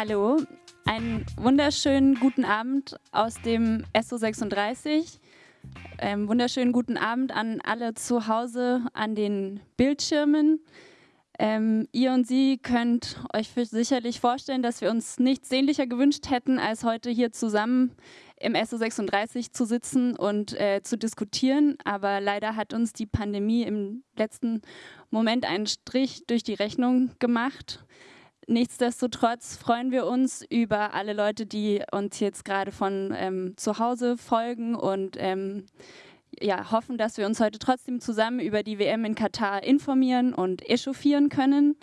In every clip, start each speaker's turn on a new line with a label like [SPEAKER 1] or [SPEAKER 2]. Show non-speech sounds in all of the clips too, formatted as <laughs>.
[SPEAKER 1] Hallo, einen wunderschönen guten Abend aus dem SO36. Ähm, wunderschönen guten Abend an alle zu Hause an den Bildschirmen. Ähm, ihr und Sie könnt euch sicherlich vorstellen, dass wir uns nichts sehnlicher gewünscht hätten, als heute hier zusammen im SO36 zu sitzen und äh, zu diskutieren. Aber leider hat uns die Pandemie im letzten Moment einen Strich durch die Rechnung gemacht. Nichtsdestotrotz freuen wir uns über alle Leute, die uns jetzt gerade von ähm, zu Hause folgen und ähm, ja, hoffen, dass wir uns heute trotzdem zusammen über die WM in Katar informieren und echauffieren können.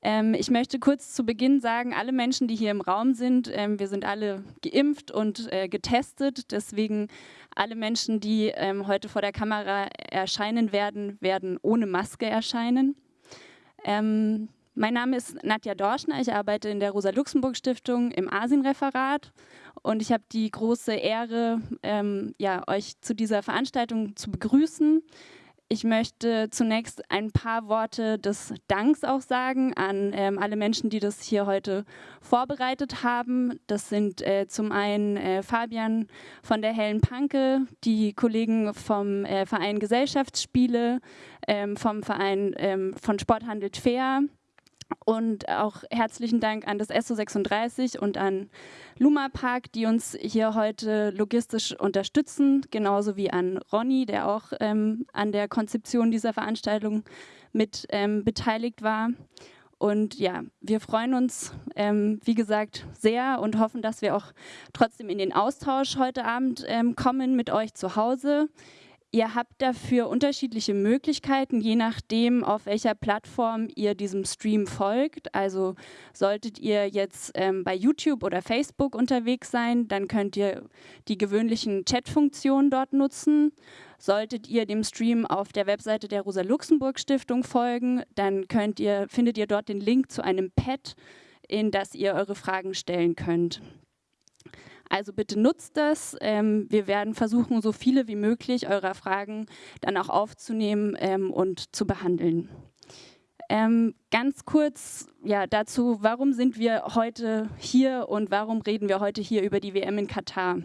[SPEAKER 1] Ähm, ich möchte kurz zu Beginn sagen, alle Menschen, die hier im Raum sind, ähm, wir sind alle geimpft und äh, getestet. Deswegen alle Menschen, die ähm, heute vor der Kamera erscheinen werden, werden ohne Maske erscheinen. Ähm, mein Name ist Nadja Dorschner, ich arbeite in der Rosa-Luxemburg-Stiftung im Asienreferat und ich habe die große Ehre, ähm, ja, euch zu dieser Veranstaltung zu begrüßen. Ich möchte zunächst ein paar Worte des Danks auch sagen an ähm, alle Menschen, die das hier heute vorbereitet haben. Das sind äh, zum einen äh, Fabian von der Hellen Panke, die Kollegen vom äh, Verein Gesellschaftsspiele, ähm, vom Verein ähm, von Sporthandelt Fair, und auch herzlichen Dank an das SO36 und an Luma Park, die uns hier heute logistisch unterstützen, genauso wie an Ronny, der auch ähm, an der Konzeption dieser Veranstaltung mit ähm, beteiligt war. Und ja, wir freuen uns, ähm, wie gesagt, sehr und hoffen, dass wir auch trotzdem in den Austausch heute Abend ähm, kommen mit euch zu Hause. Ihr habt dafür unterschiedliche Möglichkeiten, je nachdem, auf welcher Plattform ihr diesem Stream folgt. Also solltet ihr jetzt ähm, bei YouTube oder Facebook unterwegs sein, dann könnt ihr die gewöhnlichen Chatfunktionen dort nutzen. Solltet ihr dem Stream auf der Webseite der Rosa-Luxemburg-Stiftung folgen, dann könnt ihr, findet ihr dort den Link zu einem Pad, in das ihr eure Fragen stellen könnt. Also bitte nutzt das. Ähm, wir werden versuchen, so viele wie möglich eurer Fragen dann auch aufzunehmen ähm, und zu behandeln. Ähm, ganz kurz ja, dazu, warum sind wir heute hier und warum reden wir heute hier über die WM in Katar?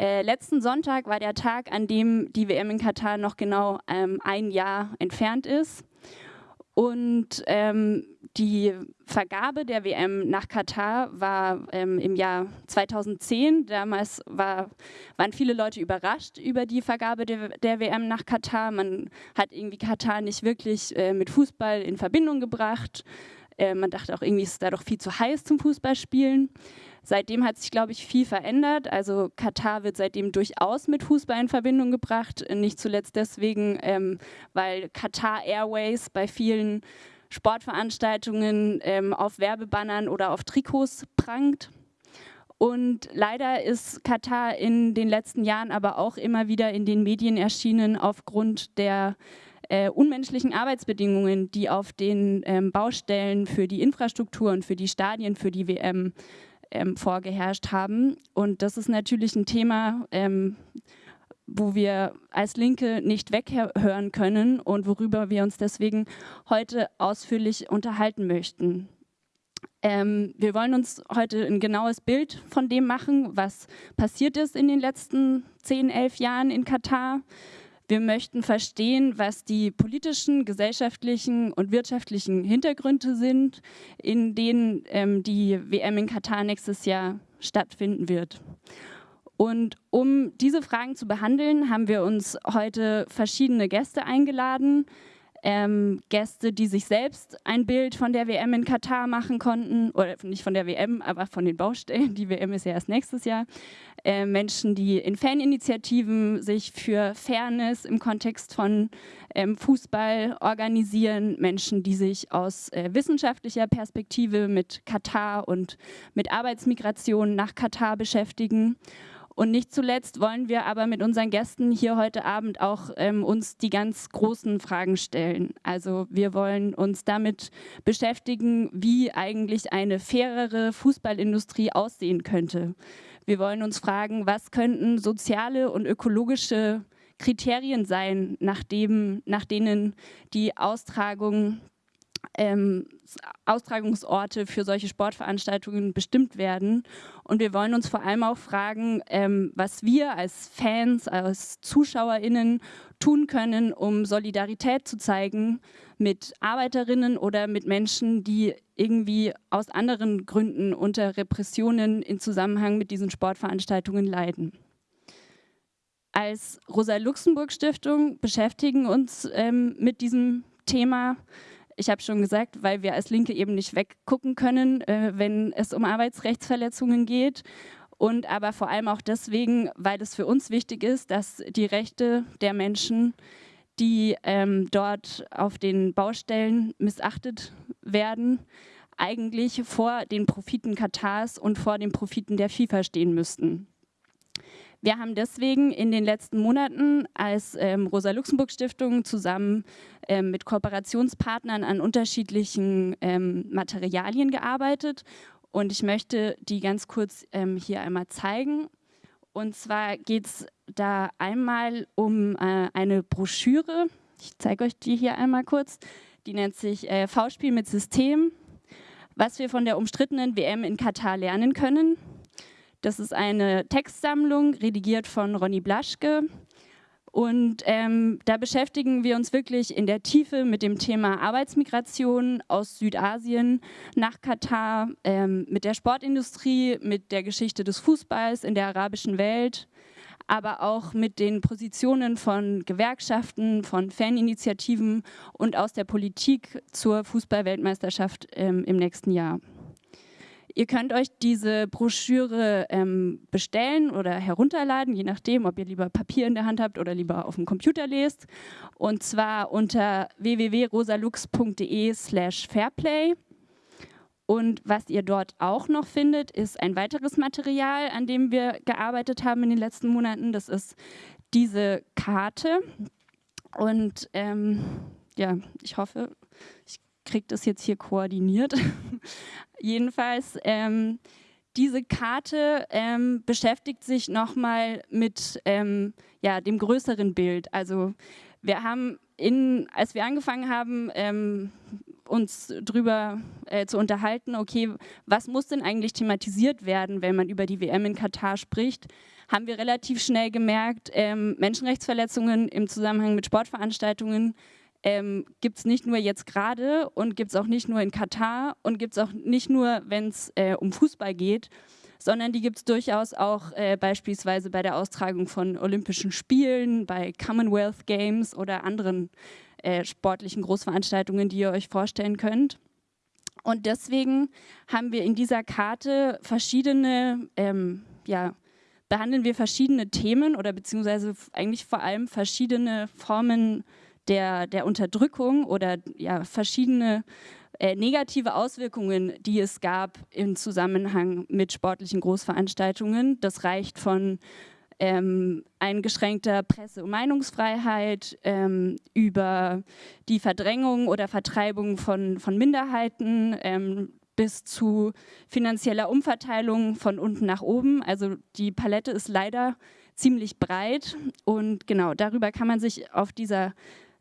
[SPEAKER 1] Äh, letzten Sonntag war der Tag, an dem die WM in Katar noch genau ähm, ein Jahr entfernt ist. Und ähm, die Vergabe der WM nach Katar war ähm, im Jahr 2010. Damals war, waren viele Leute überrascht über die Vergabe der, der, WM nach Katar. Man hat irgendwie Katar nicht wirklich äh, mit Fußball in Verbindung gebracht. Äh, man dachte auch irgendwie, ist es da doch viel zu heiß zum Fußballspielen. Seitdem hat sich, glaube ich, viel verändert. Also Katar wird seitdem durchaus mit Fußball in Verbindung gebracht. Nicht zuletzt deswegen, ähm, weil Katar Airways bei vielen Sportveranstaltungen ähm, auf Werbebannern oder auf Trikots prangt. Und leider ist Katar in den letzten Jahren aber auch immer wieder in den Medien erschienen aufgrund der äh, unmenschlichen Arbeitsbedingungen, die auf den ähm, Baustellen für die Infrastruktur und für die Stadien, für die WM ähm, vorgeherrscht haben. Und das ist natürlich ein Thema, ähm, wo wir als Linke nicht weghören können und worüber wir uns deswegen heute ausführlich unterhalten möchten. Ähm, wir wollen uns heute ein genaues Bild von dem machen, was passiert ist in den letzten 10, 11 Jahren in Katar, wir möchten verstehen, was die politischen, gesellschaftlichen und wirtschaftlichen Hintergründe sind, in denen ähm, die WM in Katar nächstes Jahr stattfinden wird. Und um diese Fragen zu behandeln, haben wir uns heute verschiedene Gäste eingeladen, ähm, Gäste, die sich selbst ein Bild von der WM in Katar machen konnten, oder nicht von der WM, aber von den Baustellen, die WM ist ja erst nächstes Jahr, äh, Menschen, die in Faninitiativen sich für Fairness im Kontext von ähm, Fußball organisieren, Menschen, die sich aus äh, wissenschaftlicher Perspektive mit Katar und mit Arbeitsmigration nach Katar beschäftigen und nicht zuletzt wollen wir aber mit unseren Gästen hier heute Abend auch ähm, uns die ganz großen Fragen stellen. Also wir wollen uns damit beschäftigen, wie eigentlich eine fairere Fußballindustrie aussehen könnte. Wir wollen uns fragen, was könnten soziale und ökologische Kriterien sein, nach, dem, nach denen die Austragung ähm, Austragungsorte für solche Sportveranstaltungen bestimmt werden. Und wir wollen uns vor allem auch fragen, ähm, was wir als Fans, als ZuschauerInnen tun können, um Solidarität zu zeigen mit Arbeiterinnen oder mit Menschen, die irgendwie aus anderen Gründen unter Repressionen in Zusammenhang mit diesen Sportveranstaltungen leiden. Als Rosa-Luxemburg-Stiftung beschäftigen uns ähm, mit diesem Thema ich habe schon gesagt, weil wir als Linke eben nicht weggucken können, äh, wenn es um Arbeitsrechtsverletzungen geht. Und aber vor allem auch deswegen, weil es für uns wichtig ist, dass die Rechte der Menschen, die ähm, dort auf den Baustellen missachtet werden, eigentlich vor den Profiten Katars und vor den Profiten der FIFA stehen müssten. Wir haben deswegen in den letzten Monaten als ähm, Rosa-Luxemburg-Stiftung zusammen ähm, mit Kooperationspartnern an unterschiedlichen ähm, Materialien gearbeitet und ich möchte die ganz kurz ähm, hier einmal zeigen. Und zwar geht es da einmal um äh, eine Broschüre. Ich zeige euch die hier einmal kurz. Die nennt sich äh, V-Spiel mit System, was wir von der umstrittenen WM in Katar lernen können. Das ist eine Textsammlung, redigiert von Ronny Blaschke. Und ähm, da beschäftigen wir uns wirklich in der Tiefe mit dem Thema Arbeitsmigration aus Südasien nach Katar, ähm, mit der Sportindustrie, mit der Geschichte des Fußballs in der arabischen Welt, aber auch mit den Positionen von Gewerkschaften, von Faninitiativen und aus der Politik zur Fußballweltmeisterschaft ähm, im nächsten Jahr. Ihr könnt euch diese Broschüre ähm, bestellen oder herunterladen, je nachdem, ob ihr lieber Papier in der Hand habt oder lieber auf dem Computer lest. Und zwar unter www.rosalux.de slash fairplay. Und was ihr dort auch noch findet, ist ein weiteres Material, an dem wir gearbeitet haben in den letzten Monaten. Das ist diese Karte. Und ähm, ja, ich hoffe, kriege das jetzt hier koordiniert. <laughs> Jedenfalls, ähm, diese Karte ähm, beschäftigt sich nochmal mit ähm, ja, dem größeren Bild. Also wir haben, in, als wir angefangen haben, ähm, uns darüber äh, zu unterhalten, okay, was muss denn eigentlich thematisiert werden, wenn man über die WM in Katar spricht, haben wir relativ schnell gemerkt, ähm, Menschenrechtsverletzungen im Zusammenhang mit Sportveranstaltungen ähm, gibt es nicht nur jetzt gerade und gibt es auch nicht nur in Katar und gibt es auch nicht nur, wenn es äh, um Fußball geht, sondern die gibt es durchaus auch äh, beispielsweise bei der Austragung von Olympischen Spielen, bei Commonwealth Games oder anderen äh, sportlichen Großveranstaltungen, die ihr euch vorstellen könnt. Und deswegen haben wir in dieser Karte verschiedene, ähm, ja, behandeln wir verschiedene Themen oder beziehungsweise eigentlich vor allem verschiedene Formen der, der Unterdrückung oder ja, verschiedene äh, negative Auswirkungen, die es gab im Zusammenhang mit sportlichen Großveranstaltungen. Das reicht von ähm, eingeschränkter Presse- und Meinungsfreiheit, ähm, über die Verdrängung oder Vertreibung von, von Minderheiten ähm, bis zu finanzieller Umverteilung von unten nach oben. Also die Palette ist leider ziemlich breit und genau darüber kann man sich auf dieser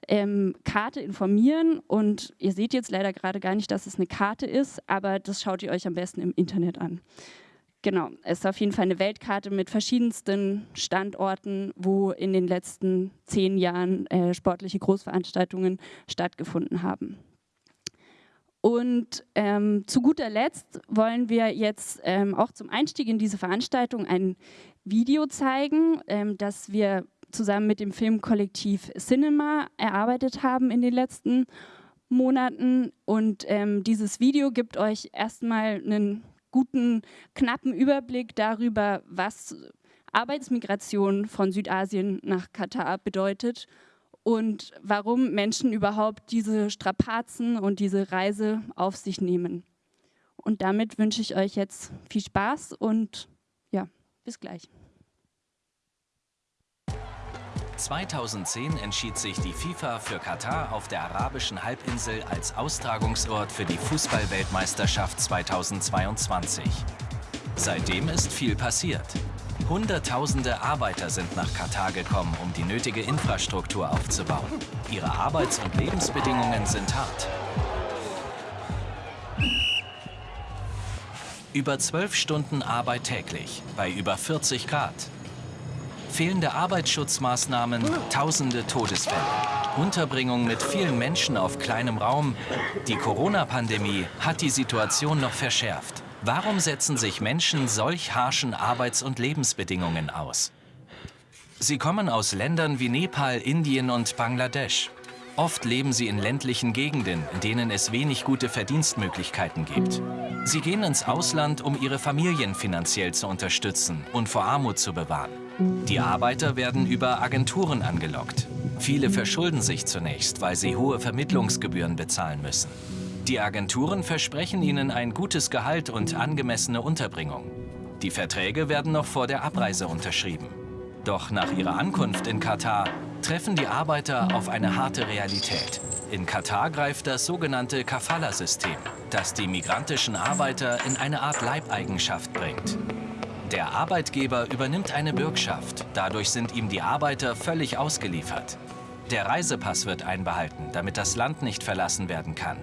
[SPEAKER 1] ähm, Karte informieren und ihr seht jetzt leider gerade gar nicht, dass es eine Karte ist, aber das schaut ihr euch am besten im Internet an. Genau, es ist auf jeden Fall eine Weltkarte mit verschiedensten Standorten, wo in den letzten zehn Jahren äh, sportliche Großveranstaltungen stattgefunden haben. Und ähm, zu guter Letzt wollen wir jetzt ähm, auch zum Einstieg in diese Veranstaltung ein Video zeigen, ähm, das wir zusammen mit dem Filmkollektiv Cinema erarbeitet haben in den letzten Monaten. Und ähm, dieses Video gibt euch erstmal einen guten, knappen Überblick darüber, was Arbeitsmigration von Südasien nach Katar bedeutet und warum Menschen überhaupt diese Strapazen und diese Reise auf sich nehmen. Und damit wünsche ich euch jetzt viel Spaß und ja, bis gleich.
[SPEAKER 2] 2010 entschied sich die FIFA für Katar auf der arabischen Halbinsel als Austragungsort für die Fußballweltmeisterschaft 2022. Seitdem ist viel passiert. Hunderttausende Arbeiter sind nach Katar gekommen, um die nötige Infrastruktur aufzubauen. Ihre Arbeits- und Lebensbedingungen sind hart. Über zwölf Stunden Arbeit täglich, bei über 40 Grad, Fehlende Arbeitsschutzmaßnahmen, tausende Todesfälle. Unterbringung mit vielen Menschen auf kleinem Raum. Die Corona-Pandemie hat die Situation noch verschärft. Warum setzen sich Menschen solch harschen Arbeits- und Lebensbedingungen aus? Sie kommen aus Ländern wie Nepal, Indien und Bangladesch. Oft leben sie in ländlichen Gegenden, in denen es wenig gute Verdienstmöglichkeiten gibt. Sie gehen ins Ausland, um ihre Familien finanziell zu unterstützen und vor Armut zu bewahren. Die Arbeiter werden über Agenturen angelockt. Viele verschulden sich zunächst, weil sie hohe Vermittlungsgebühren bezahlen müssen. Die Agenturen versprechen ihnen ein gutes Gehalt und angemessene Unterbringung. Die Verträge werden noch vor der Abreise unterschrieben. Doch nach ihrer Ankunft in Katar treffen die Arbeiter auf eine harte Realität. In Katar greift das sogenannte Kafala-System, das die migrantischen Arbeiter in eine Art Leibeigenschaft bringt. Der Arbeitgeber übernimmt eine Bürgschaft. Dadurch sind ihm die Arbeiter völlig ausgeliefert. Der Reisepass wird einbehalten, damit das Land nicht verlassen werden kann.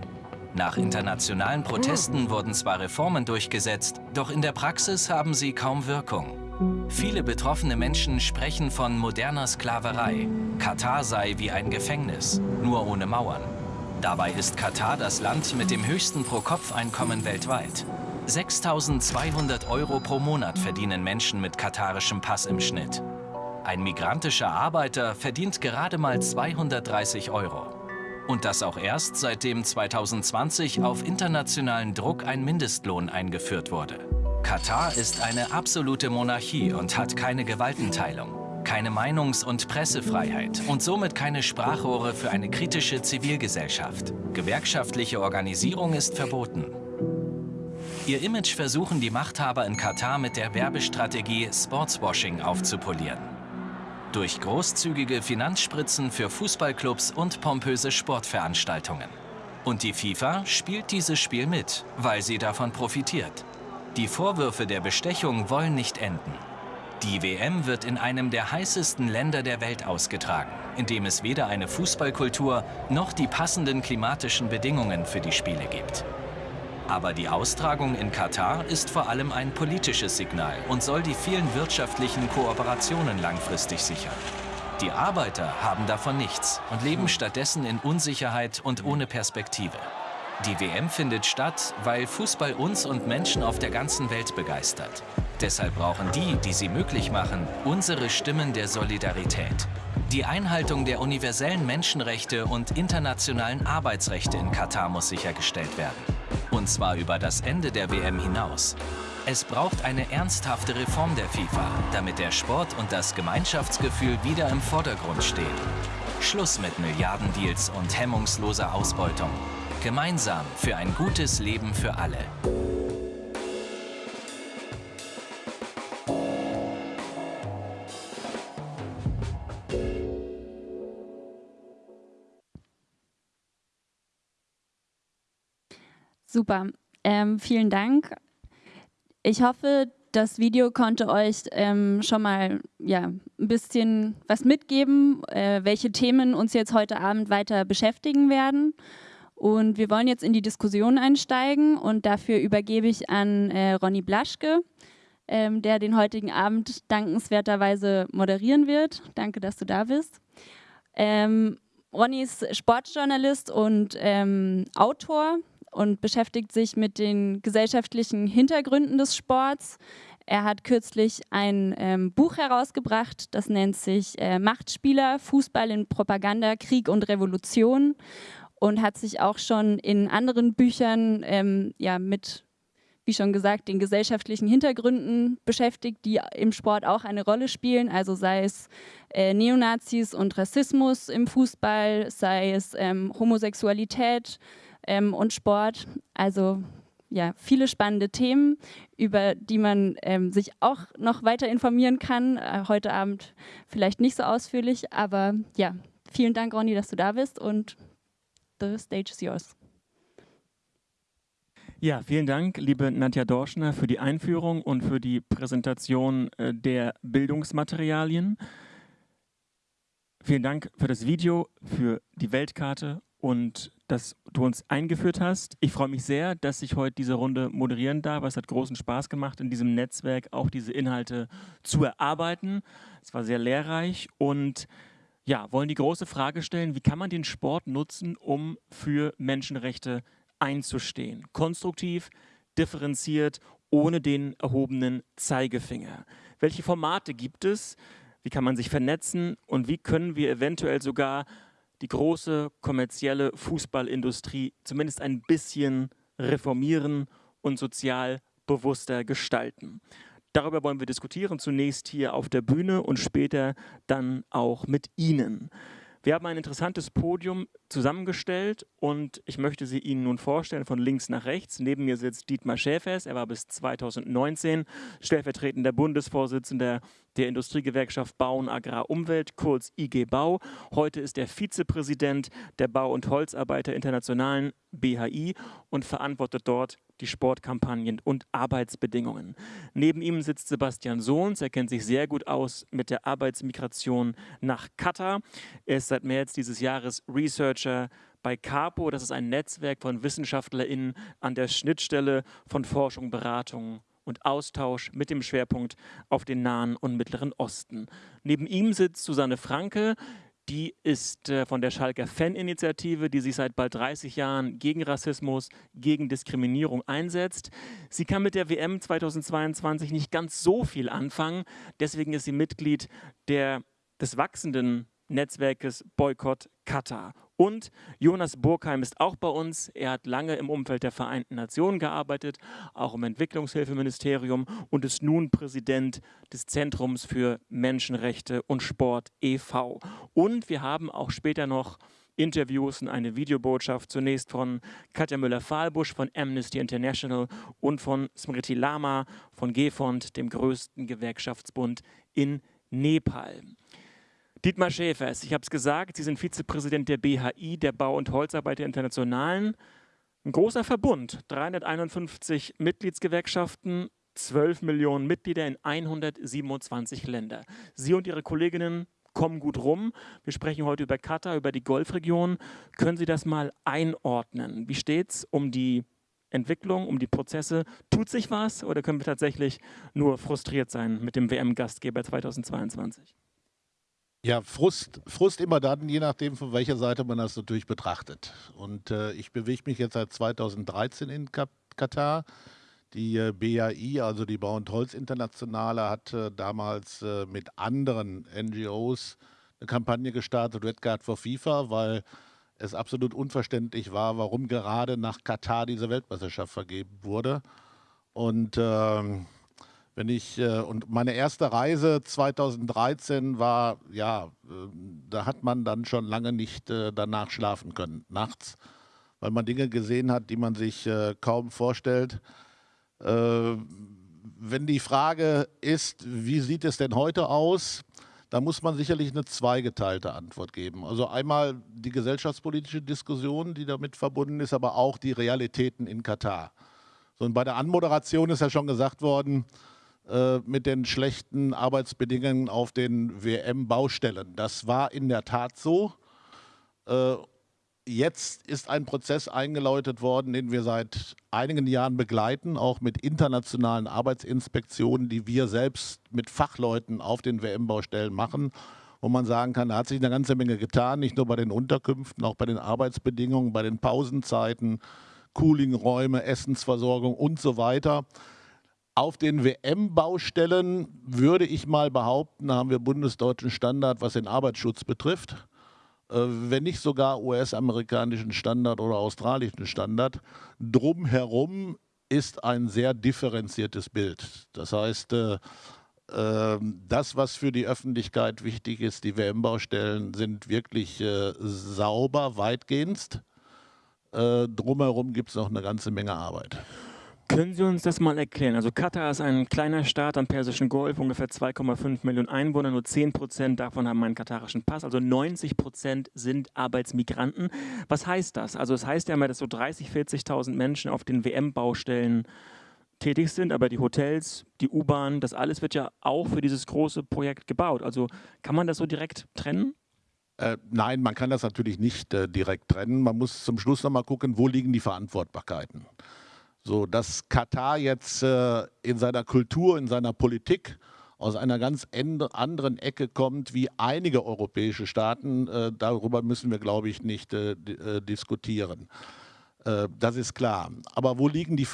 [SPEAKER 2] Nach internationalen Protesten wurden zwar Reformen durchgesetzt, doch in der Praxis haben sie kaum Wirkung. Viele betroffene Menschen sprechen von moderner Sklaverei. Katar sei wie ein Gefängnis, nur ohne Mauern. Dabei ist Katar das Land mit dem höchsten Pro-Kopf-Einkommen weltweit. 6.200 Euro pro Monat verdienen Menschen mit katarischem Pass im Schnitt. Ein migrantischer Arbeiter verdient gerade mal 230 Euro. Und das auch erst seitdem 2020 auf internationalen Druck ein Mindestlohn eingeführt wurde. Katar ist eine absolute Monarchie und hat keine Gewaltenteilung, keine Meinungs- und Pressefreiheit und somit keine Sprachrohre für eine kritische Zivilgesellschaft. Gewerkschaftliche Organisierung ist verboten. Ihr Image versuchen die Machthaber in Katar mit der Werbestrategie Sportswashing aufzupolieren. Durch großzügige Finanzspritzen für Fußballclubs und pompöse Sportveranstaltungen. Und die FIFA spielt dieses Spiel mit, weil sie davon profitiert. Die Vorwürfe der Bestechung wollen nicht enden. Die WM wird in einem der heißesten Länder der Welt ausgetragen, in dem es weder eine Fußballkultur noch die passenden klimatischen Bedingungen für die Spiele gibt. Aber die Austragung in Katar ist vor allem ein politisches Signal und soll die vielen wirtschaftlichen Kooperationen langfristig sichern. Die Arbeiter haben davon nichts und leben stattdessen in Unsicherheit und ohne Perspektive. Die WM findet statt, weil Fußball uns und Menschen auf der ganzen Welt begeistert. Deshalb brauchen die, die sie möglich machen, unsere Stimmen der Solidarität. Die Einhaltung der universellen Menschenrechte und internationalen Arbeitsrechte in Katar muss sichergestellt werden. Und zwar über das Ende der WM hinaus. Es braucht eine ernsthafte Reform der FIFA, damit der Sport und das Gemeinschaftsgefühl wieder im Vordergrund stehen. Schluss mit Milliardendeals und hemmungsloser Ausbeutung. Gemeinsam für ein gutes Leben für alle.
[SPEAKER 1] Super, ähm, vielen Dank. Ich hoffe, das Video konnte euch ähm, schon mal ja, ein bisschen was mitgeben, äh, welche Themen uns jetzt heute Abend weiter beschäftigen werden. Und wir wollen jetzt in die Diskussion einsteigen und dafür übergebe ich an äh, Ronny Blaschke, ähm, der den heutigen Abend dankenswerterweise moderieren wird. Danke, dass du da bist. Ähm, Ronny ist Sportjournalist und ähm, Autor und beschäftigt sich mit den gesellschaftlichen Hintergründen des Sports. Er hat kürzlich ein ähm, Buch herausgebracht, das nennt sich äh, Machtspieler, Fußball in Propaganda, Krieg und Revolution und hat sich auch schon in anderen Büchern ähm, ja, mit, wie schon gesagt, den gesellschaftlichen Hintergründen beschäftigt, die im Sport auch eine Rolle spielen. Also sei es äh, Neonazis und Rassismus im Fußball, sei es ähm, Homosexualität ähm, und Sport. Also ja, viele spannende Themen, über die man ähm, sich auch noch weiter informieren kann. Äh, heute Abend vielleicht nicht so ausführlich, aber ja, vielen Dank, Ronny, dass du da bist und The stage is yours.
[SPEAKER 3] Ja, vielen Dank, liebe Nadja Dorschner, für die Einführung und für die Präsentation äh, der Bildungsmaterialien. Vielen Dank für das Video, für die Weltkarte und dass du uns eingeführt hast. Ich freue mich sehr, dass ich heute diese Runde moderieren darf. Es hat großen Spaß gemacht, in diesem Netzwerk auch diese Inhalte zu erarbeiten. Es war sehr lehrreich und ja, wollen die große Frage stellen, wie kann man den Sport nutzen, um für Menschenrechte einzustehen? Konstruktiv, differenziert, ohne den erhobenen Zeigefinger. Welche Formate gibt es? Wie kann man sich vernetzen? Und wie können wir eventuell sogar die große kommerzielle Fußballindustrie zumindest ein bisschen reformieren und sozial bewusster gestalten. Darüber wollen wir diskutieren, zunächst hier auf der Bühne und später dann auch mit Ihnen. Wir haben ein interessantes Podium zusammengestellt und ich möchte sie Ihnen nun vorstellen von links nach rechts. Neben mir sitzt Dietmar Schäfers, er war bis 2019 stellvertretender Bundesvorsitzender der Industriegewerkschaft Bau und Agrar Umwelt, kurz IG Bau. Heute ist er Vizepräsident der Bau- und Holzarbeiter Internationalen BHI und verantwortet dort die Sportkampagnen und Arbeitsbedingungen. Neben ihm sitzt Sebastian Sohns, er kennt sich sehr gut aus mit der Arbeitsmigration nach Katar. Er ist seit März dieses Jahres Researcher bei CAPO, das ist ein Netzwerk von WissenschaftlerInnen an der Schnittstelle von Forschung, Beratung und Austausch mit dem Schwerpunkt auf den Nahen und Mittleren Osten. Neben ihm sitzt Susanne Franke, die ist äh, von der Schalker Fan-Initiative, die sich seit bald 30 Jahren gegen Rassismus, gegen Diskriminierung einsetzt. Sie kann mit der WM 2022 nicht ganz so viel anfangen. Deswegen ist sie Mitglied der, des wachsenden Netzwerkes Boykott Katar. Und Jonas Burkheim ist auch bei uns. Er hat lange im Umfeld der Vereinten Nationen gearbeitet, auch im Entwicklungshilfeministerium und ist nun Präsident des Zentrums für Menschenrechte und Sport e.V. Und wir haben auch später noch Interviews und eine Videobotschaft zunächst von Katja Müller-Fahlbusch von Amnesty International und von Smriti Lama von GEFOND, dem größten Gewerkschaftsbund in Nepal. Dietmar Schäfers, ich habe es gesagt, Sie sind Vizepräsident der BHI, der Bau- und Holzarbeiter Internationalen. Ein großer Verbund, 351 Mitgliedsgewerkschaften, 12 Millionen Mitglieder in 127 Länder. Sie und Ihre Kolleginnen kommen gut rum. Wir sprechen heute über Katar, über die Golfregion. Können Sie das mal einordnen? Wie steht es um die Entwicklung, um die Prozesse? Tut sich was oder können wir tatsächlich nur frustriert sein mit dem WM-Gastgeber 2022?
[SPEAKER 4] Ja, Frust, Frust immer dann, je nachdem, von welcher Seite man das natürlich betrachtet. Und äh, ich bewege mich jetzt seit 2013 in Katar. Die äh, BAI, also die Bau- und Holz Internationale, hat äh, damals äh, mit anderen NGOs eine Kampagne gestartet, Red Guard for FIFA, weil es absolut unverständlich war, warum gerade nach Katar diese Weltmeisterschaft vergeben wurde. Und ähm, wenn ich, äh, und meine erste Reise 2013 war, ja, äh, da hat man dann schon lange nicht äh, danach schlafen können, nachts, weil man Dinge gesehen hat, die man sich kaum vorstellt. wenn die Frage ist, wie sieht es denn heute aus, da muss man sicherlich eine zweigeteilte Antwort geben. Also einmal die gesellschaftspolitische Diskussion, die damit verbunden ist, aber auch die Realitäten in Katar. So, und bei der Anmoderation ist ja schon gesagt worden, äh, mit den schlechten Arbeitsbedingungen auf den WM-Baustellen. Das war in der Tat so. Äh, jetzt ist ein Prozess eingeläutet worden, den wir seit einigen Jahren begleiten, auch mit internationalen Arbeitsinspektionen, die wir selbst mit Fachleuten auf den WM-Baustellen machen, wo man sagen kann, da hat sich eine ganze Menge getan, nicht nur bei den Unterkünften, auch bei den Arbeitsbedingungen, bei den Pausenzeiten, Coolingräume, Essensversorgung und so weiter. Auf den WM-Baustellen würde ich mal behaupten, haben wir bundesdeutschen Standard, was den Arbeitsschutz betrifft. Äh, wenn nicht sogar US-amerikanischen Standard oder australischen Standard. Drumherum ist ein sehr differenziertes Bild. Das heißt, äh, ähm, das, was für die Öffentlichkeit wichtig ist, die WM-Baustellen sind wirklich äh, sauber, weitgehend. Drumherum gibt es noch eine ganze Menge Arbeit.
[SPEAKER 3] Können Sie uns das mal erklären? Also Katar ist ein kleiner Staat am Persischen Golf, ungefähr 2,5 Millionen Einwohner, nur 10 Prozent davon haben einen katarischen Pass, also 90 Prozent sind Arbeitsmigranten. Was heißt das? Also es das heißt ja immer, dass so 30.000, 40.000 Menschen auf den WM-Baustellen tätig sind, aber die Hotels, die U-Bahn, das alles wird ja auch für dieses große Projekt gebaut. Also kann man das so direkt trennen?
[SPEAKER 4] Äh, nein, man kann das natürlich nicht äh, direkt trennen. Man muss zum Schluss nochmal gucken, wo liegen die Verantwortbarkeiten. So, dass Katar jetzt äh, in seiner Kultur, in seiner Politik aus einer ganz anderen Ecke kommt wie einige europäische Staaten, äh, darüber müssen wir, glaube ich, nicht äh, äh, diskutieren. das ist klar. Aber wo liegen die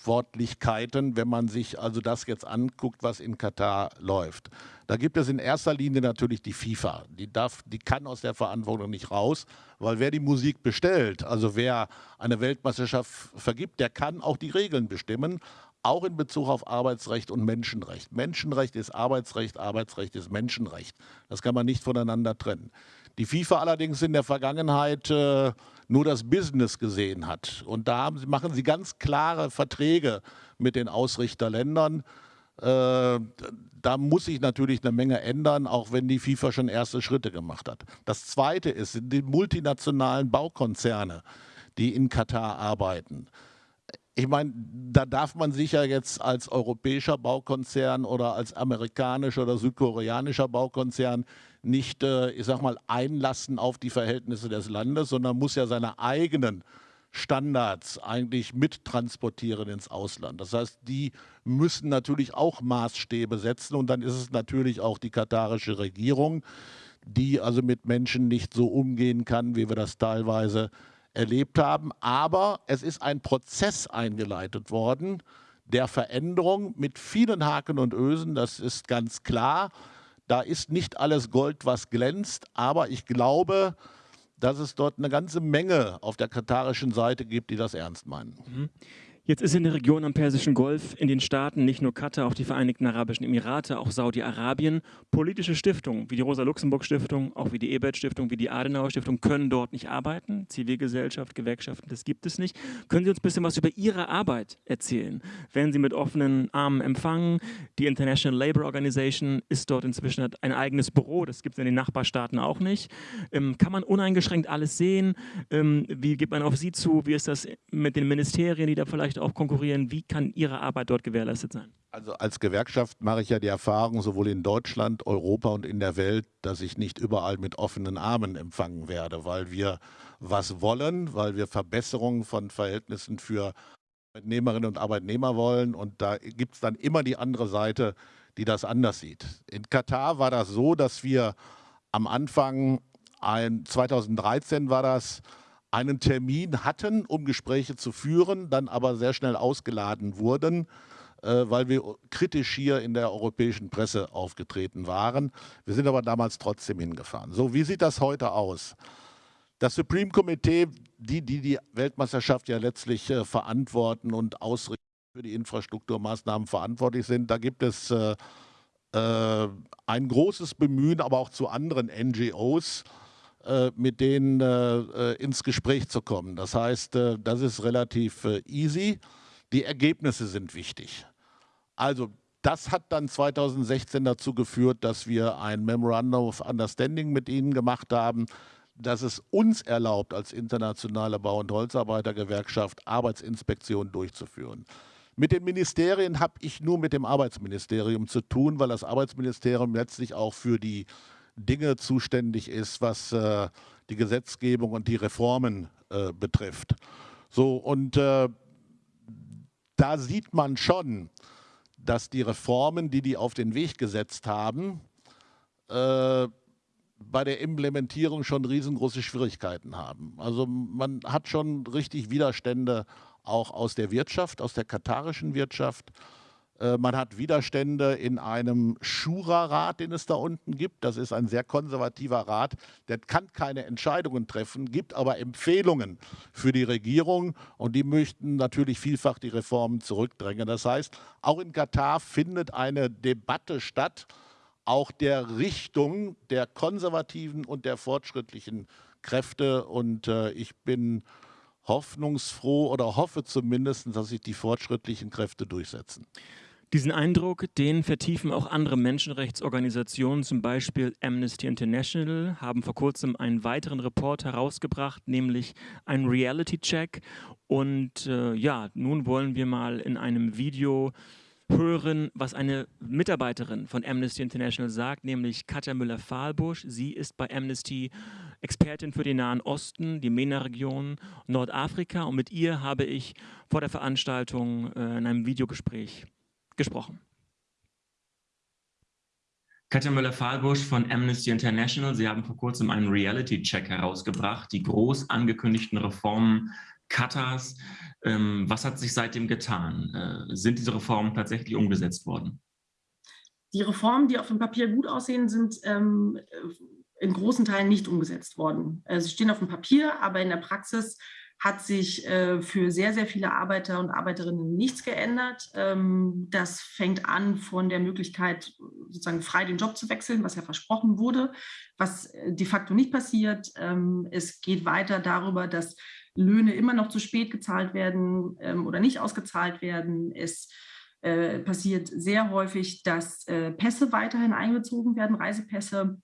[SPEAKER 4] Verantwortlichkeiten, wenn man sich also das jetzt anguckt, was in Katar läuft? Da gibt es in erster Linie natürlich die FIFA. Die, darf, die kann aus der Verantwortung nicht raus, weil wer die Musik bestellt, also wer eine Weltmeisterschaft vergibt, der kann auch die Regeln bestimmen auch in Bezug auf Arbeitsrecht und Menschenrecht. Menschenrecht ist Arbeitsrecht, Arbeitsrecht ist Menschenrecht. Das kann man nicht voneinander trennen. Die FIFA allerdings in der Vergangenheit äh, nur das Business gesehen hat. Und da haben, machen sie ganz klare Verträge mit den Ausrichterländern. Äh, da muss sich natürlich eine Menge ändern, auch wenn die FIFA schon erste Schritte gemacht hat. Das Zweite ist, die multinationalen Baukonzerne, die in Katar arbeiten ich meine, da darf man sich ja jetzt als europäischer Baukonzern oder als amerikanischer oder südkoreanischer Baukonzern nicht, äh, ich sag mal, einlassen auf die Verhältnisse des Landes, sondern muss ja seine eigenen Standards eigentlich mittransportieren ins Ausland. Das heißt, die müssen natürlich auch Maßstäbe setzen und dann ist es natürlich auch die katarische Regierung, die also mit Menschen nicht so umgehen kann, wie wir das teilweise erlebt haben. Aber es ist ein Prozess eingeleitet worden der Veränderung mit vielen Haken und Ösen, das ist ganz klar. Da ist nicht alles Gold, was glänzt, aber ich glaube, dass es dort eine ganze Menge auf der katarischen Seite gibt, die das ernst meinen. Mhm.
[SPEAKER 3] Jetzt ist in der Region am Persischen Golf, in den Staaten, nicht nur Katar, auch die Vereinigten Arabischen Emirate, auch Saudi-Arabien, politische Stiftungen wie die Rosa-Luxemburg-Stiftung, auch wie die Ebert-Stiftung, wie die Adenauer-Stiftung können dort nicht arbeiten. Zivilgesellschaft, Gewerkschaften, das gibt es nicht. Können Sie uns ein bisschen was über Ihre Arbeit erzählen? Werden Sie mit offenen Armen empfangen? Die International Labour Organization ist dort inzwischen ein eigenes Büro, das gibt es in den Nachbarstaaten auch nicht. Ähm, kann man uneingeschränkt alles sehen? Ähm, wie geht man auf Sie zu? Wie ist das mit den Ministerien, die da vielleicht auch konkurrieren? Wie kann Ihre Arbeit dort gewährleistet sein?
[SPEAKER 4] Also als Gewerkschaft mache ich ja die Erfahrung sowohl in Deutschland, Europa und in der Welt, dass ich nicht überall mit offenen Armen empfangen werde, weil wir was wollen, weil wir Verbesserungen von Verhältnissen für Arbeitnehmerinnen und Arbeitnehmer wollen und da gibt es dann immer die andere Seite, die das anders sieht. In Katar war das so, dass wir am Anfang, ein, 2013 war das, einen Termin hatten, um Gespräche zu führen, dann aber sehr schnell ausgeladen wurden, äh, weil wir kritisch hier in der europäischen Presse aufgetreten waren. Wir sind aber damals trotzdem hingefahren. So, wie sieht das heute aus? Das Supreme Committee, die die, die Weltmeisterschaft ja letztlich äh, verantworten und ausrichten für die Infrastrukturmaßnahmen verantwortlich sind, da gibt es äh, äh, ein großes Bemühen, aber auch zu anderen NGOs, mit denen äh, äh, ins Gespräch zu kommen. Das heißt, das ist relativ easy. Die Ergebnisse sind wichtig. Also das hat dann 2016 dazu geführt, dass wir ein Memorandum of Understanding mit ihnen gemacht haben, dass es uns erlaubt, als internationale Bau- und Holzarbeitergewerkschaft Arbeitsinspektionen durchzuführen. Mit den Ministerien habe ich nur mit dem Arbeitsministerium zu tun, weil das Arbeitsministerium letztlich auch für die Dinge zuständig ist, was äh, die Gesetzgebung und die Reformen äh, betrifft. So, und äh, da sieht man schon, dass die Reformen, die die auf den Weg gesetzt haben, äh, bei der Implementierung schon riesengroße Schwierigkeiten haben. Also man hat schon richtig Widerstände auch aus der Wirtschaft, aus der katarischen Wirtschaft. Äh, man hat Widerstände in einem Schura-Rat, den es da unten gibt. Das ist ein sehr konservativer Rat. Der kann keine Entscheidungen treffen, gibt aber Empfehlungen für die Regierung. Und die möchten natürlich vielfach die Reformen zurückdrängen. Das heißt, auch in Katar findet eine Debatte statt, auch der Richtung der konservativen und der fortschrittlichen Kräfte. Und äh, ich bin hoffnungsfroh oder hoffe zumindest, dass sich die fortschrittlichen Kräfte durchsetzen.
[SPEAKER 3] Diesen Eindruck, den vertiefen auch andere Menschenrechtsorganisationen, zum Beispiel Amnesty International, haben vor kurzem einen weiteren Report herausgebracht, nämlich einen Reality-Check. Und äh, ja, nun wollen wir mal in einem Video hören, was eine Mitarbeiterin von Amnesty International sagt, nämlich Katja Müller-Fahlbusch. Sie ist bei Amnesty Expertin für den Nahen Osten, die MENA-Region, Nordafrika und mit ihr habe ich vor der Veranstaltung äh, in einem Videogespräch gesprochen. Katja Müller-Fahlbusch von Amnesty International. Sie haben vor kurzem einen Reality-Check herausgebracht, die groß angekündigten Reformen Katars. Ähm, was hat sich seitdem getan? Äh, sind diese Reformen tatsächlich umgesetzt worden?
[SPEAKER 5] Die Reformen, die auf dem Papier gut aussehen, sind ähm, in großen Teilen nicht umgesetzt worden. Äh, sie stehen auf dem Papier, aber in der Praxis hat sich äh, für sehr, sehr viele Arbeiter und Arbeiterinnen nichts geändert. Ähm, das fängt an von der Möglichkeit, sozusagen frei den Job zu wechseln, was ja versprochen wurde, was äh, de facto nicht passiert. Ähm, es geht weiter darüber, dass Löhne immer noch zu spät gezahlt werden ähm, oder nicht ausgezahlt werden. Es äh, passiert sehr häufig, dass äh, Pässe weiterhin eingezogen werden, Reisepässe.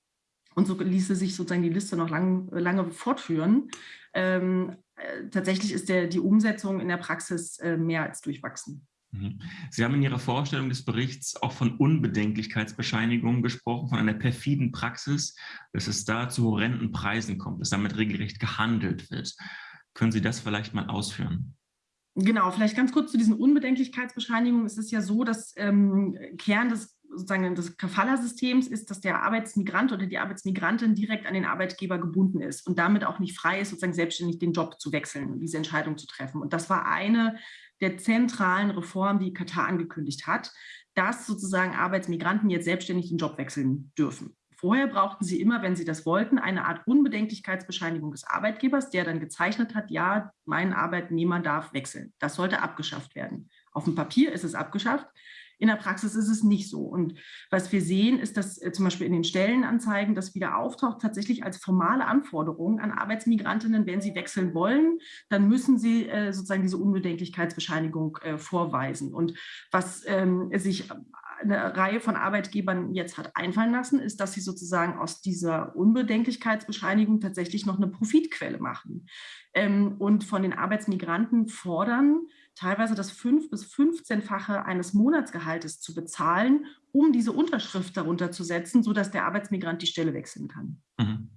[SPEAKER 5] Und so ließe sich sozusagen die Liste noch lang, lange fortführen. Ähm, äh, tatsächlich ist der, die Umsetzung in der Praxis äh, mehr als durchwachsen.
[SPEAKER 3] Mhm. Sie haben in Ihrer Vorstellung des Berichts auch von Unbedenklichkeitsbescheinigungen gesprochen, von einer perfiden Praxis, dass es da zu horrenden Preisen kommt, dass damit regelrecht gehandelt wird. Können Sie das vielleicht mal ausführen?
[SPEAKER 5] Genau, vielleicht ganz kurz zu diesen Unbedenklichkeitsbescheinigungen. Es ist ja so, dass ähm, Kern des sozusagen des Kafala-Systems ist, dass der Arbeitsmigrant oder die Arbeitsmigrantin direkt an den Arbeitgeber gebunden ist und damit auch nicht frei ist, sozusagen selbstständig den Job zu wechseln und diese Entscheidung zu treffen. Und das war eine der zentralen Reformen, die Katar angekündigt hat, dass sozusagen Arbeitsmigranten jetzt selbstständig den Job wechseln dürfen. Vorher brauchten sie immer, wenn sie das wollten, eine Art Unbedenklichkeitsbescheinigung des Arbeitgebers, der dann gezeichnet hat, ja, mein Arbeitnehmer darf wechseln. Das sollte abgeschafft werden. Auf dem Papier ist es abgeschafft. In der Praxis ist es nicht so. Und was wir sehen, ist, dass äh, zum Beispiel in den Stellenanzeigen das wieder auftaucht, tatsächlich als formale Anforderung an Arbeitsmigrantinnen, wenn sie wechseln wollen, dann müssen sie äh, sozusagen diese Unbedenklichkeitsbescheinigung äh, vorweisen. Und was ähm, sich eine Reihe von Arbeitgebern jetzt hat einfallen lassen, ist, dass sie sozusagen aus dieser Unbedenklichkeitsbescheinigung tatsächlich noch eine Profitquelle machen ähm, und von den Arbeitsmigranten fordern, teilweise das fünf- bis 15-fache eines Monatsgehaltes zu bezahlen, um diese Unterschrift darunter zu setzen, sodass der Arbeitsmigrant die Stelle wechseln kann. Mhm.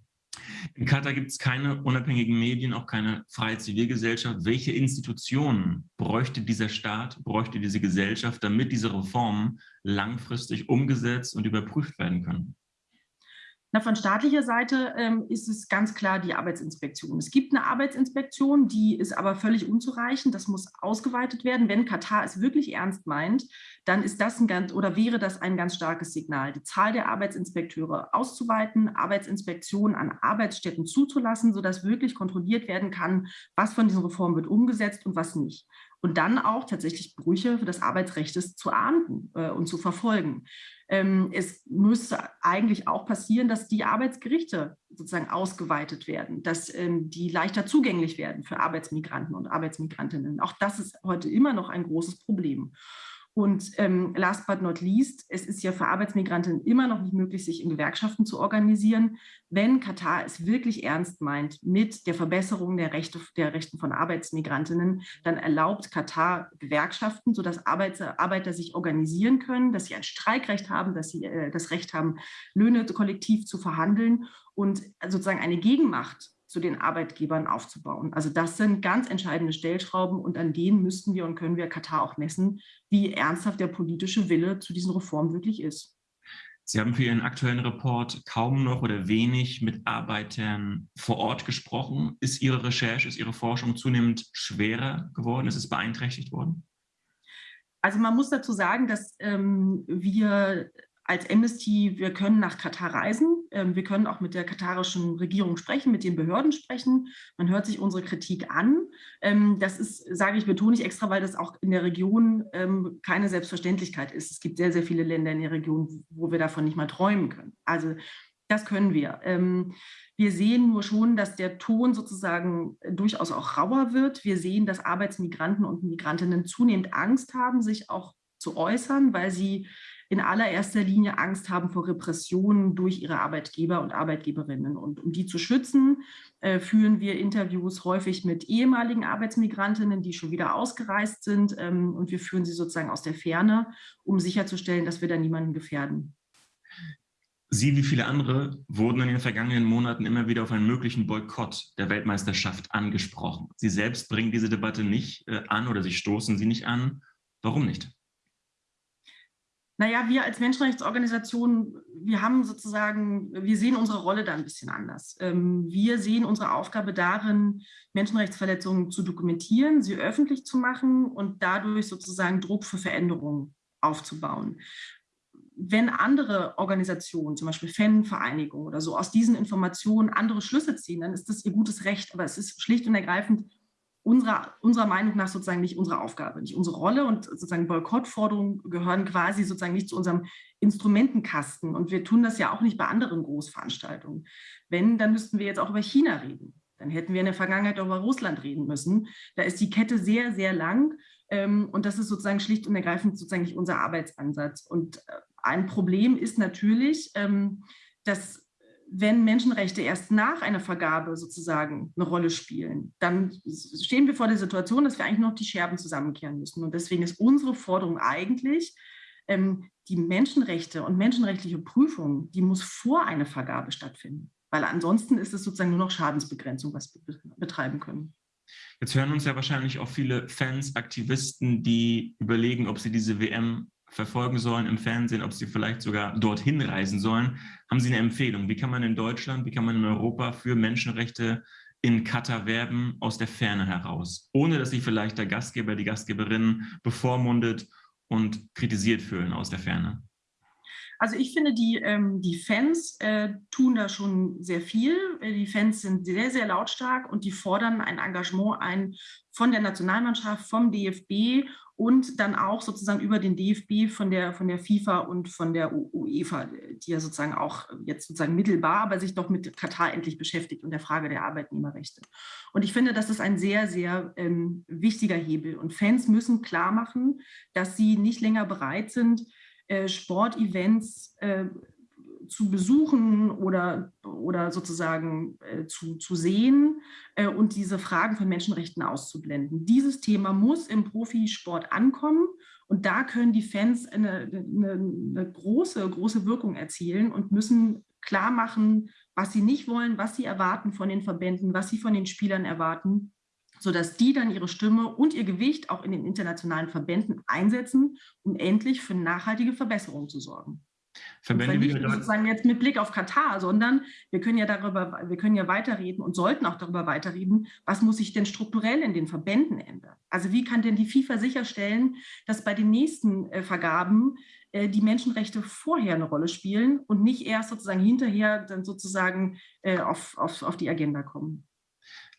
[SPEAKER 3] In Katar gibt es keine unabhängigen Medien, auch keine freie Zivilgesellschaft. Welche Institutionen bräuchte dieser Staat, bräuchte diese Gesellschaft, damit diese Reformen langfristig umgesetzt und überprüft werden können?
[SPEAKER 5] Na, von staatlicher Seite ähm, ist es ganz klar die Arbeitsinspektion. Es gibt eine Arbeitsinspektion, die ist aber völlig unzureichend. Das muss ausgeweitet werden. Wenn Katar es wirklich ernst meint, dann ist das ein ganz oder wäre das ein ganz starkes Signal, die Zahl der Arbeitsinspekteure auszuweiten, Arbeitsinspektionen an Arbeitsstätten zuzulassen, sodass wirklich kontrolliert werden kann, was von diesen Reformen wird umgesetzt und was nicht und dann auch tatsächlich Brüche des Arbeitsrechts zu ahnden äh, und zu verfolgen. Ähm, es müsste eigentlich auch passieren, dass die Arbeitsgerichte sozusagen ausgeweitet werden, dass ähm, die leichter zugänglich werden für Arbeitsmigranten und Arbeitsmigrantinnen. Auch das ist heute immer noch ein großes Problem. Und ähm, last but not least, es ist ja für Arbeitsmigranten immer noch nicht möglich, sich in Gewerkschaften zu organisieren. Wenn Katar es wirklich ernst meint mit der Verbesserung der Rechte der Rechten von Arbeitsmigrantinnen, dann erlaubt Katar Gewerkschaften, sodass Arbeiter, Arbeiter sich organisieren können, dass sie ein Streikrecht haben, dass sie äh, das Recht haben, Löhne kollektiv zu verhandeln und sozusagen eine Gegenmacht zu den Arbeitgebern aufzubauen. Also das sind ganz entscheidende Stellschrauben und an denen müssten wir und können wir Katar auch messen, wie ernsthaft der politische Wille zu diesen Reformen wirklich ist.
[SPEAKER 3] Sie haben für Ihren aktuellen Report kaum noch oder wenig mit Arbeitern vor Ort gesprochen. Ist Ihre Recherche, ist Ihre Forschung zunehmend schwerer geworden? Ist es beeinträchtigt worden?
[SPEAKER 5] Also man muss dazu sagen, dass ähm, wir als Amnesty, wir können nach Katar reisen. Ähm, wir können auch mit der katarischen Regierung sprechen, mit den Behörden sprechen. Man hört sich unsere Kritik an. Ähm, das ist, sage ich, betone ich extra, weil das auch in der Region ähm, keine Selbstverständlichkeit ist. Es gibt sehr, sehr viele Länder in der Region, wo wir davon nicht mal träumen können. Also das können wir. Wir sehen nur schon, dass der Ton sozusagen durchaus auch rauer wird. Wir sehen, dass Arbeitsmigranten und Migrantinnen zunehmend Angst haben, sich auch zu äußern, weil sie in allererster Linie Angst haben vor Repressionen durch ihre Arbeitgeber und Arbeitgeberinnen. Und um die zu schützen, äh, führen wir Interviews häufig mit ehemaligen Arbeitsmigrantinnen, die schon wieder ausgereist sind. Ähm, und wir führen sie sozusagen aus der Ferne, um sicherzustellen, dass wir da niemanden gefährden.
[SPEAKER 6] Sie wie viele andere wurden in den vergangenen Monaten immer wieder auf einen möglichen Boykott der Weltmeisterschaft angesprochen. Sie selbst bringen diese Debatte nicht äh, an oder Sie stoßen sie nicht an. Warum nicht?
[SPEAKER 5] Naja, wir als Menschenrechtsorganisation, wir haben sozusagen, wir sehen unsere Rolle da ein bisschen anders. Ähm, wir sehen unsere Aufgabe darin, Menschenrechtsverletzungen zu dokumentieren, sie öffentlich zu machen und dadurch sozusagen Druck für Veränderungen aufzubauen wenn andere Organisationen, zum Beispiel Fanvereinigungen oder so, aus diesen Informationen andere Schlüsse ziehen, dann ist das ihr gutes Recht. Aber es ist schlicht und ergreifend unserer, unserer Meinung nach sozusagen nicht unsere Aufgabe, nicht unsere Rolle. Und sozusagen Boykottforderungen gehören quasi sozusagen nicht zu unserem Instrumentenkasten. Und wir tun das ja auch nicht bei anderen Großveranstaltungen. Wenn, dann müssten wir jetzt auch über China reden. Dann hätten wir in der Vergangenheit auch über Russland reden müssen. Da ist die Kette sehr, sehr lang. Ähm, und das ist sozusagen schlicht und ergreifend sozusagen nicht unser Arbeitsansatz. Und äh, ein Problem ist natürlich, ähm, dass wenn Menschenrechte erst nach einer Vergabe sozusagen eine Rolle spielen, dann stehen wir vor der Situation, dass wir eigentlich noch die Scherben zusammenkehren müssen. Und deswegen ist unsere Forderung eigentlich, ähm, die Menschenrechte und menschenrechtliche Prüfung, die muss vor einer Vergabe stattfinden. Weil ansonsten ist es sozusagen nur noch Schadensbegrenzung, was wir betreiben können.
[SPEAKER 6] Jetzt hören uns ja wahrscheinlich auch viele Fans, Aktivisten, die überlegen, ob sie diese WM verfolgen sollen im Fernsehen, ob sie vielleicht sogar dorthin reisen sollen. Haben Sie eine Empfehlung? Wie kann man in Deutschland, wie kann man in Europa für Menschenrechte in Katar werben aus der Ferne heraus, ohne dass sich vielleicht der Gastgeber, die Gastgeberin bevormundet und kritisiert fühlen aus der Ferne?
[SPEAKER 5] Also ich finde, die, ähm, die Fans äh, tun da schon sehr viel. Die Fans sind sehr, sehr lautstark und die fordern ein Engagement ein von der Nationalmannschaft, vom DFB und dann auch sozusagen über den DFB von der, von der FIFA und von der UEFA, die ja sozusagen auch jetzt sozusagen mittelbar, aber sich doch mit Katar endlich beschäftigt und der Frage der Arbeitnehmerrechte. Und ich finde, das ist ein sehr, sehr ähm, wichtiger Hebel. Und Fans müssen klar machen, dass sie nicht länger bereit sind, äh, Sportevents äh, zu besuchen oder, oder sozusagen äh, zu, zu sehen äh, und diese Fragen von Menschenrechten auszublenden. Dieses Thema muss im Profisport ankommen und da können die Fans eine, eine, eine große, große Wirkung erzielen und müssen klar machen, was sie nicht wollen, was sie erwarten von den Verbänden, was sie von den Spielern erwarten sodass die dann ihre Stimme und ihr Gewicht auch in den internationalen Verbänden einsetzen, um endlich für nachhaltige Verbesserungen zu sorgen. Verbände und nicht sozusagen jetzt mit Blick auf Katar, sondern wir können ja darüber, wir können ja weiterreden und sollten auch darüber weiterreden, was muss sich denn strukturell in den Verbänden ändern? Also wie kann denn die FIFA sicherstellen, dass bei den nächsten äh, Vergaben äh, die Menschenrechte vorher eine Rolle spielen und nicht erst sozusagen hinterher dann sozusagen äh, auf, auf, auf die Agenda kommen?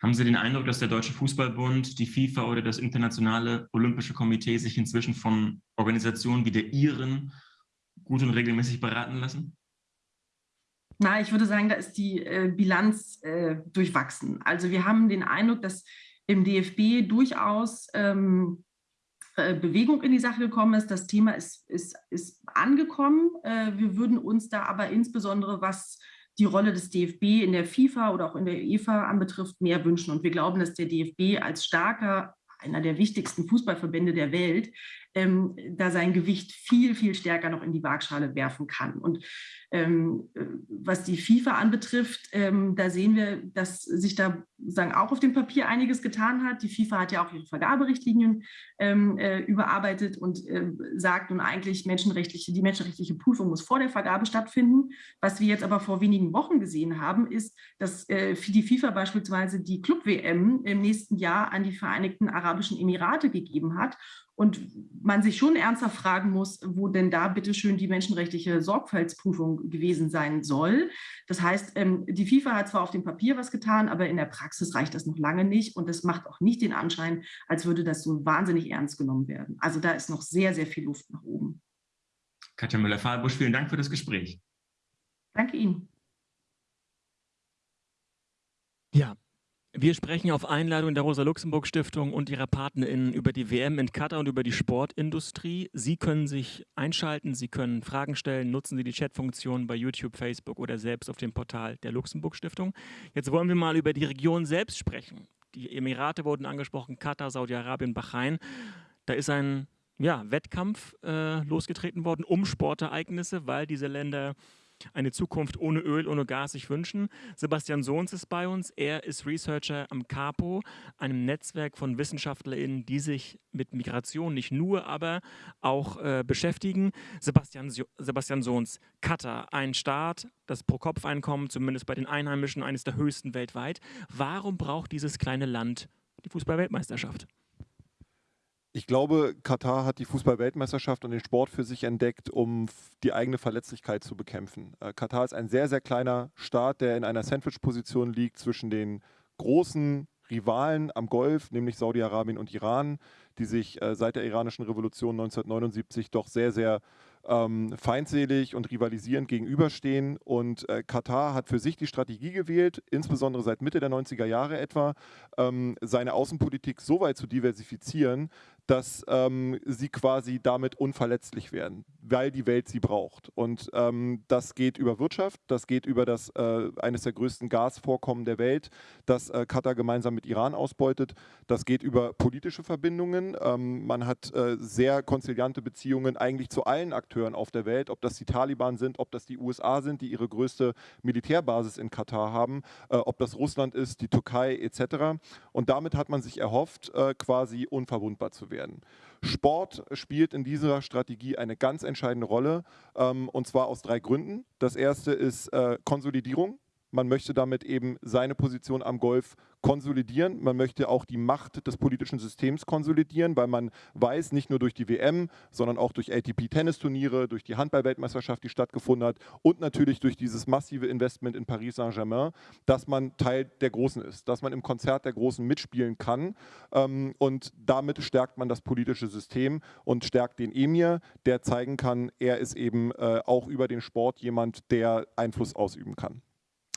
[SPEAKER 6] Haben Sie den Eindruck, dass der Deutsche Fußballbund, die FIFA oder das Internationale Olympische Komitee sich inzwischen von Organisationen wie der Ihren gut und regelmäßig beraten lassen?
[SPEAKER 5] Na, ich würde sagen, da ist die äh, Bilanz äh, durchwachsen. Also wir haben den Eindruck, dass im DFB durchaus ähm, äh, Bewegung in die Sache gekommen ist. Das Thema ist, ist, ist angekommen. Äh, wir würden uns da aber insbesondere, was die Rolle des DFB in der FIFA oder auch in der UEFA anbetrifft, mehr wünschen. Und wir glauben, dass der DFB als starker, einer der wichtigsten Fußballverbände der Welt, ähm, da sein Gewicht viel, viel stärker noch in die Waagschale werfen kann. Und ähm, äh, was die FIFA anbetrifft, ähm, da sehen wir, dass sich da sagen, auch auf dem Papier einiges getan hat. Die FIFA hat ja auch ihre Vergaberichtlinien ähm, äh, überarbeitet und äh, sagt nun eigentlich, menschenrechtliche, die menschenrechtliche Prüfung muss vor der Vergabe stattfinden. Was wir jetzt aber vor wenigen Wochen gesehen haben, ist, dass äh, die FIFA beispielsweise die Club-WM im nächsten Jahr an die Vereinigten Arabischen Emirate gegeben hat und man sich schon ernsthaft fragen muss, wo denn da bitte schön die menschenrechtliche Sorgfaltsprüfung gewesen sein soll. Das heißt, ähm, die FIFA hat zwar auf dem Papier was getan, aber in der Praxis reicht das noch lange nicht und das macht auch nicht den Anschein, als würde das so wahnsinnig ernst genommen werden. Also da ist noch sehr, sehr viel Luft nach oben.
[SPEAKER 6] Katja Müller-Fahlbusch, vielen Dank für das Gespräch.
[SPEAKER 5] Danke Ihnen.
[SPEAKER 3] Ja, Wir sprechen auf Einladung der Rosa-Luxemburg-Stiftung und ihrer PartnerInnen über die WM in Katar und über die Sportindustrie. Sie können sich einschalten, Sie können Fragen stellen, nutzen Sie die Chatfunktion bei YouTube, Facebook oder selbst auf dem Portal der Luxemburg-Stiftung. Jetzt wollen wir mal über die Region selbst sprechen. Die Emirate wurden angesprochen, Katar, Saudi-Arabien, Bahrain. Da ist ein ja, Wettkampf äh, losgetreten worden um Sportereignisse, weil diese Länder eine Zukunft ohne Öl, ohne Gas sich wünschen. Sebastian Sohns ist bei uns. Er ist Researcher am CAPO, einem Netzwerk von WissenschaftlerInnen, die sich mit Migration nicht nur, aber auch äh, beschäftigen. Sebastian, Sebastian Sohns, Katar, ein Staat, das Pro-Kopf-Einkommen, zumindest bei den Einheimischen, eines der höchsten weltweit. Warum braucht dieses kleine Land die Fußball-Weltmeisterschaft?
[SPEAKER 7] Ich glaube, Katar hat die Fußball-Weltmeisterschaft und den Sport für sich entdeckt, um die eigene Verletzlichkeit zu bekämpfen. Äh, Katar ist ein sehr, sehr kleiner Staat, der in einer Sandwich-Position liegt zwischen den großen Rivalen am Golf, nämlich Saudi-Arabien und Iran, die sich äh, seit der iranischen Revolution 1979 doch sehr, sehr ähm, feindselig und rivalisierend gegenüberstehen. Und äh, Katar hat für sich die Strategie gewählt, insbesondere seit Mitte der 90er Jahre etwa, ähm, seine Außenpolitik so weit zu diversifizieren, dass ähm, sie quasi damit unverletzlich werden, weil die Welt sie braucht. Und ähm, das geht über Wirtschaft, das geht über das äh, eines der größten Gasvorkommen der Welt, das äh, Katar gemeinsam mit Iran ausbeutet. Das geht über politische Verbindungen. Ähm, man hat äh, sehr konziliante Beziehungen eigentlich zu allen Akteuren auf der Welt, ob das die Taliban sind, ob das die USA sind, die ihre größte Militärbasis in Katar haben, äh, ob das Russland ist, die Türkei etc. Und damit hat man sich erhofft, äh, quasi unverwundbar zu werden werden. Sport spielt in dieser Strategie eine ganz entscheidende Rolle ähm, und zwar aus drei Gründen. Das erste ist äh, Konsolidierung. Man möchte damit eben seine Position am Golf konsolidieren. Man möchte auch die Macht des politischen Systems konsolidieren, weil man weiß, nicht nur durch die WM, sondern auch durch ATP-Tennisturniere, durch die Handball-Weltmeisterschaft, die stattgefunden hat und natürlich durch dieses massive Investment in Paris Saint-Germain, dass man Teil der Großen ist, dass man im Konzert der Großen mitspielen kann. Ähm, und damit stärkt man das politische System und stärkt den Emir, der zeigen kann, er ist eben äh, auch über den Sport jemand, der Einfluss ausüben kann.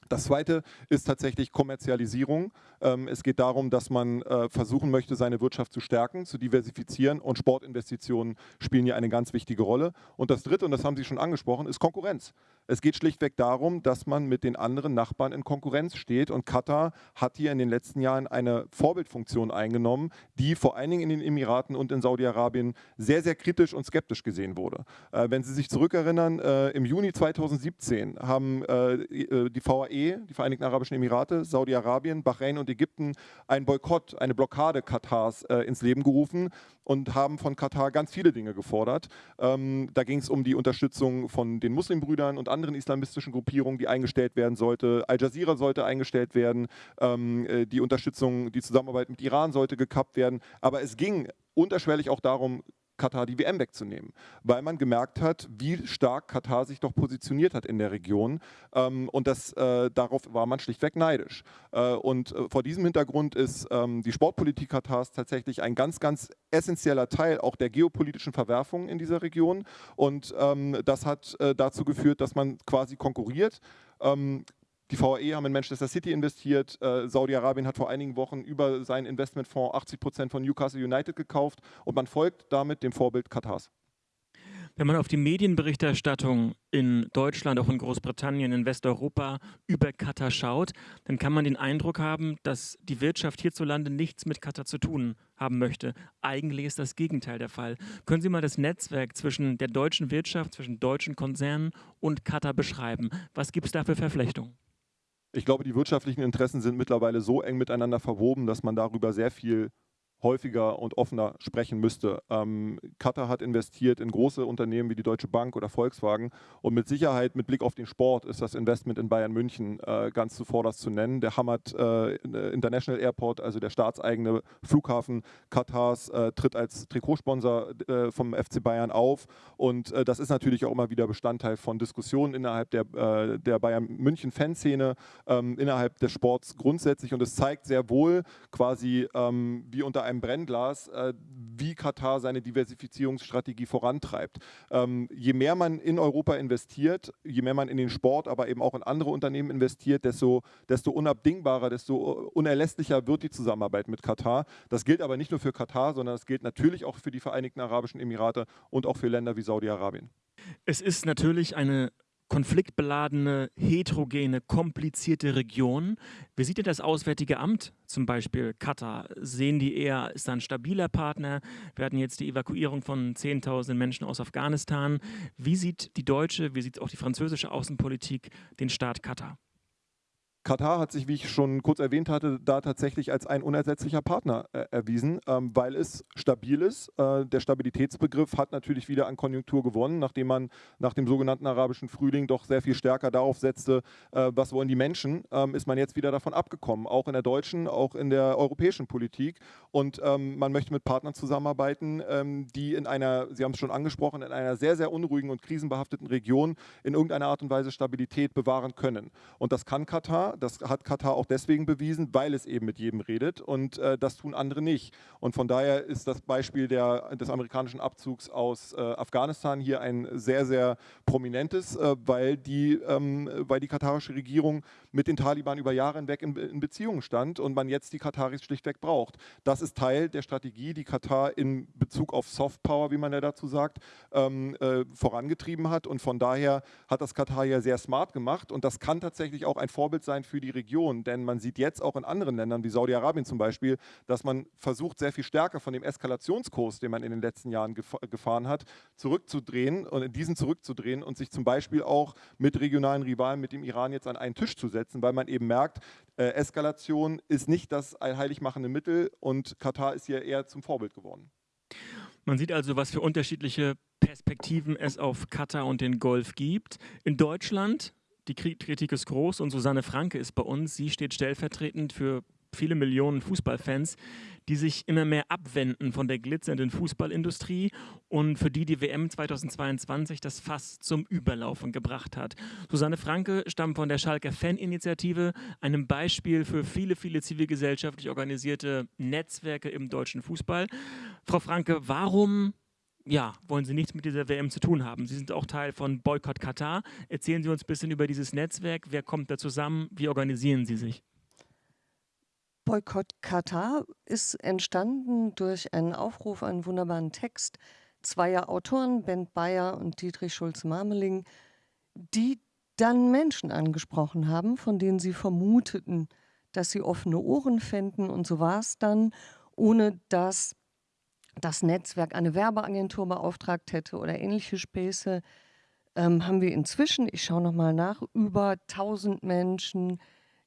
[SPEAKER 7] Das zweite ist tatsächlich Kommerzialisierung. Ähm, es geht darum, dass man äh, versuchen möchte, seine Wirtschaft zu stärken, zu diversifizieren und Sportinvestitionen spielen hier eine ganz wichtige Rolle. Und das dritte, und das haben Sie schon angesprochen, ist Konkurrenz. Es geht schlichtweg darum, dass man mit den anderen Nachbarn in Konkurrenz steht und Katar hat hier in den letzten Jahren eine Vorbildfunktion eingenommen, die vor allen Dingen in den Emiraten und in Saudi-Arabien sehr, sehr kritisch und skeptisch gesehen wurde. Äh, wenn Sie sich zurückerinnern, äh, im Juni 2017 haben die VAE die Vereinigten Arabischen Emirate, Saudi-Arabien, Bahrain und Ägypten einen Boykott, eine Blockade Katars äh, ins Leben gerufen und haben von Katar ganz viele Dinge gefordert. Ähm, da ging es um die Unterstützung von den Muslimbrüdern und anderen islamistischen Gruppierungen, die eingestellt werden sollte. Al Jazeera sollte eingestellt werden. Ähm, äh, die Unterstützung, die Zusammenarbeit mit Iran sollte gekappt werden. Aber es ging unterschwellig auch darum, Katar die WM wegzunehmen, weil man gemerkt hat, wie stark Katar sich doch positioniert hat in der Region ähm, und das, äh, darauf war man schlichtweg neidisch. Äh, und äh, vor diesem Hintergrund ist ähm, die Sportpolitik Katars tatsächlich ein ganz, ganz essentieller Teil auch der geopolitischen Verwerfungen in dieser Region und ähm, das hat äh, dazu geführt, dass man quasi konkurriert. Die VAE haben in Manchester City investiert. Äh, Saudi-Arabien hat vor einigen Wochen über seinen Investmentfonds 80 Prozent von Newcastle United gekauft und man folgt damit dem Vorbild Katars.
[SPEAKER 3] Wenn man auf die Medienberichterstattung in Deutschland, auch in Großbritannien, in Westeuropa über Katar schaut, dann kann man den Eindruck haben, dass die Wirtschaft hierzulande nichts mit Katar zu tun haben möchte. Eigentlich ist das Gegenteil der Fall. Können Sie mal das Netzwerk zwischen der deutschen Wirtschaft, zwischen deutschen Konzernen und Katar beschreiben? Was gibt es da für Verflechtungen?
[SPEAKER 7] Ich glaube, die wirtschaftlichen Interessen sind mittlerweile so eng miteinander verwoben, dass man darüber sehr viel häufiger und offener sprechen müsste. Ähm, Qatar hat investiert in große Unternehmen wie die Deutsche Bank oder Volkswagen und mit Sicherheit mit Blick auf den Sport ist das Investment in Bayern München äh, ganz zuvorderst zu nennen. Der Hamad äh, International Airport, also der staatseigene Flughafen Katars, äh, tritt als Trikotsponsor äh, vom FC Bayern auf und äh, das ist natürlich auch immer wieder Bestandteil von Diskussionen innerhalb der, äh, der Bayern München Fanszene, ähm, innerhalb des Sports grundsätzlich und es zeigt sehr wohl quasi, ähm, wie unter einem einem Brennglas, äh, wie Katar seine Diversifizierungsstrategie vorantreibt. Ähm, je mehr man in Europa investiert, je mehr man in den Sport, aber eben auch in andere Unternehmen investiert, desto, desto unabdingbarer, desto unerlässlicher wird die Zusammenarbeit mit Katar. Das gilt aber nicht nur für Katar, sondern das gilt natürlich auch für die Vereinigten Arabischen Emirate und auch für Länder wie Saudi-Arabien.
[SPEAKER 3] Es ist natürlich eine konfliktbeladene, heterogene, komplizierte Region. Wie sieht denn das Auswärtige Amt zum Beispiel Katar? Sehen die eher, ist da ein stabiler Partner? Wir hatten jetzt die Evakuierung von 10.000 Menschen aus Afghanistan. Wie sieht die deutsche, wie sieht auch die französische Außenpolitik den Staat Katar?
[SPEAKER 7] Katar hat sich, wie ich schon kurz erwähnt hatte, da tatsächlich als ein unersetzlicher Partner äh, erwiesen, ähm, weil es stabil ist. Äh, der Stabilitätsbegriff hat natürlich wieder an Konjunktur gewonnen, nachdem man nach dem sogenannten arabischen Frühling doch sehr viel stärker darauf setzte, äh, was wollen die Menschen, ähm, ist man jetzt wieder davon abgekommen, auch in der deutschen, auch in der europäischen Politik. Und ähm, man möchte mit Partnern zusammenarbeiten, ähm, die in einer, Sie haben es schon angesprochen, in einer sehr, sehr unruhigen und krisenbehafteten Region in irgendeiner Art und Weise Stabilität bewahren können. Und das kann Katar das hat Katar auch deswegen bewiesen, weil es eben mit jedem redet und äh, das tun andere nicht. Und von daher ist das Beispiel der, des amerikanischen Abzugs aus äh, Afghanistan hier ein sehr, sehr prominentes, äh, weil, die, ähm, weil die katarische Regierung mit den Taliban über Jahre hinweg in, in Beziehung stand und man jetzt die Kataris schlichtweg braucht. Das ist Teil der Strategie, die Katar in Bezug auf Softpower, wie man ja dazu sagt, ähm, äh, vorangetrieben hat. Und von daher hat das Katar ja sehr smart gemacht und das kann tatsächlich auch ein Vorbild sein für die Region, denn man sieht jetzt auch in anderen Ländern wie Saudi-Arabien zum Beispiel, dass man versucht, sehr viel stärker von dem Eskalationskurs, den man in den letzten Jahren gef gefahren hat, zurückzudrehen und in diesen zurückzudrehen und sich zum Beispiel auch mit regionalen Rivalen, mit dem Iran jetzt an einen Tisch zu setzen, weil man eben merkt, äh, Eskalation ist nicht das allheiligmachende Mittel und Katar ist hier eher zum Vorbild geworden.
[SPEAKER 3] Man sieht also, was für unterschiedliche Perspektiven es auf Katar und den Golf gibt. In Deutschland die Kritik ist groß und Susanne Franke ist bei uns. Sie steht stellvertretend für viele Millionen Fußballfans, die sich immer mehr abwenden von der glitzernden Fußballindustrie und für die die WM 2022 das Fass zum Überlaufen gebracht hat. Susanne Franke stammt von der Schalker Faninitiative, einem Beispiel für viele, viele zivilgesellschaftlich organisierte Netzwerke im deutschen Fußball. Frau Franke, warum ja, wollen Sie nichts mit dieser WM zu tun haben. Sie sind auch Teil von Boykott Katar. Erzählen Sie uns ein bisschen über dieses Netzwerk. Wer kommt da zusammen? Wie organisieren Sie sich?
[SPEAKER 8] Boykott Katar ist entstanden durch einen Aufruf, einen wunderbaren Text zweier Autoren, Bent Bayer und Dietrich Schulz-Marmeling, die dann Menschen angesprochen haben, von denen sie vermuteten, dass sie offene Ohren fänden. Und so war es dann, ohne dass das Netzwerk eine Werbeagentur beauftragt hätte oder ähnliche Späße, ähm, haben wir inzwischen, ich schaue nochmal nach, über 1000 Menschen,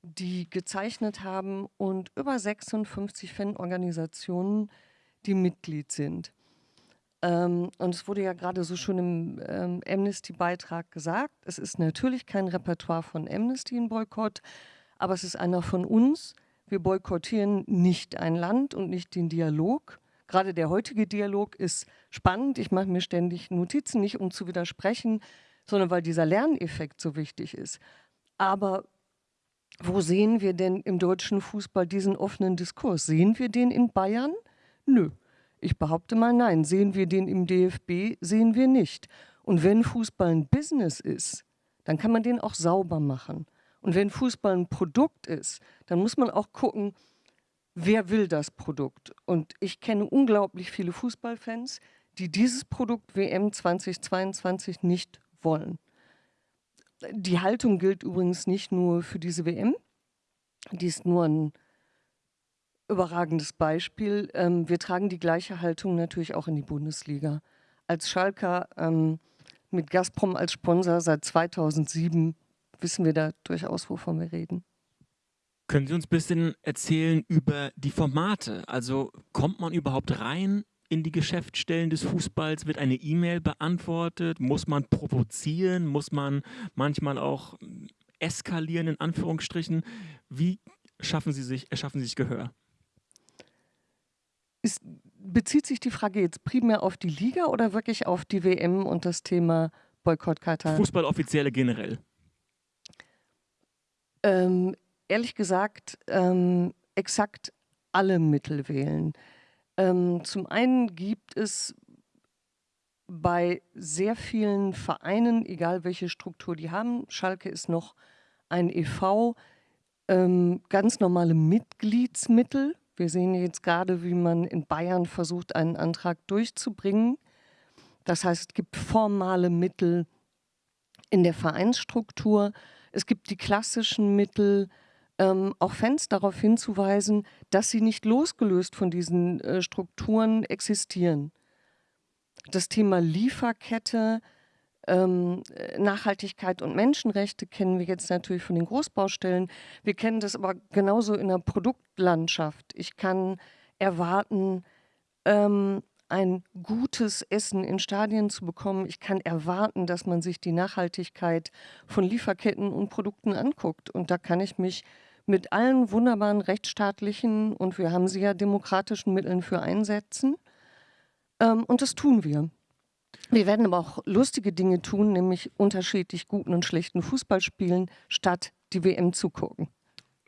[SPEAKER 8] die gezeichnet haben und über 56 Fanorganisationen, die Mitglied sind. Ähm, und es wurde ja gerade so schon im ähm, Amnesty-Beitrag gesagt, es ist natürlich kein Repertoire von Amnesty in Boykott, aber es ist einer von uns. Wir boykottieren nicht ein Land und nicht den Dialog, Gerade der heutige Dialog ist spannend. Ich mache mir ständig Notizen, nicht um zu widersprechen, sondern weil dieser Lerneffekt so wichtig ist. Aber wo sehen wir denn im deutschen Fußball diesen offenen Diskurs? Sehen wir den in Bayern? Nö. Ich behaupte mal nein. Sehen wir den im DFB? Sehen wir nicht. Und wenn Fußball ein Business ist, dann kann man den auch sauber machen. Und wenn Fußball ein Produkt ist, dann muss man auch gucken, wer will das Produkt? Und ich kenne unglaublich viele Fußballfans, die dieses Produkt WM 2022 nicht wollen. Die Haltung gilt übrigens nicht nur für diese WM, die ist nur ein überragendes Beispiel. Ähm, wir tragen die gleiche Haltung natürlich auch in die Bundesliga. Als Schalker ähm, mit Gazprom als Sponsor seit 2007 wissen wir da durchaus, wovon wir reden.
[SPEAKER 3] Können Sie uns ein bisschen erzählen über die Formate? Also kommt man überhaupt rein in die Geschäftsstellen des Fußballs? Wird eine E-Mail beantwortet? Muss man provozieren? Muss man manchmal auch eskalieren, in Anführungsstrichen? Wie schaffen Sie sich, erschaffen Sie sich Gehör?
[SPEAKER 8] Ist, bezieht sich die Frage jetzt primär auf die Liga oder wirklich auf die WM und das Thema Boykott Katar?
[SPEAKER 3] Fußballoffizielle generell.
[SPEAKER 8] Ähm, ehrlich gesagt ähm, exakt alle Mittel wählen. Ähm, zum einen gibt es bei sehr vielen Vereinen, egal welche Struktur die haben, Schalke ist noch ein EV, ähm, ganz normale Mitgliedsmittel. Wir sehen jetzt gerade, wie man in Bayern versucht, einen Antrag durchzubringen. Das heißt, es gibt formale Mittel in der Vereinsstruktur. Es gibt die klassischen Mittel, ähm, auch Fans darauf hinzuweisen, dass sie nicht losgelöst von diesen äh, Strukturen existieren. Das Thema Lieferkette, ähm, Nachhaltigkeit und Menschenrechte kennen wir jetzt natürlich von den Großbaustellen. Wir kennen das aber genauso in der Produktlandschaft. Ich kann erwarten, ähm, ein gutes Essen in Stadien zu bekommen. Ich kann erwarten, dass man sich die Nachhaltigkeit von Lieferketten und Produkten anguckt. Und da kann ich mich mit allen wunderbaren rechtsstaatlichen und wir haben sie ja demokratischen Mitteln für einsetzen. Ähm, und das tun wir. Wir werden aber auch lustige Dinge tun, nämlich unterschiedlich guten und schlechten Fußball spielen, statt die WM zu gucken.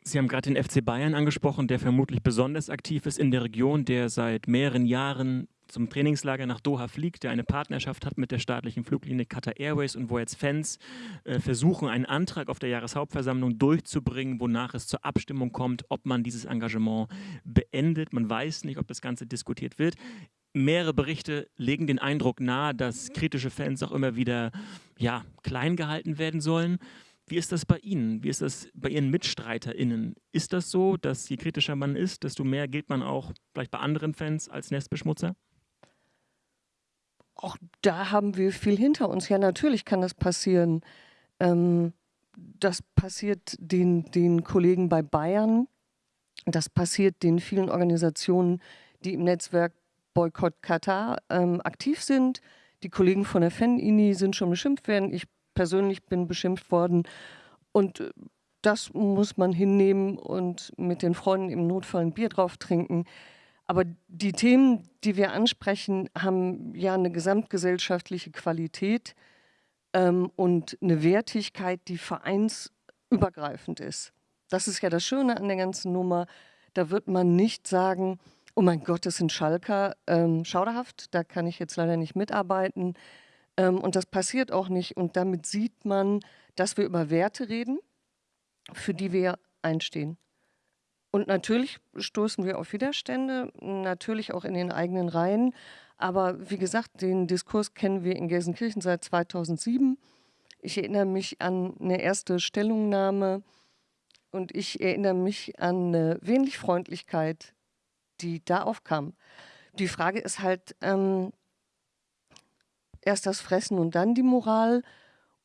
[SPEAKER 3] Sie haben gerade den FC Bayern angesprochen, der vermutlich besonders aktiv ist in der Region, der seit mehreren Jahren zum Trainingslager nach Doha fliegt, der eine Partnerschaft hat mit der staatlichen Fluglinie Qatar Airways und wo jetzt Fans äh, versuchen, einen Antrag auf der Jahreshauptversammlung durchzubringen, wonach es zur Abstimmung kommt, ob man dieses Engagement beendet. Man weiß nicht, ob das Ganze diskutiert wird. Mehrere Berichte legen den Eindruck nahe, dass kritische Fans auch immer wieder ja, klein gehalten werden sollen. Wie ist das bei Ihnen? Wie ist das bei Ihren MitstreiterInnen? Ist das so, dass je kritischer man ist, desto mehr gilt man auch vielleicht bei anderen Fans als Nestbeschmutzer?
[SPEAKER 8] Auch da haben wir viel hinter uns. Ja, natürlich kann das passieren. Ähm, das passiert den, den Kollegen bei Bayern, das passiert den vielen Organisationen, die im Netzwerk Boykott Katar ähm, aktiv sind. Die Kollegen von der Fan-INI sind schon beschimpft worden. Ich persönlich bin beschimpft worden. Und äh, das muss man hinnehmen und mit den Freunden im Notfall ein Bier drauf trinken. Aber die Themen, die wir ansprechen, haben ja eine gesamtgesellschaftliche Qualität ähm, und eine Wertigkeit, die vereinsübergreifend ist. Das ist ja das Schöne an der ganzen Nummer. Da wird man nicht sagen, oh mein Gott, das sind Schalker, ähm, schauderhaft, da kann ich jetzt leider nicht mitarbeiten. Ähm, und das passiert auch nicht. Und damit sieht man, dass wir über Werte reden, für die wir einstehen. Und natürlich stoßen wir auf Widerstände, natürlich auch in den eigenen Reihen. Aber wie gesagt, den Diskurs kennen wir in Gelsenkirchen seit 2007. Ich erinnere mich an eine erste Stellungnahme und ich erinnere mich an eine wenig Freundlichkeit, die da aufkam. Die Frage ist halt, ähm, erst das Fressen und dann die Moral?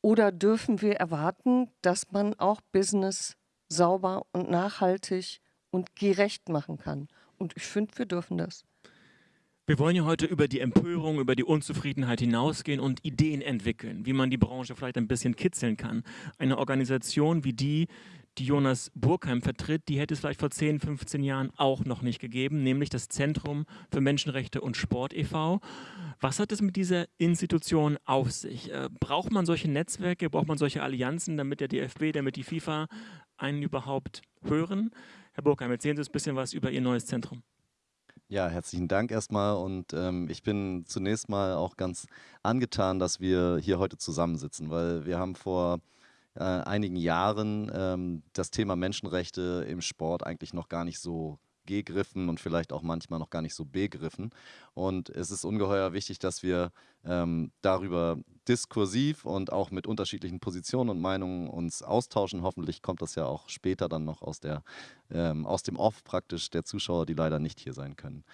[SPEAKER 8] Oder dürfen wir erwarten, dass man auch Business sauber und nachhaltig und gerecht machen kann. Und ich finde, wir dürfen das.
[SPEAKER 3] Wir wollen ja heute über die Empörung, über die Unzufriedenheit hinausgehen und Ideen entwickeln, wie man die Branche vielleicht ein bisschen kitzeln kann. Eine Organisation wie die, die Jonas Burkheim vertritt, die hätte es vielleicht vor 10, 15 Jahren auch noch nicht gegeben, nämlich das Zentrum für Menschenrechte und Sport e.V. Was hat es mit dieser Institution auf sich? Äh, braucht man solche Netzwerke, braucht man solche Allianzen, damit der DFB, damit die FIFA einen überhaupt hören? Herr Burkheim, erzählen Sie uns ein bisschen was über Ihr neues Zentrum.
[SPEAKER 9] Ja, herzlichen Dank erstmal und ähm, ich bin zunächst mal auch ganz angetan, dass wir hier heute zusammensitzen, weil wir haben vor äh, einigen Jahren ähm, das Thema Menschenrechte im Sport eigentlich noch gar nicht so gegriffen und vielleicht auch manchmal noch gar nicht so begriffen. Und es ist ungeheuer wichtig, dass wir ähm, darüber diskursiv und auch mit unterschiedlichen Positionen und Meinungen uns austauschen. Hoffentlich kommt das ja auch später dann noch aus, der, ähm, aus dem Off praktisch der Zuschauer, die leider nicht hier sein können.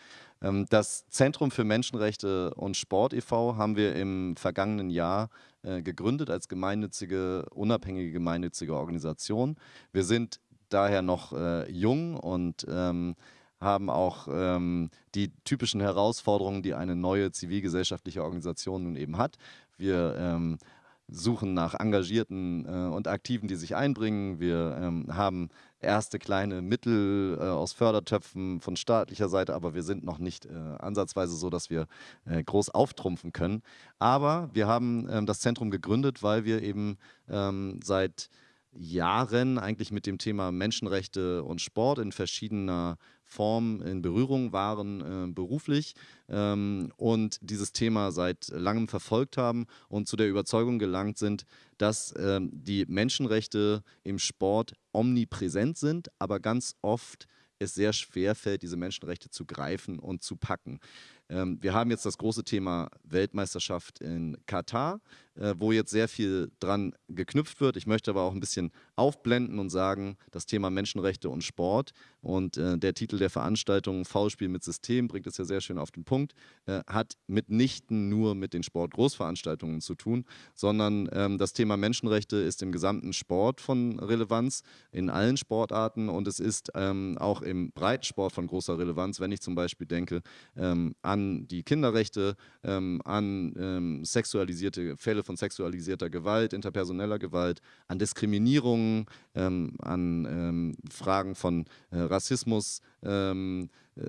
[SPEAKER 9] Ähm, das Zentrum für Menschenrechte und Sport e.V. haben wir im vergangenen Jahr äh, gegründet als gemeinnützige, unabhängige gemeinnützige Organisation. Wir sind daher noch äh, jung und ähm, haben auch ähm, die typischen Herausforderungen, die eine neue zivilgesellschaftliche Organisation nun eben hat. Wir ähm, suchen nach Engagierten äh, und Aktiven, die sich einbringen. Wir ähm, haben erste kleine Mittel äh, aus Fördertöpfen von staatlicher Seite, aber wir sind noch nicht äh, ansatzweise so, dass wir äh, groß auftrumpfen können. Aber wir haben ähm, das Zentrum gegründet, weil wir eben ähm, seit Jahren eigentlich mit dem Thema Menschenrechte und Sport in verschiedener Form in Berührung waren äh, beruflich ähm, und dieses Thema seit langem verfolgt haben und zu der Überzeugung gelangt sind, dass ähm, die Menschenrechte im Sport omnipräsent sind, aber ganz oft es sehr schwer fällt, diese Menschenrechte zu greifen und zu packen. Ähm, wir haben jetzt das große Thema Weltmeisterschaft in Katar, wo jetzt sehr viel dran geknüpft wird. Ich möchte aber auch ein bisschen aufblenden und sagen, das Thema Menschenrechte und Sport und äh, der Titel der Veranstaltung Foulspiel mit System bringt es ja sehr schön auf den Punkt, äh, hat mitnichten nur mit den Sportgroßveranstaltungen zu tun, sondern ähm, das Thema Menschenrechte ist im gesamten Sport von Relevanz, in allen Sportarten und es ist ähm, auch im Breitensport von großer Relevanz, wenn ich zum Beispiel denke ähm, an die Kinderrechte, ähm, an ähm, sexualisierte Fälle von sexualisierter Gewalt, interpersoneller Gewalt, an Diskriminierungen, ähm, an Fragen von äh, Rassismus ähm, äh,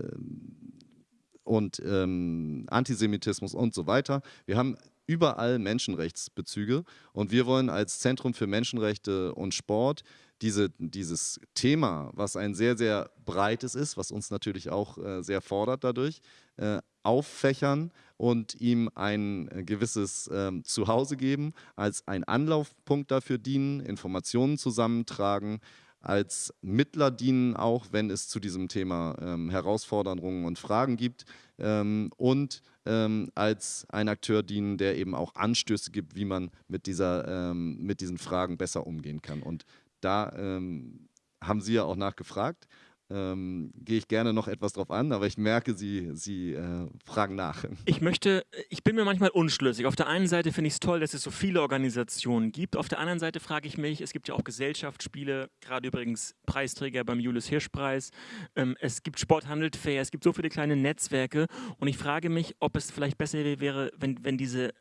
[SPEAKER 9] und ähm, Antisemitismus und so weiter. Wir haben überall Menschenrechtsbezüge und wir wollen als Zentrum für Menschenrechte und Sport diese, dieses Thema, was ein sehr, sehr breites ist, was uns natürlich auch äh, sehr fordert dadurch, äh, auffächern und ihm ein äh, gewisses ähm, Zuhause geben, als ein Anlaufpunkt dafür dienen, Informationen zusammentragen, als Mittler dienen, auch wenn es zu diesem Thema ähm, Herausforderungen und Fragen gibt ähm, und ähm, als ein Akteur dienen, der eben auch Anstöße gibt, wie man mit, dieser, ähm, mit diesen Fragen besser umgehen kann. Und da ähm, haben Sie ja auch nachgefragt ähm, gehe ich gerne noch etwas drauf an, aber ich merke, Sie, Sie äh, fragen nach.
[SPEAKER 3] Ich möchte, ich bin mir manchmal unschlüssig. Auf der einen Seite finde ich es toll, dass es so viele Organisationen gibt. Auf der anderen Seite frage ich mich, es gibt ja auch Gesellschaftsspiele, gerade übrigens Preisträger beim Julius Hirsch Preis. Ähm, es gibt Sporthandel Fair, es gibt so viele kleine Netzwerke und ich frage mich, ob es vielleicht besser wäre, wenn, wenn diese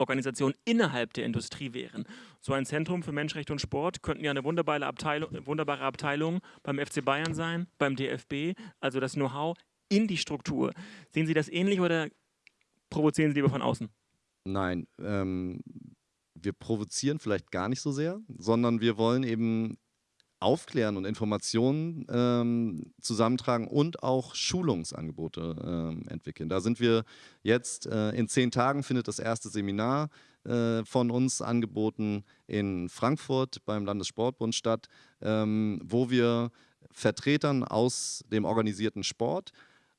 [SPEAKER 3] Organisationen innerhalb der Industrie wären. So ein Zentrum für Menschenrechte und Sport könnten ja eine wunderbare Abteilung, wunderbare Abteilung beim FC Bayern sein, beim DFB, also das Know-how in die Struktur. Sehen Sie das ähnlich oder provozieren Sie lieber von außen?
[SPEAKER 9] Nein, ähm, wir provozieren vielleicht gar nicht so sehr, sondern wir wollen eben aufklären und Informationen ähm, zusammentragen und auch Schulungsangebote ähm, entwickeln. Da sind wir jetzt, äh, in zehn Tagen findet das erste Seminar äh, von uns angeboten in Frankfurt beim Landessportbund statt, ähm, wo wir Vertretern aus dem organisierten Sport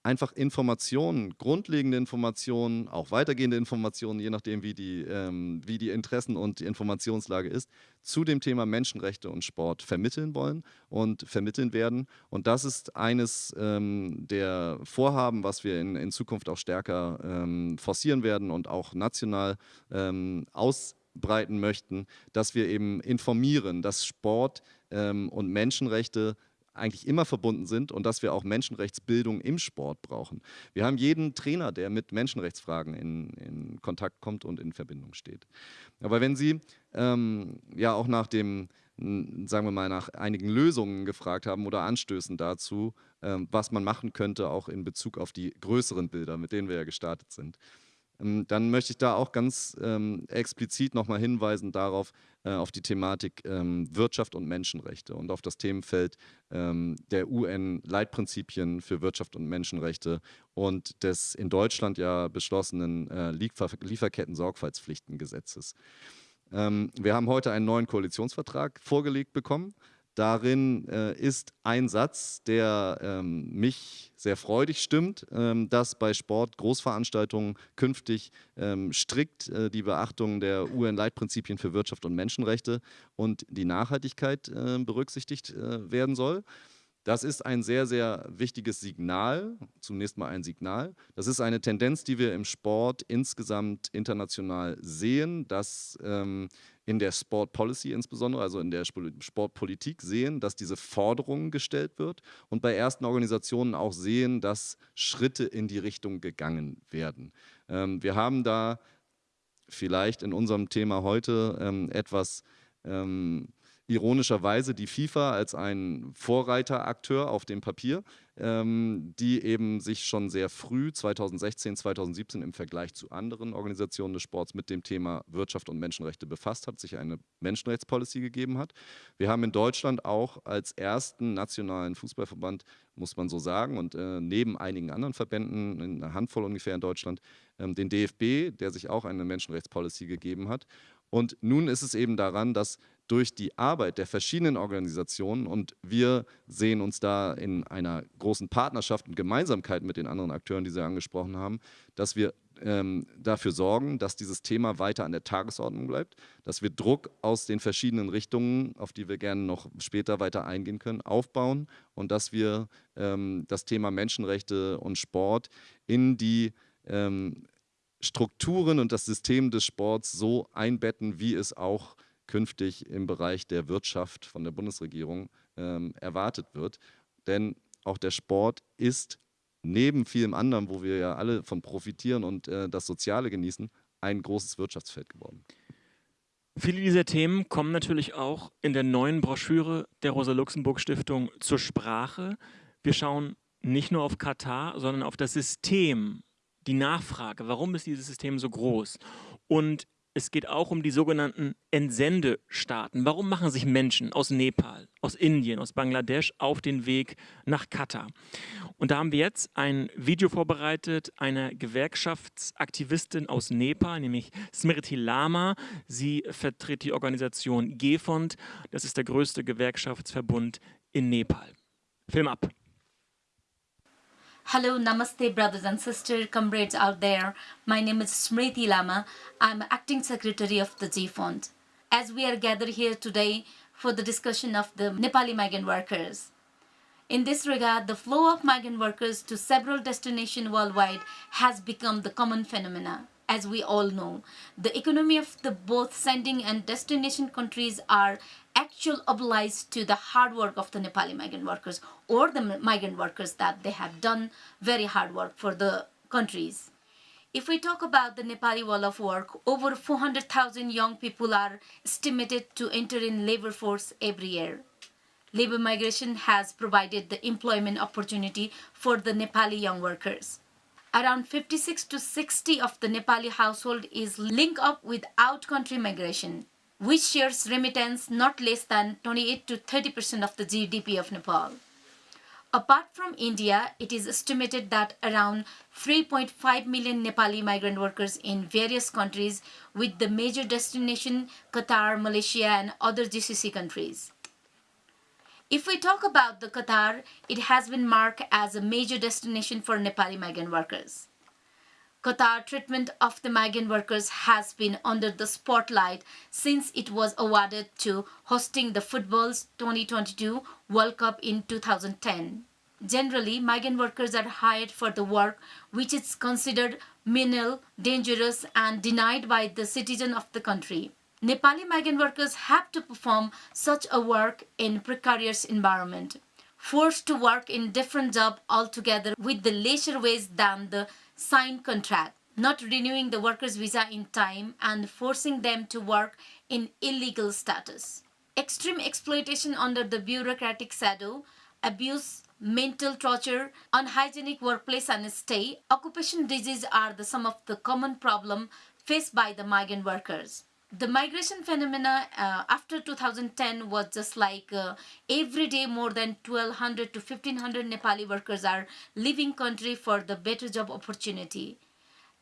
[SPEAKER 9] einfach Informationen, grundlegende Informationen, auch weitergehende Informationen, je nachdem, wie die, ähm, wie die Interessen und die Informationslage ist, zu dem Thema Menschenrechte und Sport vermitteln wollen und vermitteln werden. Und das ist eines ähm, der Vorhaben, was wir in, in Zukunft auch stärker ähm, forcieren werden und auch national ähm, ausbreiten möchten, dass wir eben informieren, dass Sport ähm, und Menschenrechte eigentlich immer verbunden sind und dass wir auch Menschenrechtsbildung im Sport brauchen. Wir haben jeden Trainer, der mit Menschenrechtsfragen in, in Kontakt kommt und in Verbindung steht. Aber wenn Sie ähm, ja auch nach dem, sagen wir mal, nach einigen Lösungen gefragt haben oder Anstößen dazu, ähm, was man machen könnte, auch in Bezug auf die größeren Bilder, mit denen wir ja gestartet sind, dann möchte ich da auch ganz ähm, explizit nochmal hinweisen darauf, äh, auf die Thematik ähm, Wirtschaft und Menschenrechte und auf das Themenfeld ähm, der UN-Leitprinzipien für Wirtschaft und Menschenrechte und des in Deutschland ja beschlossenen äh, Liefer Lieferketten-Sorgfaltspflichtengesetzes. Ähm, wir haben heute einen neuen Koalitionsvertrag vorgelegt bekommen. Darin äh, ist ein Satz, der ähm, mich sehr freudig stimmt, ähm, dass bei Sport-Großveranstaltungen künftig ähm, strikt äh, die Beachtung der UN-Leitprinzipien für Wirtschaft und Menschenrechte und die Nachhaltigkeit äh, berücksichtigt äh, werden soll. Das ist ein sehr, sehr wichtiges Signal, zunächst mal ein Signal. Das ist eine Tendenz, die wir im Sport insgesamt international sehen, dass ähm, in der Sport Policy insbesondere, also in der Sportpolitik sehen, dass diese Forderung gestellt wird und bei ersten Organisationen auch sehen, dass Schritte in die Richtung gegangen werden. Ähm, wir haben da vielleicht in unserem Thema heute ähm, etwas ähm, ironischerweise die FIFA als ein Vorreiterakteur auf dem Papier, ähm, die eben sich schon sehr früh, 2016, 2017 im Vergleich zu anderen Organisationen des Sports mit dem Thema Wirtschaft und Menschenrechte befasst hat, sich eine Menschenrechtspolicy gegeben hat. Wir haben in Deutschland auch als ersten nationalen Fußballverband, muss man so sagen, und äh, neben einigen anderen Verbänden, in einer Handvoll ungefähr in Deutschland, ähm, den DFB, der sich auch eine Menschenrechtspolicy gegeben hat. Und nun ist es eben daran, dass durch die Arbeit der verschiedenen Organisationen und wir sehen uns da in einer großen Partnerschaft und Gemeinsamkeit mit den anderen Akteuren, die Sie angesprochen haben, dass wir ähm, dafür sorgen, dass dieses Thema weiter an der Tagesordnung bleibt, dass wir Druck aus den verschiedenen Richtungen, auf die wir gerne noch später weiter eingehen können, aufbauen und dass wir ähm, das Thema Menschenrechte und Sport in die ähm, Strukturen und das System des Sports so einbetten, wie es auch künftig im Bereich der Wirtschaft von der Bundesregierung ähm, erwartet wird. Denn auch der Sport ist neben vielem anderen, wo wir ja alle von profitieren und äh, das Soziale genießen, ein großes Wirtschaftsfeld geworden.
[SPEAKER 3] Viele dieser Themen kommen natürlich auch in der neuen Broschüre der Rosa-Luxemburg-Stiftung zur Sprache. Wir schauen nicht nur auf Katar, sondern auf das System, die Nachfrage. Warum ist dieses System so groß? Und es geht auch um die sogenannten Entsendestaaten. Warum machen sich Menschen aus Nepal, aus Indien, aus Bangladesch auf den Weg nach Katar? Und da haben wir jetzt ein Video vorbereitet einer Gewerkschaftsaktivistin aus Nepal, nämlich Smriti Lama. Sie vertritt die Organisation GEFOND. Das ist der größte Gewerkschaftsverbund in Nepal. Film ab.
[SPEAKER 10] Hello, namaste, brothers and sisters, comrades out there. My name is Smriti Lama. I'm acting secretary of the G Fund. As we are gathered here today for the discussion of the Nepali migrant workers. In this regard, the flow of migrant workers to several destinations worldwide has become the common phenomena as we all know. The economy of the both sending and destination countries are actual obliged to the hard work of the Nepali migrant workers or the migrant workers that they have done very hard work for the countries. If we talk about the Nepali wall of work, over 400,000 young people are estimated to enter in labor force every year. Labor migration has provided the employment opportunity for the Nepali young workers around 56 to 60 of the Nepali household is linked up with out-country migration, which shares remittance not less than 28 to 30% of the GDP of Nepal. Apart from India, it is estimated that around 3.5 million Nepali migrant workers in various countries with the major destination Qatar, Malaysia and other GCC countries. If we talk about the Qatar, it has been marked as a major destination for Nepali migrant workers. Qatar treatment of the migrant workers has been under the spotlight since it was awarded to hosting the football's 2022 World Cup in 2010. Generally, migrant workers are hired for the work which is considered menial, dangerous and denied by the citizen of the country. Nepali migrant workers have to perform such a work in precarious environment, forced to work in different job altogether with the lesser wage than the signed contract, not renewing the workers visa in time and forcing them to work in illegal status. Extreme exploitation under the bureaucratic shadow, abuse, mental torture, unhygienic workplace and stay, occupation disease are the some of the common problem faced by the migrant workers the migration phenomena uh, after 2010 was just like uh, every day more than 1200 to 1500 nepali workers are leaving country for the better job opportunity.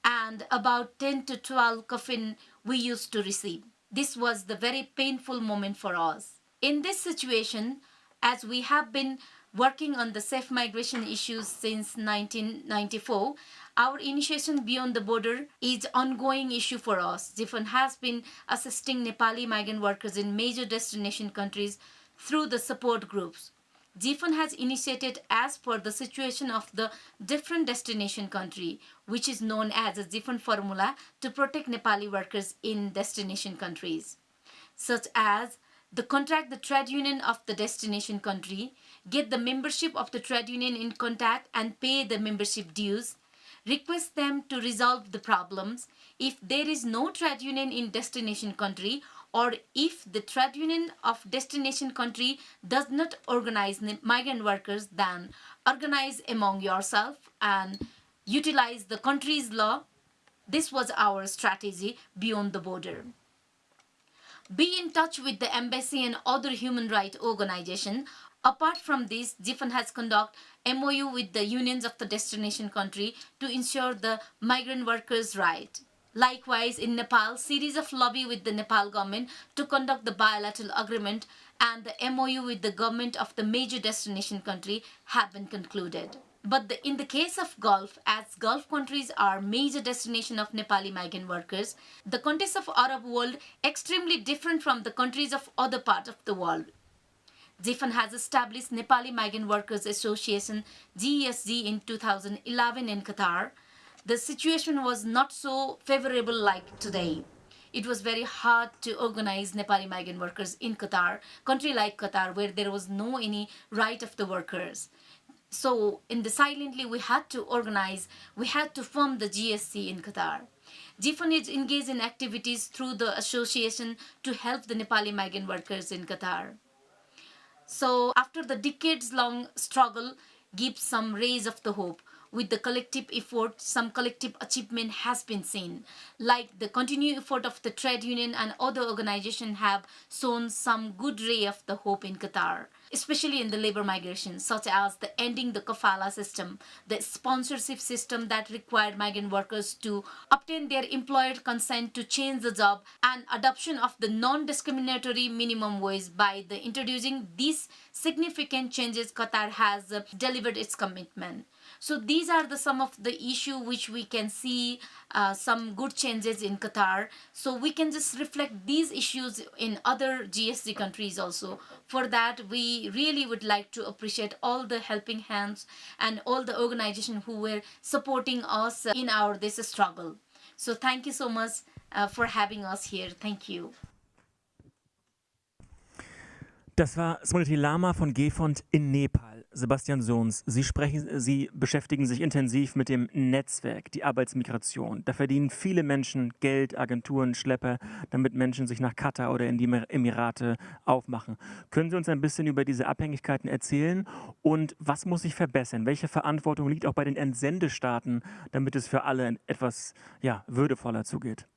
[SPEAKER 10] And about 10 to 12 coffin we used to receive. This was the very painful moment for us. In this situation as we have been working on the safe migration issues since 1994 our initiation beyond the border is ongoing issue for us. GIFON has been assisting Nepali migrant workers in major destination countries through the support groups. GIFON has initiated as per the situation of the different destination country, which is known as a GIFON formula to protect Nepali workers in destination countries, such as the contract the trade union of the destination country, get the membership of the trade union in contact and pay the membership dues, request them to resolve the problems. If there is no trade union in destination country, or if the trade union of destination country does not organize migrant workers, then organize among yourself and utilize the country's law. This was our strategy beyond the border. Be in touch with the embassy and other human rights organizations. Apart from this, GIFAN has conducted MOU with the unions of the destination country to ensure the migrant workers' right. Likewise, in Nepal, series of lobby with the Nepal government to conduct the bilateral agreement and the MOU with the government of the major destination country have been concluded. But the, in the case of Gulf, as Gulf countries are major destination of Nepali migrant workers, the context of Arab world extremely different from the countries of other parts of the world. GIFAN has established Nepali Migrant Workers Association GESG in 2011 in Qatar. The situation was not so favorable like today. It was very hard to organize Nepali migrant workers in Qatar, country like Qatar, where there was no any right of the workers. So in the silently we had to organize, we had to form the GSC in Qatar. GIFAN is engaged in activities through the association to help the Nepali migrant workers in Qatar. So after the decades-long struggle gives some rays of the hope. With the collective effort, some collective achievement has been seen. Like the continued effort of the trade union and other organizations have shown some good ray of the hope in Qatar especially in the labor migration, such as the ending the kafala system, the sponsorship system that required migrant workers to obtain their employer consent to change the job, and adoption of the non-discriminatory minimum wage by the introducing these significant changes, Qatar has uh, delivered its commitment. So these are the some of the issue which we can see uh, some good changes in Qatar. So we can just reflect these issues in other GSD countries also. For that, we really would like to appreciate all the helping hands and all the organizations who were supporting us in our this struggle. So thank you so much uh, for having us here. Thank you.
[SPEAKER 3] Das war Smriti Lama von GEFOND in Nepal. Sebastian Sohns, Sie, sprechen, Sie beschäftigen sich intensiv mit dem Netzwerk, die Arbeitsmigration. Da verdienen viele Menschen Geld, Agenturen, Schlepper, damit Menschen sich nach Katar oder in die Emirate aufmachen. Können Sie uns ein bisschen über diese Abhängigkeiten erzählen und was muss sich verbessern? Welche Verantwortung liegt auch bei den Entsendestaaten, damit es für alle etwas ja, würdevoller zugeht?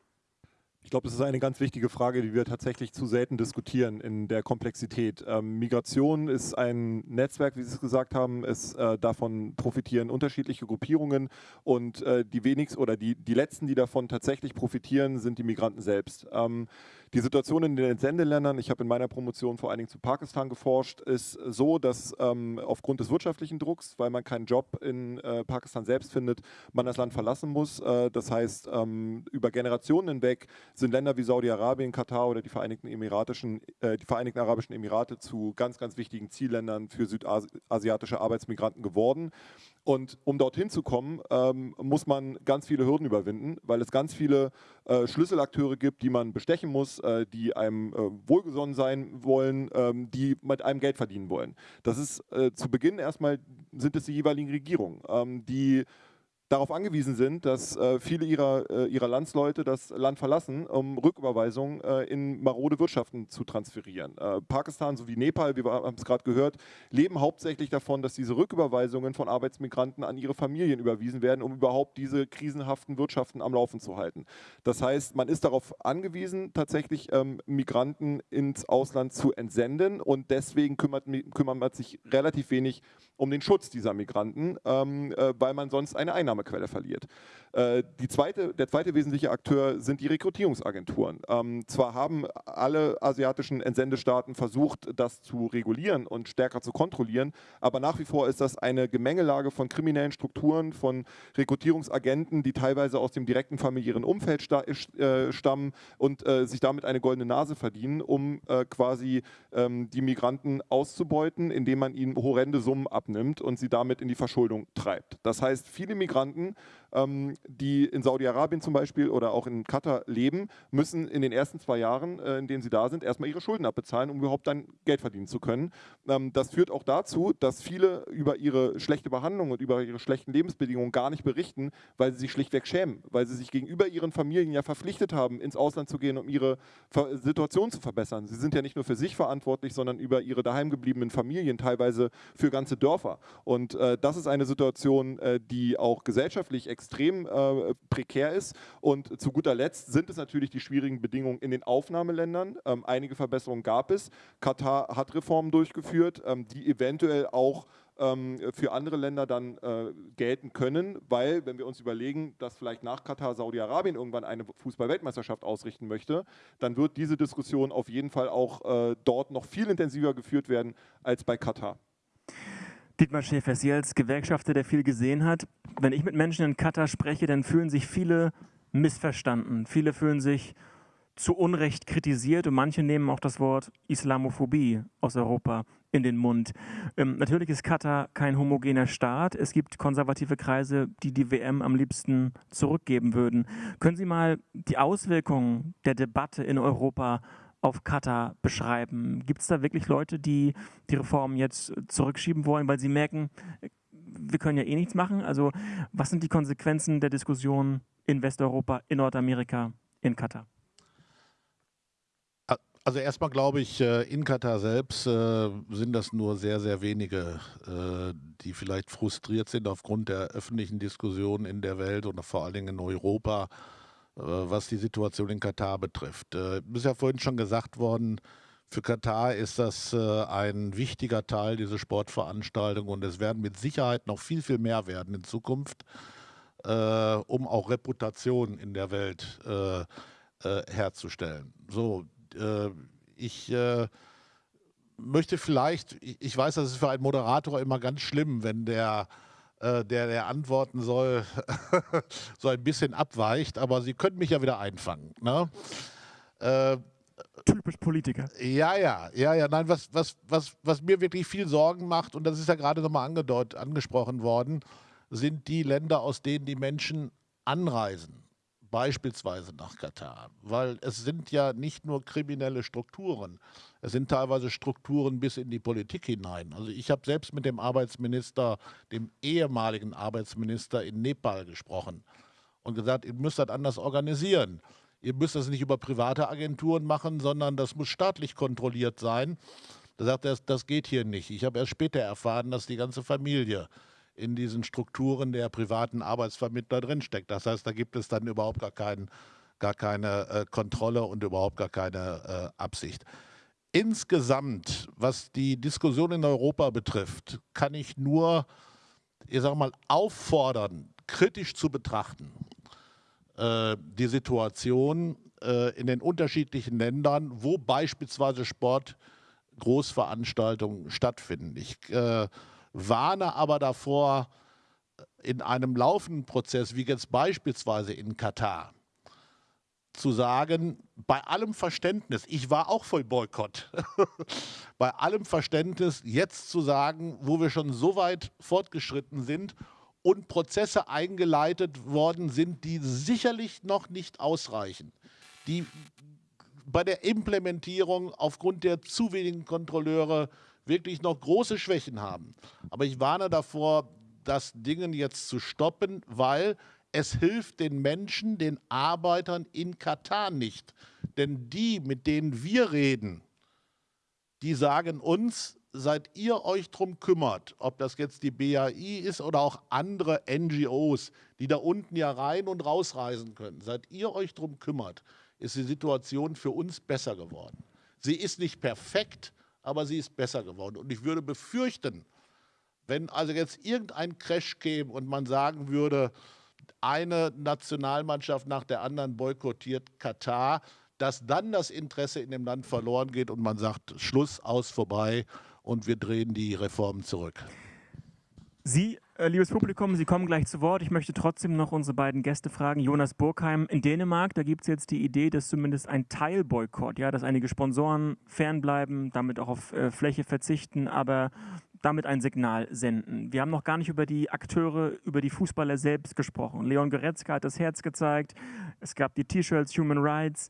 [SPEAKER 7] Ich glaube, das ist eine ganz wichtige Frage, die wir tatsächlich zu selten diskutieren in der Komplexität. Ähm, Migration ist ein Netzwerk, wie Sie es gesagt haben. Es, äh, davon profitieren unterschiedliche Gruppierungen und äh, die wenigsten oder die, die letzten, die davon tatsächlich profitieren, sind die Migranten selbst. Ähm, die Situation in den Entsendeländern, ich habe in meiner Promotion vor allen Dingen zu Pakistan geforscht, ist so, dass ähm, aufgrund des wirtschaftlichen Drucks, weil man keinen Job in äh, Pakistan selbst findet, man das Land verlassen muss. Äh, das heißt, ähm, über Generationen hinweg sind Länder wie Saudi-Arabien, Katar oder die Vereinigten, Emiratischen, äh, die Vereinigten Arabischen Emirate zu ganz, ganz wichtigen Zielländern für südasiatische Arbeitsmigranten geworden. Und um dorthin zu kommen, ähm, muss man ganz viele Hürden überwinden, weil es ganz viele äh, Schlüsselakteure gibt, die man bestechen muss, äh, die einem äh, wohlgesonnen sein wollen, ähm, die mit einem Geld verdienen wollen. Das ist äh, zu Beginn erstmal, sind es die jeweiligen Regierungen, ähm, die darauf angewiesen sind, dass äh, viele ihrer, äh, ihrer Landsleute das Land verlassen, um Rücküberweisungen äh, in marode Wirtschaften zu transferieren. Äh, Pakistan sowie Nepal, wir haben es gerade gehört, leben hauptsächlich davon, dass diese Rücküberweisungen von Arbeitsmigranten an ihre Familien überwiesen werden, um überhaupt diese krisenhaften Wirtschaften am Laufen zu halten. Das heißt, man ist darauf angewiesen, tatsächlich ähm, Migranten ins Ausland zu entsenden und deswegen kümmert, kümmert man sich relativ wenig um den Schutz dieser Migranten, ähm, äh, weil man sonst eine Einnahme Einnahmequelle verliert. Äh, zweite, der zweite wesentliche Akteur sind die Rekrutierungsagenturen. Ähm, zwar haben alle asiatischen Entsendestaaten versucht, das zu regulieren und stärker zu kontrollieren, aber nach wie vor ist das eine Gemengelage von kriminellen Strukturen, von Rekrutierungsagenten, die teilweise aus dem direkten familiären Umfeld sta äh, stammen und äh, sich damit eine goldene Nase verdienen, um äh, quasi ähm, die Migranten auszubeuten, indem man ihnen horrende Summen abnimmt und sie damit in die Verschuldung treibt. Das heißt, viele Migranten ähm, die in Saudi-Arabien zum Beispiel oder auch in Katar leben, müssen in den ersten zwei Jahren, äh, in denen sie da sind, erstmal ihre Schulden abbezahlen, um überhaupt dann Geld verdienen zu können. Ähm, das führt auch dazu, dass viele über ihre schlechte Behandlung und über ihre schlechten Lebensbedingungen gar nicht berichten, weil sie sich schlichtweg schämen, weil sie sich gegenüber ihren Familien ja verpflichtet haben, ins Ausland zu gehen, um ihre Situation zu verbessern. Sie sind ja nicht nur für sich verantwortlich, sondern über ihre daheimgebliebenen Familien, teilweise für ganze Dörfer. Und äh, das ist eine Situation, äh, die auch gesellschaftlich extrem äh, prekär ist. Und zu guter Letzt sind es natürlich die schwierigen Bedingungen in den Aufnahmeländern. Ähm, einige Verbesserungen gab es. Katar hat Reformen durchgeführt, ähm, die eventuell auch ähm, für andere Länder dann äh, gelten können, weil, wenn wir uns überlegen, dass vielleicht nach Katar Saudi-Arabien irgendwann eine Fußball-Weltmeisterschaft ausrichten möchte, dann wird diese Diskussion auf jeden Fall auch äh, dort noch viel intensiver geführt werden als bei Katar.
[SPEAKER 3] Dietmar Schäfer, Sie als Gewerkschafter, der viel gesehen hat, wenn ich mit Menschen in Katar spreche, dann fühlen sich viele missverstanden. Viele fühlen sich zu Unrecht kritisiert und manche nehmen auch das Wort Islamophobie aus Europa in den Mund. Ähm, natürlich ist Katar kein homogener Staat. Es gibt konservative Kreise, die die WM am liebsten zurückgeben würden. Können Sie mal die Auswirkungen der Debatte in Europa auf Katar beschreiben? Gibt es da wirklich Leute, die die Reformen jetzt zurückschieben wollen, weil sie merken, wir können ja eh nichts machen? Also was sind die Konsequenzen der Diskussion in Westeuropa, in Nordamerika, in Katar?
[SPEAKER 4] Also erstmal glaube ich, äh, in Katar selbst äh, sind das nur sehr, sehr wenige, äh, die vielleicht frustriert sind aufgrund der öffentlichen Diskussion in der Welt und vor allen Dingen in Europa, was die Situation in Katar betrifft. Ist ja vorhin schon gesagt worden, für Katar ist das ein wichtiger Teil, diese Sportveranstaltung und es werden mit Sicherheit noch viel, viel mehr werden in Zukunft, um auch Reputation in der Welt herzustellen. So, äh, ich äh, möchte vielleicht, ich weiß, das ist für einen Moderator immer ganz schlimm, wenn der, äh, der, der antworten soll, <laughs> so ein bisschen abweicht, aber Sie können mich ja wieder einfangen. Ne?
[SPEAKER 3] Äh, Typisch Politiker.
[SPEAKER 4] Ja, ja, ja, ja. Nein, was, was, was, was mir wirklich viel Sorgen macht, und das ist ja gerade nochmal angesprochen worden, sind die Länder, aus denen die Menschen anreisen beispielsweise nach Katar, weil es sind ja nicht nur kriminelle Strukturen, es sind teilweise Strukturen bis in die Politik hinein. Also ich habe selbst mit dem Arbeitsminister, dem ehemaligen Arbeitsminister in Nepal gesprochen und gesagt, ihr müsst das anders organisieren. Ihr müsst das nicht über private Agenturen machen, sondern das muss staatlich kontrolliert sein. Da sagt er, das geht hier nicht. Ich habe erst später erfahren, dass die ganze Familie in diesen Strukturen der privaten Arbeitsvermittler drinsteckt. Das heißt, da gibt es dann überhaupt gar, kein, gar keine äh, Kontrolle und überhaupt gar keine äh, Absicht. Insgesamt, was die Diskussion in Europa betrifft, kann ich nur, ich sage mal, auffordern, kritisch zu betrachten, äh, die Situation äh, in den unterschiedlichen Ländern, wo beispielsweise Sportgroßveranstaltungen stattfinden. Ich äh, warne aber davor, in einem laufenden Prozess, wie jetzt beispielsweise in Katar, zu sagen, bei allem Verständnis, ich war auch voll Boykott, <laughs> bei allem Verständnis jetzt zu sagen, wo wir schon so weit fortgeschritten sind und Prozesse eingeleitet worden sind, die sicherlich noch nicht ausreichen, die bei der Implementierung aufgrund der zu wenigen Kontrolleure wirklich noch große Schwächen haben. Aber ich warne davor, das Ding jetzt zu stoppen, weil es hilft den Menschen, den Arbeitern in Katar nicht. Denn die, mit denen wir reden, die sagen uns, seit ihr euch darum kümmert, ob das jetzt die BAI ist oder auch andere NGOs, die da unten ja rein und rausreisen können, seit ihr euch darum kümmert, ist die Situation für uns besser geworden. Sie ist nicht perfekt, aber sie ist besser geworden. Und ich würde befürchten, wenn also jetzt irgendein Crash käme und man sagen würde, eine Nationalmannschaft nach der anderen boykottiert Katar, dass dann das Interesse in dem Land verloren geht und man sagt, Schluss, aus, vorbei und wir drehen die Reformen zurück.
[SPEAKER 3] Sie, liebes Publikum, Sie kommen gleich zu Wort. Ich möchte trotzdem noch unsere beiden Gäste fragen. Jonas Burkheim in Dänemark, da gibt es jetzt die Idee, dass zumindest ein Teilboykott, ja, dass einige Sponsoren fernbleiben, damit auch auf äh, Fläche verzichten, aber damit ein Signal senden. Wir haben noch gar nicht über die Akteure, über die Fußballer selbst gesprochen. Leon Goretzka hat das Herz gezeigt, es gab die T-Shirts Human Rights,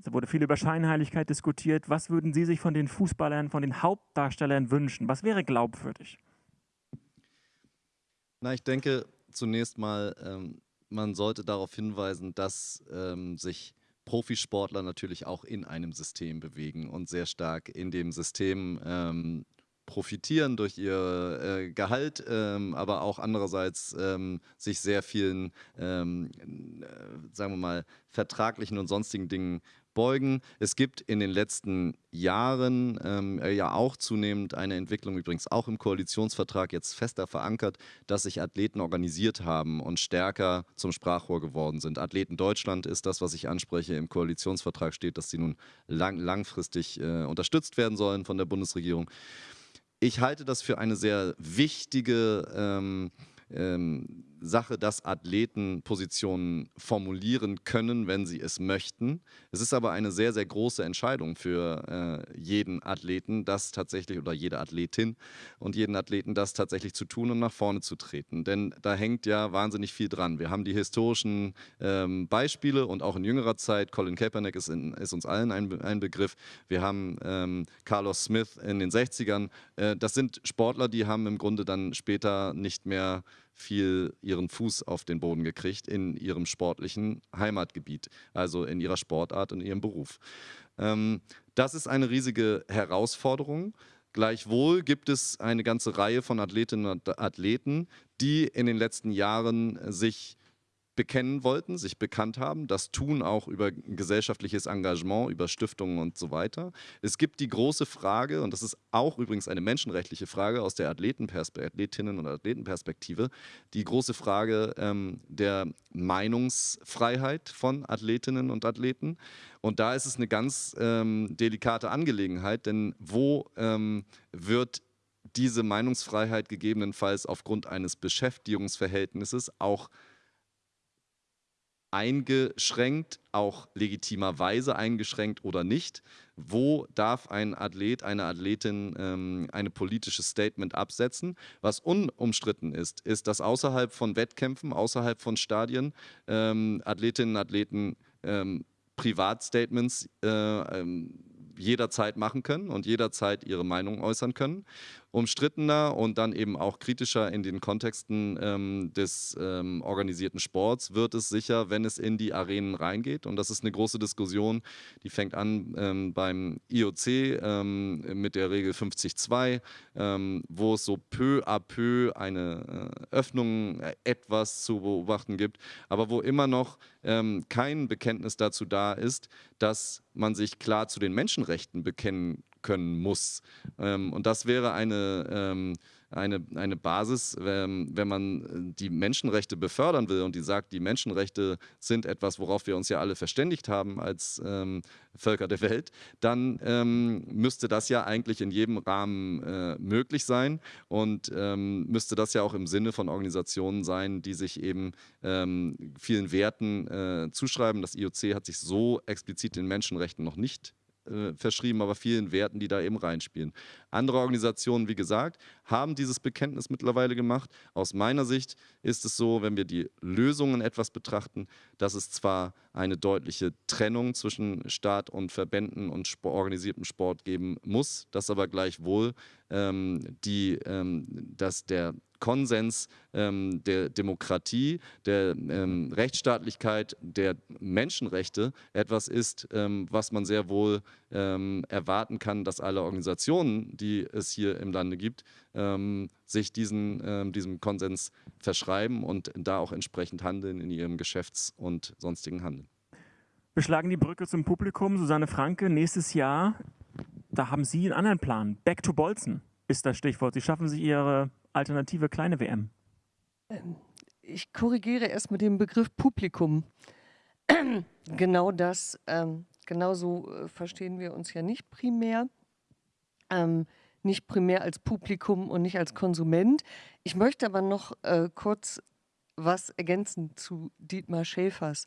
[SPEAKER 3] es wurde viel über Scheinheiligkeit diskutiert. Was würden Sie sich von den Fußballern, von den Hauptdarstellern wünschen? Was wäre glaubwürdig?
[SPEAKER 9] Na, ich denke zunächst mal, ähm, man sollte darauf hinweisen, dass ähm, sich Profisportler natürlich auch in einem System bewegen und sehr stark in dem System ähm, profitieren durch ihr äh, Gehalt, ähm, aber auch andererseits ähm, sich sehr vielen, ähm, äh, sagen wir mal, vertraglichen und sonstigen Dingen beugen. Es gibt in den letzten Jahren ähm, äh, ja auch zunehmend eine Entwicklung, übrigens auch im Koalitionsvertrag jetzt fester verankert, dass sich Athleten organisiert haben und stärker zum Sprachrohr geworden sind. Athleten Deutschland ist das, was ich anspreche. Im Koalitionsvertrag steht, dass sie nun lang, langfristig äh, unterstützt werden sollen von der Bundesregierung. Ich halte das für eine sehr wichtige ähm, ähm, Sache, dass Athleten Positionen formulieren können, wenn sie es möchten. Es ist aber eine sehr, sehr große Entscheidung für äh, jeden Athleten, das tatsächlich oder jede Athletin und jeden Athleten das tatsächlich zu tun und nach vorne zu treten. Denn da hängt ja wahnsinnig viel dran. Wir haben die historischen ähm, Beispiele und auch in jüngerer Zeit, Colin Kaepernick ist, in, ist uns allen ein, ein, Begriff. Wir haben ähm, Carlos Smith in den 60ern. Äh, das sind Sportler, die haben im Grunde dann später nicht mehr viel ihren Fuß auf den Boden gekriegt in ihrem sportlichen Heimatgebiet, also in ihrer Sportart und ihrem Beruf. Ähm, das ist eine riesige Herausforderung. Gleichwohl gibt es eine ganze Reihe von Athletinnen und Athleten, die in den letzten Jahren sich bekennen wollten, sich bekannt haben. Das tun auch über gesellschaftliches Engagement, über Stiftungen und so weiter. Es gibt die große Frage, und das ist auch übrigens eine menschenrechtliche Frage aus der Athletinnen- und Athletenperspektive, die große Frage ähm, der Meinungsfreiheit von Athletinnen und Athleten. Und da ist es eine ganz ähm, delikate Angelegenheit, denn wo ähm, wird diese Meinungsfreiheit gegebenenfalls aufgrund eines Beschäftigungsverhältnisses auch eingeschränkt, auch legitimerweise eingeschränkt oder nicht. Wo darf ein Athlet, eine Athletin ähm, ein politisches Statement absetzen? Was unumstritten ist, ist, dass außerhalb von Wettkämpfen, außerhalb von Stadien ähm, Athletinnen und Athleten ähm, Privatstatements äh, ähm, jederzeit machen können und jederzeit ihre Meinung äußern können umstrittener und dann eben auch kritischer in den Kontexten ähm, des ähm, organisierten Sports wird es sicher, wenn es in die Arenen reingeht. Und das ist eine große Diskussion, die fängt an ähm, beim IOC ähm, mit der Regel 50.2, ähm, wo es so peu à peu eine äh, Öffnung äh, etwas zu beobachten gibt, aber wo immer noch ähm, kein Bekenntnis dazu da ist, dass man sich klar zu den Menschenrechten bekennen können muss. Ähm, und das wäre eine, ähm, eine, eine Basis, ähm, wenn man die Menschenrechte befördern will und die sagt, die Menschenrechte sind etwas, worauf wir uns ja alle verständigt haben als ähm, Völker der Welt, dann ähm, müsste das ja eigentlich in jedem Rahmen äh, möglich sein und ähm, müsste das ja auch im Sinne von Organisationen sein, die sich eben vielen Werten äh, zuschreiben. Das IOC hat sich so explizit den Menschenrechten noch nicht äh, verschrieben, aber vielen Werten, die da eben reinspielen. Andere Organisationen, wie gesagt, haben dieses Bekenntnis mittlerweile gemacht. Aus meiner Sicht ist es so, wenn wir die Lösungen etwas betrachten, dass es zwar eine deutliche Trennung zwischen Staat und Verbänden und Sport, organisiertem Sport geben muss, dass aber gleichwohl ähm, die, ähm, dass der Konsens ähm, der Demokratie, der ähm, Rechtsstaatlichkeit, der Menschenrechte etwas ist, ähm, was man sehr wohl ähm, erwarten kann, dass alle Organisationen, die es hier im Lande gibt, ähm, sich diesen, ähm, diesem Konsens verschreiben und da auch entsprechend handeln in ihrem Geschäfts- und sonstigen Handeln.
[SPEAKER 3] Wir schlagen die Brücke zum Publikum. Susanne Franke, nächstes Jahr, da haben Sie einen anderen Plan. Back to Bolzen ist das Stichwort. Sie schaffen sich Ihre alternative kleine WM?
[SPEAKER 8] Ähm, ich korrigiere erst mit dem Begriff Publikum. <clears throat> genau das, ähm, genauso äh, verstehen wir uns ja nicht primär. Ähm, nicht primär als Publikum und nicht als Konsument. Ich möchte aber noch äh, kurz was ergänzen zu Dietmar Schäfers.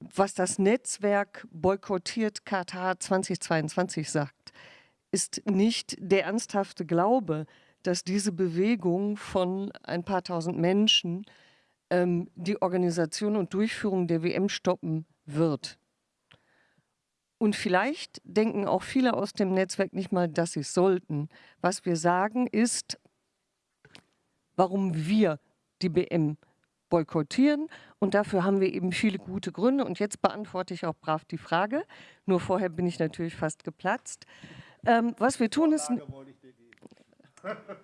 [SPEAKER 8] Was das Netzwerk boykottiert Katar 2022 sagt, ist nicht der ernsthafte Glaube, dass diese Bewegung von ein paar tausend Menschen ähm, die Organisation und Durchführung der WM stoppen wird. Und vielleicht denken auch viele aus dem Netzwerk nicht mal, dass sie es sollten. Was wir sagen ist, warum wir die WM boykottieren. Und dafür haben wir eben viele gute Gründe. Und jetzt beantworte ich auch brav die Frage. Nur vorher bin ich natürlich fast geplatzt. Ähm, was wir tun ist...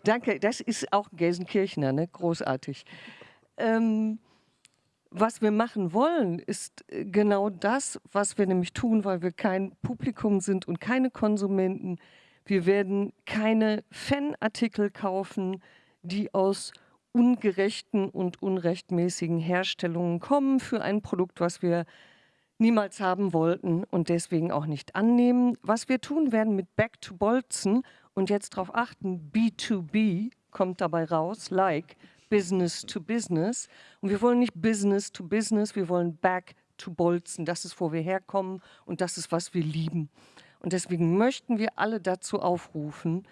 [SPEAKER 8] Danke, das ist auch Gelsenkirchener, ne? großartig. Ähm, was wir machen wollen, ist äh, genau das, was wir nämlich tun, weil wir kein Publikum sind und keine Konsumenten. Wir werden keine Fanartikel kaufen, die aus ungerechten und unrechtmäßigen Herstellungen kommen für ein Produkt, was wir niemals haben wollten und deswegen auch nicht annehmen. Was wir tun werden mit Back to Bolzen und jetzt darauf achten, B2B kommt dabei raus, like Business to Business. Und wir wollen nicht Business to Business, wir wollen Back to Bolzen. Das ist, wo wir herkommen und das ist, was wir lieben. Und deswegen möchten wir alle dazu aufrufen,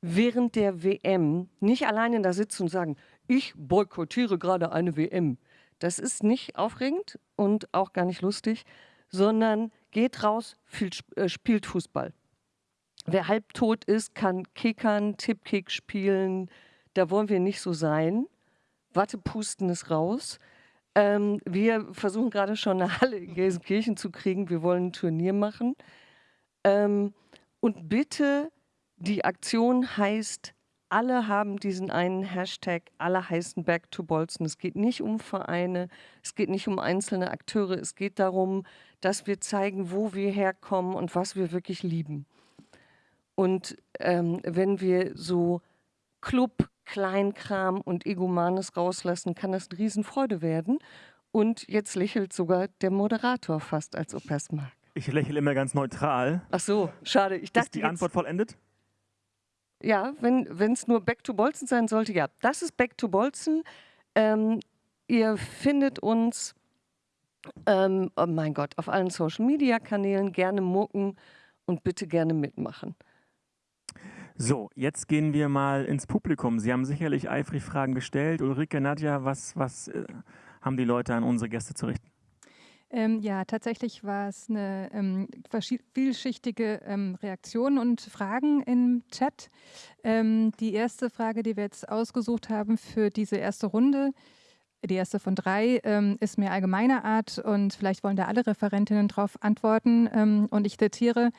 [SPEAKER 8] während der WM nicht alleine da sitzen und sagen, ich boykottiere gerade eine WM. Das ist nicht aufregend und auch gar nicht lustig, sondern geht raus, äh, spielt Fußball. Wer halbtot ist, kann kickern, Tippkick spielen. Da wollen wir nicht so sein. Wattepusten ist raus. Ähm, wir versuchen gerade schon eine Halle in Gelsenkirchen zu kriegen. Wir wollen ein Turnier machen. Ähm, und bitte, die Aktion heißt alle haben diesen einen Hashtag, alle heißen Back to Bolzen. Es geht nicht um Vereine, es geht nicht um einzelne Akteure, es geht darum, dass wir zeigen, wo wir herkommen und was wir wirklich lieben. Und ähm, wenn wir so Club, Kleinkram und Egomanes rauslassen, kann das eine Riesenfreude werden. Und jetzt lächelt sogar der Moderator fast, als ob er es mag.
[SPEAKER 3] Ich lächle immer ganz neutral.
[SPEAKER 8] Ach so, schade. Ich dachte,
[SPEAKER 3] Ist die Antwort vollendet?
[SPEAKER 8] Ja, wenn es nur Back to Bolzen sein sollte, ja. Das ist Back to Bolzen. Ähm, ihr findet uns, ähm, oh mein Gott, auf allen Social-Media-Kanälen gerne mucken und bitte gerne mitmachen.
[SPEAKER 3] So, jetzt gehen wir mal ins Publikum. Sie haben sicherlich eifrig Fragen gestellt. Ulrike, Nadja, was, was äh, haben die Leute an unsere Gäste zu richten?
[SPEAKER 11] Ähm, ja, tatsächlich war es eine ähm, vielschichtige ähm, Reaktion und Fragen im Chat. Ähm, die erste Frage, die wir jetzt ausgesucht haben für diese erste Runde, die erste von drei, ähm, ist mehr allgemeiner Art und vielleicht wollen da alle Referentinnen darauf antworten. Ähm, und ich zitiere,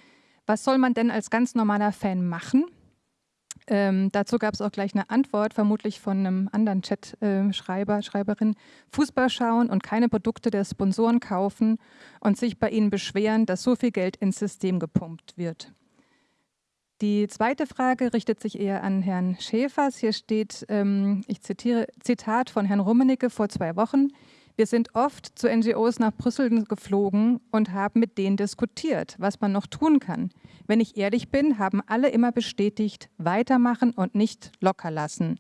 [SPEAKER 11] was soll man denn als ganz normaler Fan machen? Ähm, dazu gab es auch gleich eine Antwort, vermutlich von einem anderen Chat-Schreiber, äh, Schreiberin. Fußball schauen und keine Produkte der Sponsoren kaufen und sich bei ihnen beschweren, dass so viel Geld ins System gepumpt wird. Die zweite Frage richtet sich eher an Herrn Schäfers. Hier steht, ähm, ich zitiere, Zitat von Herrn Rummenigge vor zwei Wochen. Wir sind oft zu NGOs nach Brüssel geflogen und haben mit denen diskutiert, was man noch tun kann. Wenn ich ehrlich bin, haben alle immer bestätigt, weitermachen und nicht locker lassen.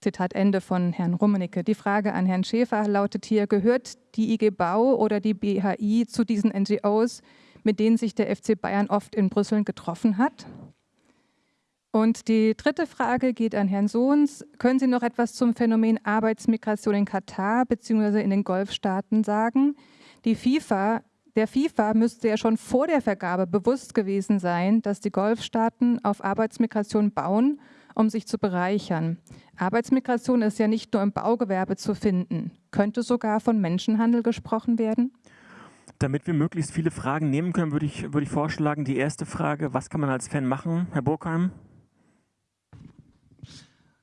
[SPEAKER 11] Zitat Ende von Herrn Rummenigge. Die Frage an Herrn Schäfer lautet hier, gehört die IG Bau oder die BHI zu diesen NGOs, mit denen sich der FC Bayern oft in Brüssel getroffen hat? Und die dritte Frage geht an Herrn Sohns. Können Sie noch etwas zum Phänomen Arbeitsmigration in Katar bzw. in den Golfstaaten sagen? Die FIFA, der FIFA müsste ja schon vor der Vergabe bewusst gewesen sein, dass die Golfstaaten auf Arbeitsmigration bauen, um sich zu bereichern. Arbeitsmigration ist ja nicht nur im Baugewerbe zu finden. Könnte sogar von Menschenhandel gesprochen werden?
[SPEAKER 3] Damit wir möglichst viele Fragen nehmen können, würde ich, würde ich vorschlagen, die erste Frage, was kann man als Fan machen, Herr Burkheim?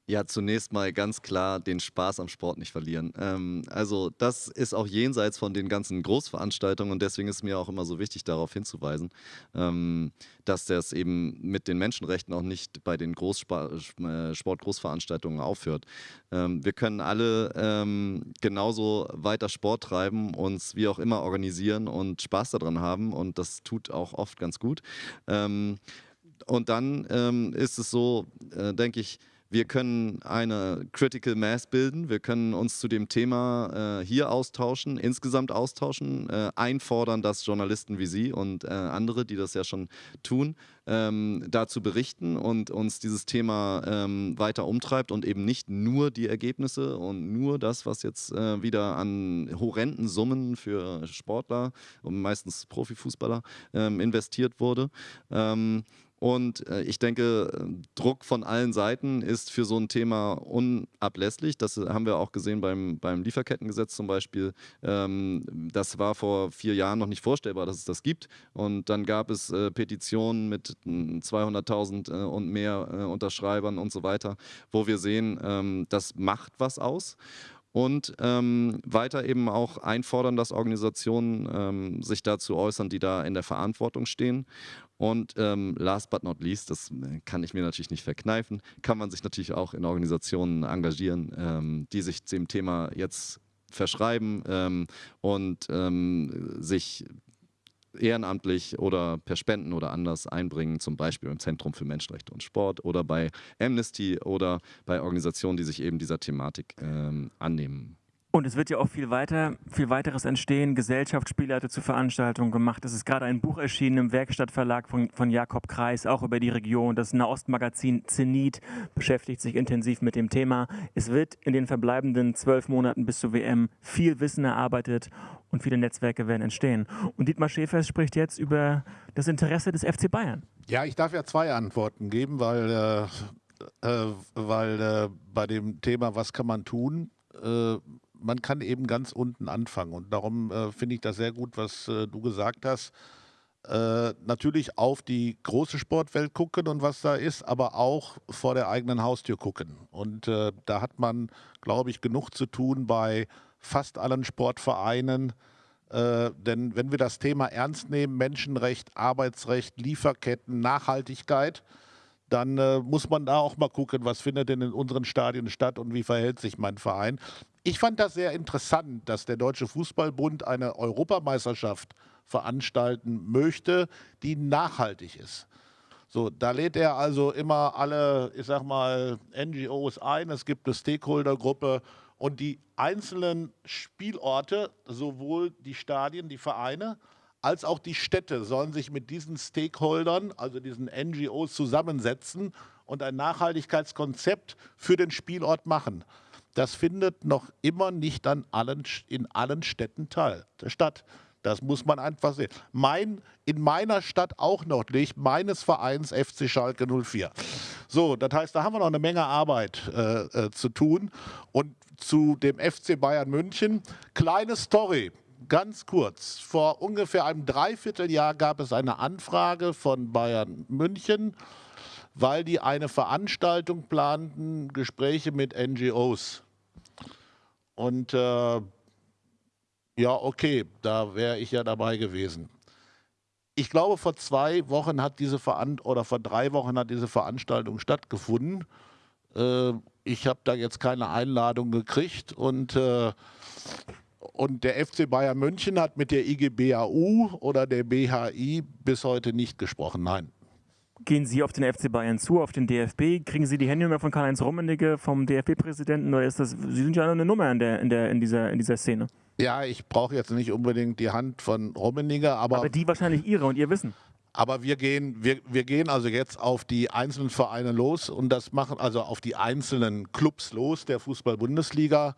[SPEAKER 9] Ja, zunächst mal ganz klar den Spaß am Sport nicht verlieren. Ähm, also das ist auch jenseits von den ganzen Großveranstaltungen und deswegen ist mir auch immer so wichtig, darauf hinzuweisen, ähm, dass das eben mit den Menschenrechten auch nicht bei den äh, Sportgroßveranstaltungen aufhört. Ähm, wir können alle ähm, genauso weiter Sport treiben, uns wie auch immer organisieren und Spaß daran haben und das tut auch oft ganz gut. Ähm, und dann ähm, ist es so, äh, denke ich, wir können eine Critical Mass bilden, wir können uns zu dem Thema äh, hier austauschen, insgesamt austauschen, äh, einfordern, dass Journalisten wie Sie und äh, andere, die das ja schon tun, ähm, dazu berichten und uns dieses Thema ähm, weiter umtreibt und eben nicht nur die Ergebnisse und nur das, was jetzt äh, wieder an horrenden Summen für Sportler und meistens Profifußballer ähm, investiert wurde. Und äh, ich denke, Druck von allen Seiten ist für so ein Thema unablässlich. Das haben wir auch gesehen beim, beim Lieferkettengesetz zum Beispiel. Ähm, das war vor vier Jahren noch nicht vorstellbar, dass es das gibt. Und dann gab es äh, Petitionen mit 200.000 äh, und mehr äh, Unterschreibern und so weiter, wo wir sehen, ähm, das macht was aus und ähm, weiter eben auch einfordern, dass Organisationen ähm, sich dazu äußern, die da in der Verantwortung stehen. Und ähm, last but not least, das äh, kann ich mir natürlich nicht verkneifen, kann man sich natürlich auch in Organisationen engagieren, ähm, die sich dem Thema jetzt verschreiben ähm, und ähm, sich ehrenamtlich oder per Spenden oder anders einbringen, zum Beispiel im Zentrum für Menschenrechte und Sport oder bei Amnesty oder bei Organisationen, die sich eben dieser Thematik ähm, annehmen.
[SPEAKER 3] Und es wird ja auch viel weiter, viel weiteres entstehen. Gesellschaftsspiele hatte zu Veranstaltungen gemacht. Es ist gerade ein Buch erschienen im Werkstattverlag von, von Jakob Kreis, auch über die Region. Das Nahostmagazin Zenit beschäftigt sich intensiv mit dem Thema. Es wird in den verbleibenden zwölf Monaten bis zur WM viel Wissen erarbeitet und viele Netzwerke werden entstehen. Und Dietmar Schäfer spricht jetzt über das Interesse des FC Bayern.
[SPEAKER 4] Ja, ich darf ja zwei Antworten geben, weil, äh, äh, weil äh, bei dem Thema, was kann man tun, äh, man kann eben ganz unten anfangen. Und darum äh, finde ich das sehr gut, was äh, du gesagt hast. Äh, natürlich auf die große Sportwelt gucken und was da ist, aber auch vor der eigenen Haustür gucken. Und äh, da hat man, glaube ich, genug zu tun bei fast allen Sportvereinen. Äh, denn wenn wir das Thema ernst nehmen, Menschenrecht, Arbeitsrecht, Lieferketten, Nachhaltigkeit, dann äh, muss man da auch mal gucken, was findet denn in unseren Stadien statt und wie verhält sich mein Verein. Ich fand das sehr interessant, dass der Deutsche Fußballbund eine Europameisterschaft veranstalten möchte, die nachhaltig ist. So, da lädt er also immer alle, ich sag mal, NGOs ein. Es gibt eine Stakeholdergruppe und die einzelnen Spielorte, sowohl die Stadien, die Vereine, als auch die Städte sollen sich mit diesen Stakeholdern, also diesen NGOs, zusammensetzen und ein Nachhaltigkeitskonzept für den Spielort machen das findet noch immer nicht an allen, in allen Städten teil, statt. Das muss man einfach sehen. Mein, in meiner Stadt auch noch nicht, meines Vereins FC Schalke 04. So, das heißt, da haben wir noch eine Menge Arbeit äh, äh, zu tun. Und zu dem FC Bayern München, kleine Story, ganz kurz. Vor ungefähr einem Dreivierteljahr gab es eine Anfrage von Bayern München, weil die eine Veranstaltung planten, Gespräche mit NGOs. Und äh, ja, okay, da wäre ich ja dabei gewesen. Ich glaube, vor zwei Wochen hat diese Veran oder vor drei Wochen hat diese Veranstaltung stattgefunden. Äh, ich habe da jetzt keine Einladung gekriegt und äh, und der FC Bayern München hat mit der IGBAU oder der BHI bis heute nicht gesprochen. Nein.
[SPEAKER 3] Gehen Sie auf den FC Bayern zu, auf den DFB? Kriegen Sie die Handynummer von Karl-Heinz Rummenigge, vom DFB-Präsidenten? Oder ist das, Sie sind ja eine Nummer in, der, in, der, in, dieser, in dieser Szene.
[SPEAKER 4] Ja, ich brauche jetzt nicht unbedingt die Hand von Rummenigge, aber.
[SPEAKER 3] Aber die wahrscheinlich Ihre und Ihr Wissen.
[SPEAKER 4] Aber wir gehen, wir, wir gehen also jetzt auf die einzelnen Vereine los und das machen also auf die einzelnen Clubs los der Fußball-Bundesliga.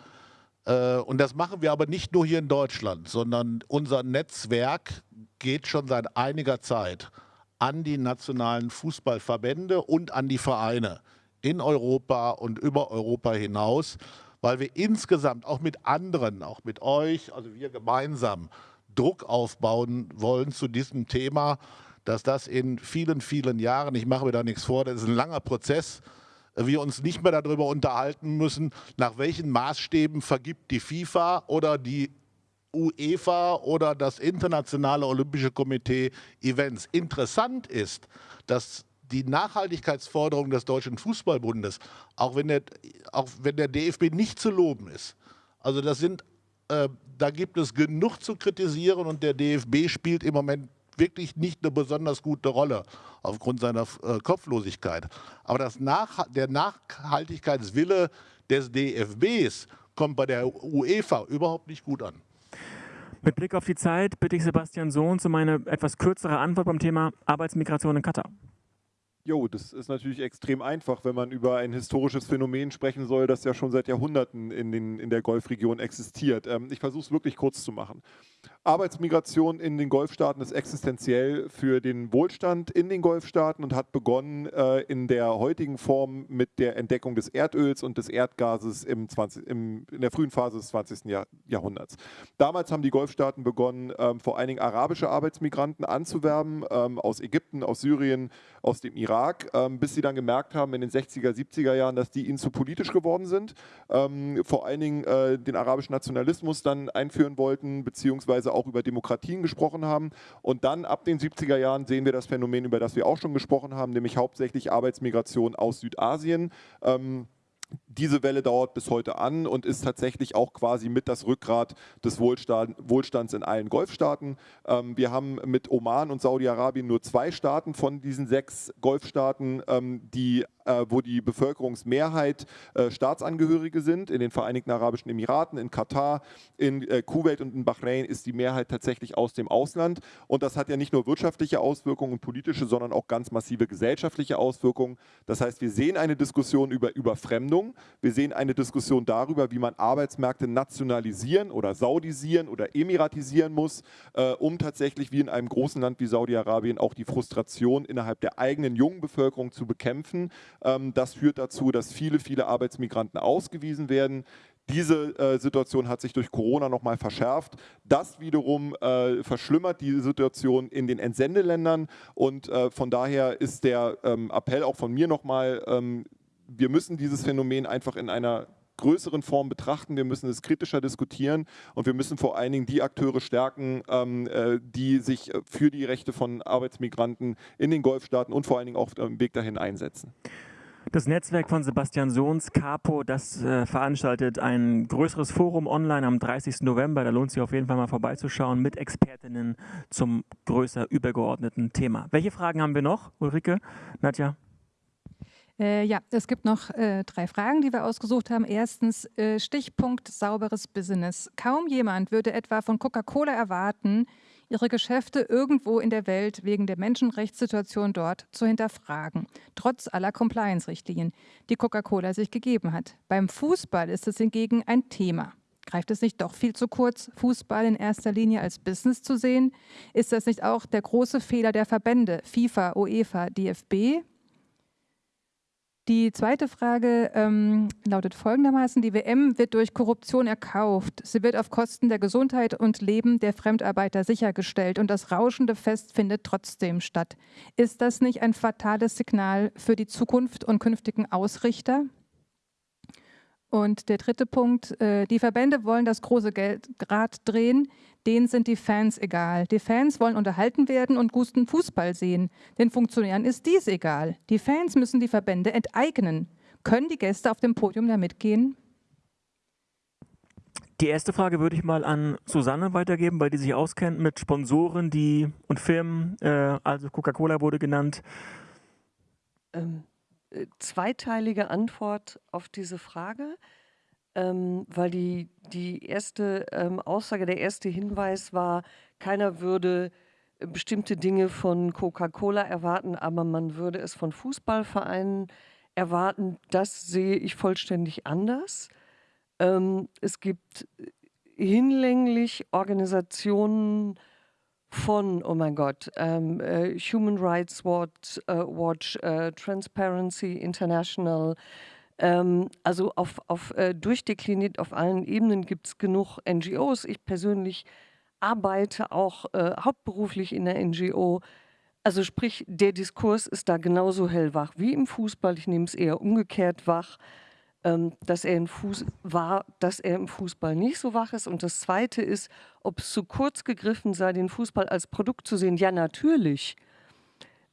[SPEAKER 4] Äh, und das machen wir aber nicht nur hier in Deutschland, sondern unser Netzwerk geht schon seit einiger Zeit an die nationalen Fußballverbände und an die Vereine in Europa und über Europa hinaus, weil wir insgesamt auch mit anderen, auch mit euch, also wir gemeinsam Druck aufbauen wollen zu diesem Thema, dass das in vielen, vielen Jahren, ich mache mir da nichts vor, das ist ein langer Prozess, wir uns nicht mehr darüber unterhalten müssen, nach welchen Maßstäben vergibt die FIFA oder die UEFA oder das Internationale Olympische Komitee Events. Interessant ist, dass die Nachhaltigkeitsforderung des Deutschen Fußballbundes, auch wenn der, auch wenn der DFB nicht zu loben ist, also das sind, äh, da gibt es genug zu kritisieren und der DFB spielt im Moment wirklich nicht eine besonders gute Rolle aufgrund seiner äh, Kopflosigkeit. Aber das Nach der Nachhaltigkeitswille des DFBs kommt bei der UEFA überhaupt nicht gut an.
[SPEAKER 3] Mit Blick auf die Zeit bitte ich Sebastian Sohn zu meiner etwas kürzere Antwort beim Thema Arbeitsmigration in Katar.
[SPEAKER 7] Jo, das ist natürlich extrem einfach, wenn man über ein historisches Phänomen sprechen soll, das ja schon seit Jahrhunderten in, den, in der Golfregion existiert. Ähm, ich versuche es wirklich kurz zu machen. Arbeitsmigration in den Golfstaaten ist existenziell für den Wohlstand in den Golfstaaten und hat begonnen äh, in der heutigen Form mit der Entdeckung des Erdöls und des Erdgases im 20, im, in der frühen Phase des 20. Jahr, Jahrhunderts. Damals haben die Golfstaaten begonnen, ähm, vor allen Dingen arabische Arbeitsmigranten anzuwerben, ähm, aus Ägypten, aus Syrien, aus dem Irak, ähm, bis sie dann gemerkt haben in den 60er, 70er Jahren, dass die ihnen zu politisch geworden sind, ähm, vor allen Dingen äh, den arabischen Nationalismus dann einführen wollten, beziehungsweise auch über Demokratien gesprochen haben. Und dann ab den 70er Jahren sehen wir das Phänomen, über das wir auch schon gesprochen haben, nämlich hauptsächlich Arbeitsmigration aus Südasien. Ähm, diese Welle dauert bis heute an und ist tatsächlich auch quasi mit das Rückgrat des Wohlstands in allen Golfstaaten. Ähm, wir haben mit Oman und Saudi-Arabien nur zwei Staaten von diesen sechs Golfstaaten, ähm, die wo die Bevölkerungsmehrheit äh, Staatsangehörige sind. In den Vereinigten Arabischen Emiraten, in Katar, in äh, Kuwait und in Bahrain ist die Mehrheit tatsächlich aus dem Ausland. Und das hat ja nicht nur wirtschaftliche Auswirkungen und politische, sondern auch ganz massive gesellschaftliche Auswirkungen. Das heißt, wir sehen eine Diskussion über Überfremdung. Wir sehen eine Diskussion darüber, wie man Arbeitsmärkte nationalisieren oder saudisieren oder emiratisieren muss, äh, um tatsächlich wie in einem großen Land wie Saudi-Arabien auch die Frustration innerhalb der eigenen jungen Bevölkerung zu bekämpfen. Ähm, das führt dazu, dass viele, viele Arbeitsmigranten ausgewiesen werden. Diese äh, Situation hat sich durch Corona nochmal verschärft. Das wiederum äh, verschlimmert die Situation in den Entsendeländern und äh, von daher ist der ähm, Appell auch von mir nochmal, ähm, wir müssen dieses Phänomen einfach in einer größeren Form betrachten, wir müssen es kritischer diskutieren und wir müssen vor allen Dingen die Akteure stärken, ähm, äh, die sich für die Rechte von Arbeitsmigranten in den Golfstaaten und vor allen Dingen auch auf dem Weg dahin einsetzen.
[SPEAKER 3] Das Netzwerk von Sebastian Sohns, Capo, das äh, veranstaltet ein größeres Forum online am 30. November. Da lohnt sich auf jeden Fall mal vorbeizuschauen mit Expertinnen zum größer übergeordneten Thema. Welche Fragen haben wir noch, Ulrike, Nadja?
[SPEAKER 11] Äh, ja, es gibt noch äh, drei Fragen, die wir ausgesucht haben. Erstens, äh, Stichpunkt sauberes Business. Kaum jemand würde etwa von Coca-Cola erwarten, ihre Geschäfte irgendwo in der Welt wegen der Menschenrechtssituation dort zu hinterfragen, trotz aller Compliance-Richtlinien, die Coca-Cola sich gegeben hat. Beim Fußball ist es hingegen ein Thema. Greift es nicht doch viel zu kurz, Fußball in erster Linie als Business zu sehen? Ist das nicht auch der große Fehler der Verbände FIFA, UEFA, DFB, die zweite Frage ähm, lautet folgendermaßen, die WM wird durch Korruption erkauft. Sie wird auf Kosten der Gesundheit und Leben der Fremdarbeiter sichergestellt und das rauschende Fest findet trotzdem statt. Ist das nicht ein fatales Signal für die Zukunft und künftigen Ausrichter? Und der dritte Punkt, äh, die Verbände wollen das große Geldrad drehen, denen sind die Fans egal. Die Fans wollen unterhalten werden und guten Fußball sehen. Den Funktionären ist dies egal. Die Fans müssen die Verbände enteignen. Können die Gäste auf dem Podium da mitgehen?
[SPEAKER 3] Die erste Frage würde ich mal an Susanne weitergeben, weil die sich auskennt mit Sponsoren die, und Firmen. Äh, also Coca-Cola wurde genannt.
[SPEAKER 8] Ähm, äh, zweiteilige Antwort auf diese Frage, ähm, weil die, die erste ähm, Aussage, der erste Hinweis war, keiner würde äh, bestimmte Dinge von Coca-Cola erwarten, aber man würde es von Fußballvereinen erwarten. Das sehe ich vollständig anders. Ähm, es gibt äh, hinlänglich Organisationen, von, oh mein Gott, ähm, äh, Human Rights Watch, äh, Watch äh, Transparency International, ähm, also auf, auf äh, durchdekliniert auf allen Ebenen gibt es genug NGOs. Ich persönlich arbeite auch äh, hauptberuflich in der NGO. Also sprich, der Diskurs ist da genauso hellwach wie im Fußball. Ich nehme es eher umgekehrt wach. Ähm, dass er, im Fuß war, dass er im Fußball nicht so wach ist. Und das Zweite ist, ob es zu kurz gegriffen sei, den Fußball als Produkt zu sehen. Ja, natürlich.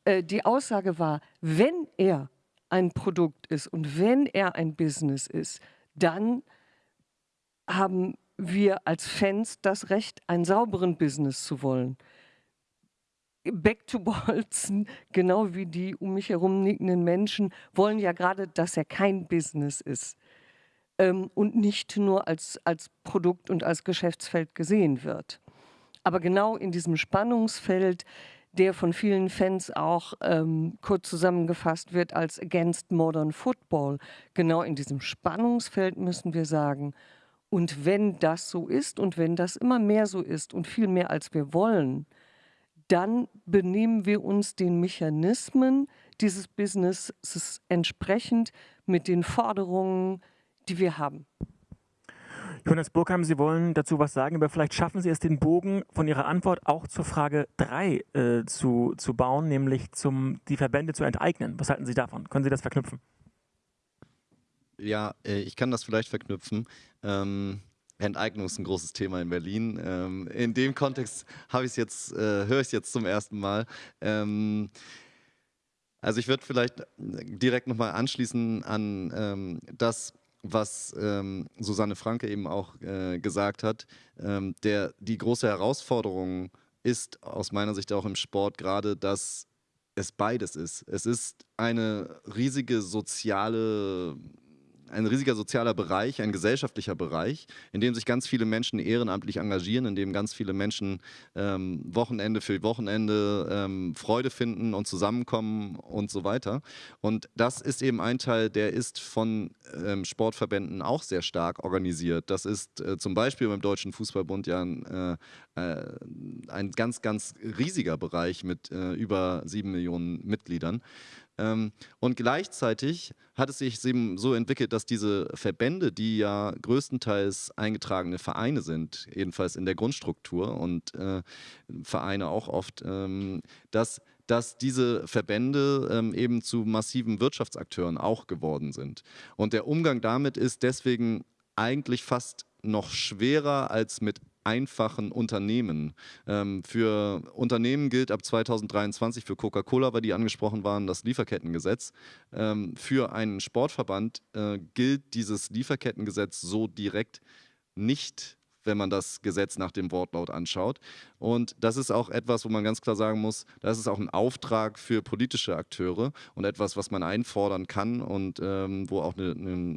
[SPEAKER 8] Äh, die Aussage war, wenn er ein Produkt ist und wenn er ein Business ist, dann haben wir als Fans das Recht, einen sauberen Business zu wollen. Back to Bolzen, <laughs> genau wie die um mich herum nickenden Menschen, wollen ja gerade, dass er kein Business ist ähm, und nicht nur als, als Produkt und als Geschäftsfeld gesehen wird. Aber genau in diesem Spannungsfeld, der von vielen Fans auch ähm, kurz zusammengefasst wird als Against Modern Football, genau in diesem Spannungsfeld müssen wir sagen, und wenn das so ist und wenn das immer mehr so ist und viel mehr als wir wollen, dann benehmen wir uns den Mechanismen dieses Businesses entsprechend mit den Forderungen, die wir haben.
[SPEAKER 3] Jonas Burkheim, Sie wollen dazu was sagen, aber vielleicht schaffen Sie es, den Bogen von Ihrer Antwort auch zur Frage 3 äh, zu, zu bauen, nämlich zum, die Verbände zu enteignen. Was halten Sie davon? Können Sie das verknüpfen?
[SPEAKER 9] Ja, äh, ich kann das vielleicht verknüpfen. Ähm, Enteignung ist ein großes Thema in Berlin. Ähm, in dem Kontext habe ich jetzt, äh, höre ich es jetzt zum ersten Mal. Ähm, also ich würde vielleicht direkt nochmal anschließen an ähm, das, was ähm, Susanne Franke eben auch äh, gesagt hat. Ähm, der, die große Herausforderung ist aus meiner Sicht auch im Sport gerade, dass es beides ist. Es ist eine riesige soziale ein riesiger sozialer Bereich, ein gesellschaftlicher Bereich, in dem sich ganz viele Menschen ehrenamtlich engagieren, in dem ganz viele Menschen ähm, Wochenende für Wochenende ähm, Freude finden und zusammenkommen und so weiter. Und das ist eben ein Teil, der ist von ähm, Sportverbänden auch sehr stark organisiert. Das ist äh, zum Beispiel beim Deutschen Fußballbund ja ein, äh, äh ein ganz, ganz riesiger Bereich mit äh, über sieben Millionen Mitgliedern. Ähm, und gleichzeitig hat es sich eben so entwickelt, dass diese Verbände, die ja größtenteils eingetragene Vereine sind, jedenfalls in der Grundstruktur und äh, Vereine auch oft, ähm, dass dass diese Verbände ähm, eben zu massiven Wirtschaftsakteuren auch geworden sind. Und der Umgang damit ist deswegen eigentlich fast noch schwerer als mit einfachen Unternehmen. Ähm, für Unternehmen gilt ab 2023, für Coca-Cola, weil die angesprochen waren, das Lieferkettengesetz. Ähm, für einen Sportverband äh, gilt dieses Lieferkettengesetz so direkt nicht wenn man das Gesetz nach dem Wortlaut anschaut. Und das ist auch etwas, wo man ganz klar sagen muss, das ist auch ein Auftrag für politische Akteure und etwas, was man einfordern kann und ähm, wo auch eine, eine,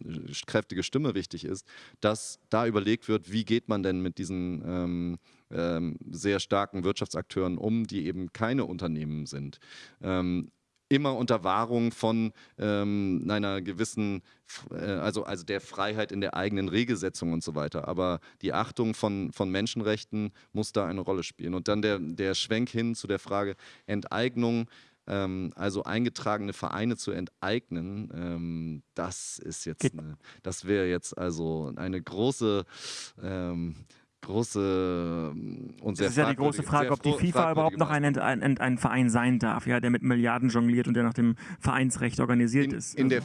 [SPEAKER 9] kräftige Stimme wichtig ist, dass da überlegt wird, wie geht man denn mit diesen ähm, ähm, sehr starken Wirtschaftsakteuren um, die eben keine Unternehmen sind. Immer unter Wahrung von ähm, einer gewissen, äh, also, also der Freiheit in der eigenen Regelsetzung und so weiter. Aber die Achtung von, von Menschenrechten muss da eine Rolle spielen. Und dann der, der Schwenk hin zu der Frage Enteignung, ähm, also eingetragene Vereine zu enteignen, ähm, das ist jetzt, eine, das wäre jetzt also eine große ähm, große ähm, und sehr
[SPEAKER 3] Das ist ja die große Frage, ob die FIFA überhaupt noch ein, ein, ein, Verein sein darf, ja, der mit Milliarden jongliert und der nach dem Vereinsrecht organisiert
[SPEAKER 9] in,
[SPEAKER 3] ist.
[SPEAKER 9] In, der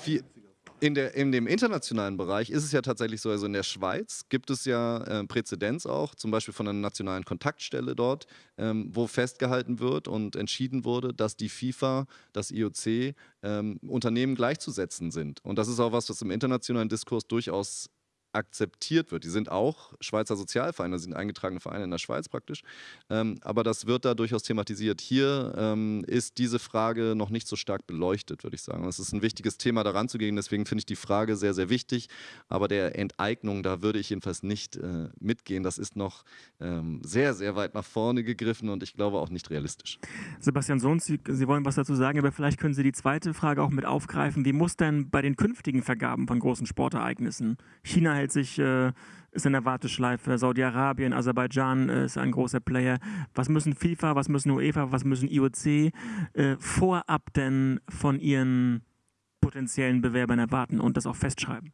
[SPEAKER 9] in, der, in dem internationalen Bereich ist es ja tatsächlich so, also in der Schweiz gibt es ja äh, Präzedenz auch, zum Beispiel von einer nationalen Kontaktstelle dort, ähm, wo festgehalten wird und entschieden wurde, dass die FIFA, das IOC, ähm, Unternehmen gleichzusetzen sind. Und das ist auch was, was im internationalen Diskurs durchaus akzeptiert wird. Die sind auch Schweizer Sozialvereine, sind eingetragene Vereine in der Schweiz praktisch. Ähm, aber das wird da durchaus thematisiert. Hier ähm, ist diese Frage noch nicht so stark beleuchtet, würde ich sagen. Es ist ein wichtiges Thema, daran zu gehen. Deswegen finde ich die Frage sehr, sehr wichtig. Aber der Enteignung, da würde ich jedenfalls nicht äh, mitgehen. Das ist noch ähm, sehr, sehr weit nach vorne gegriffen und ich glaube auch nicht realistisch.
[SPEAKER 3] Sebastian Sohn, Sie, Sie wollen was dazu sagen, aber vielleicht können Sie die zweite Frage auch mit aufgreifen. Wie muss denn bei den künftigen Vergaben von großen Sportereignissen China hält sich, äh, ist in der Warteschleife. Saudi-Arabien, Aserbaidschan äh, ist ein großer Player. Was müssen FIFA, was müssen UEFA, was müssen IOC äh, vorab denn von ihren potenziellen Bewerbern erwarten und das auch festschreiben?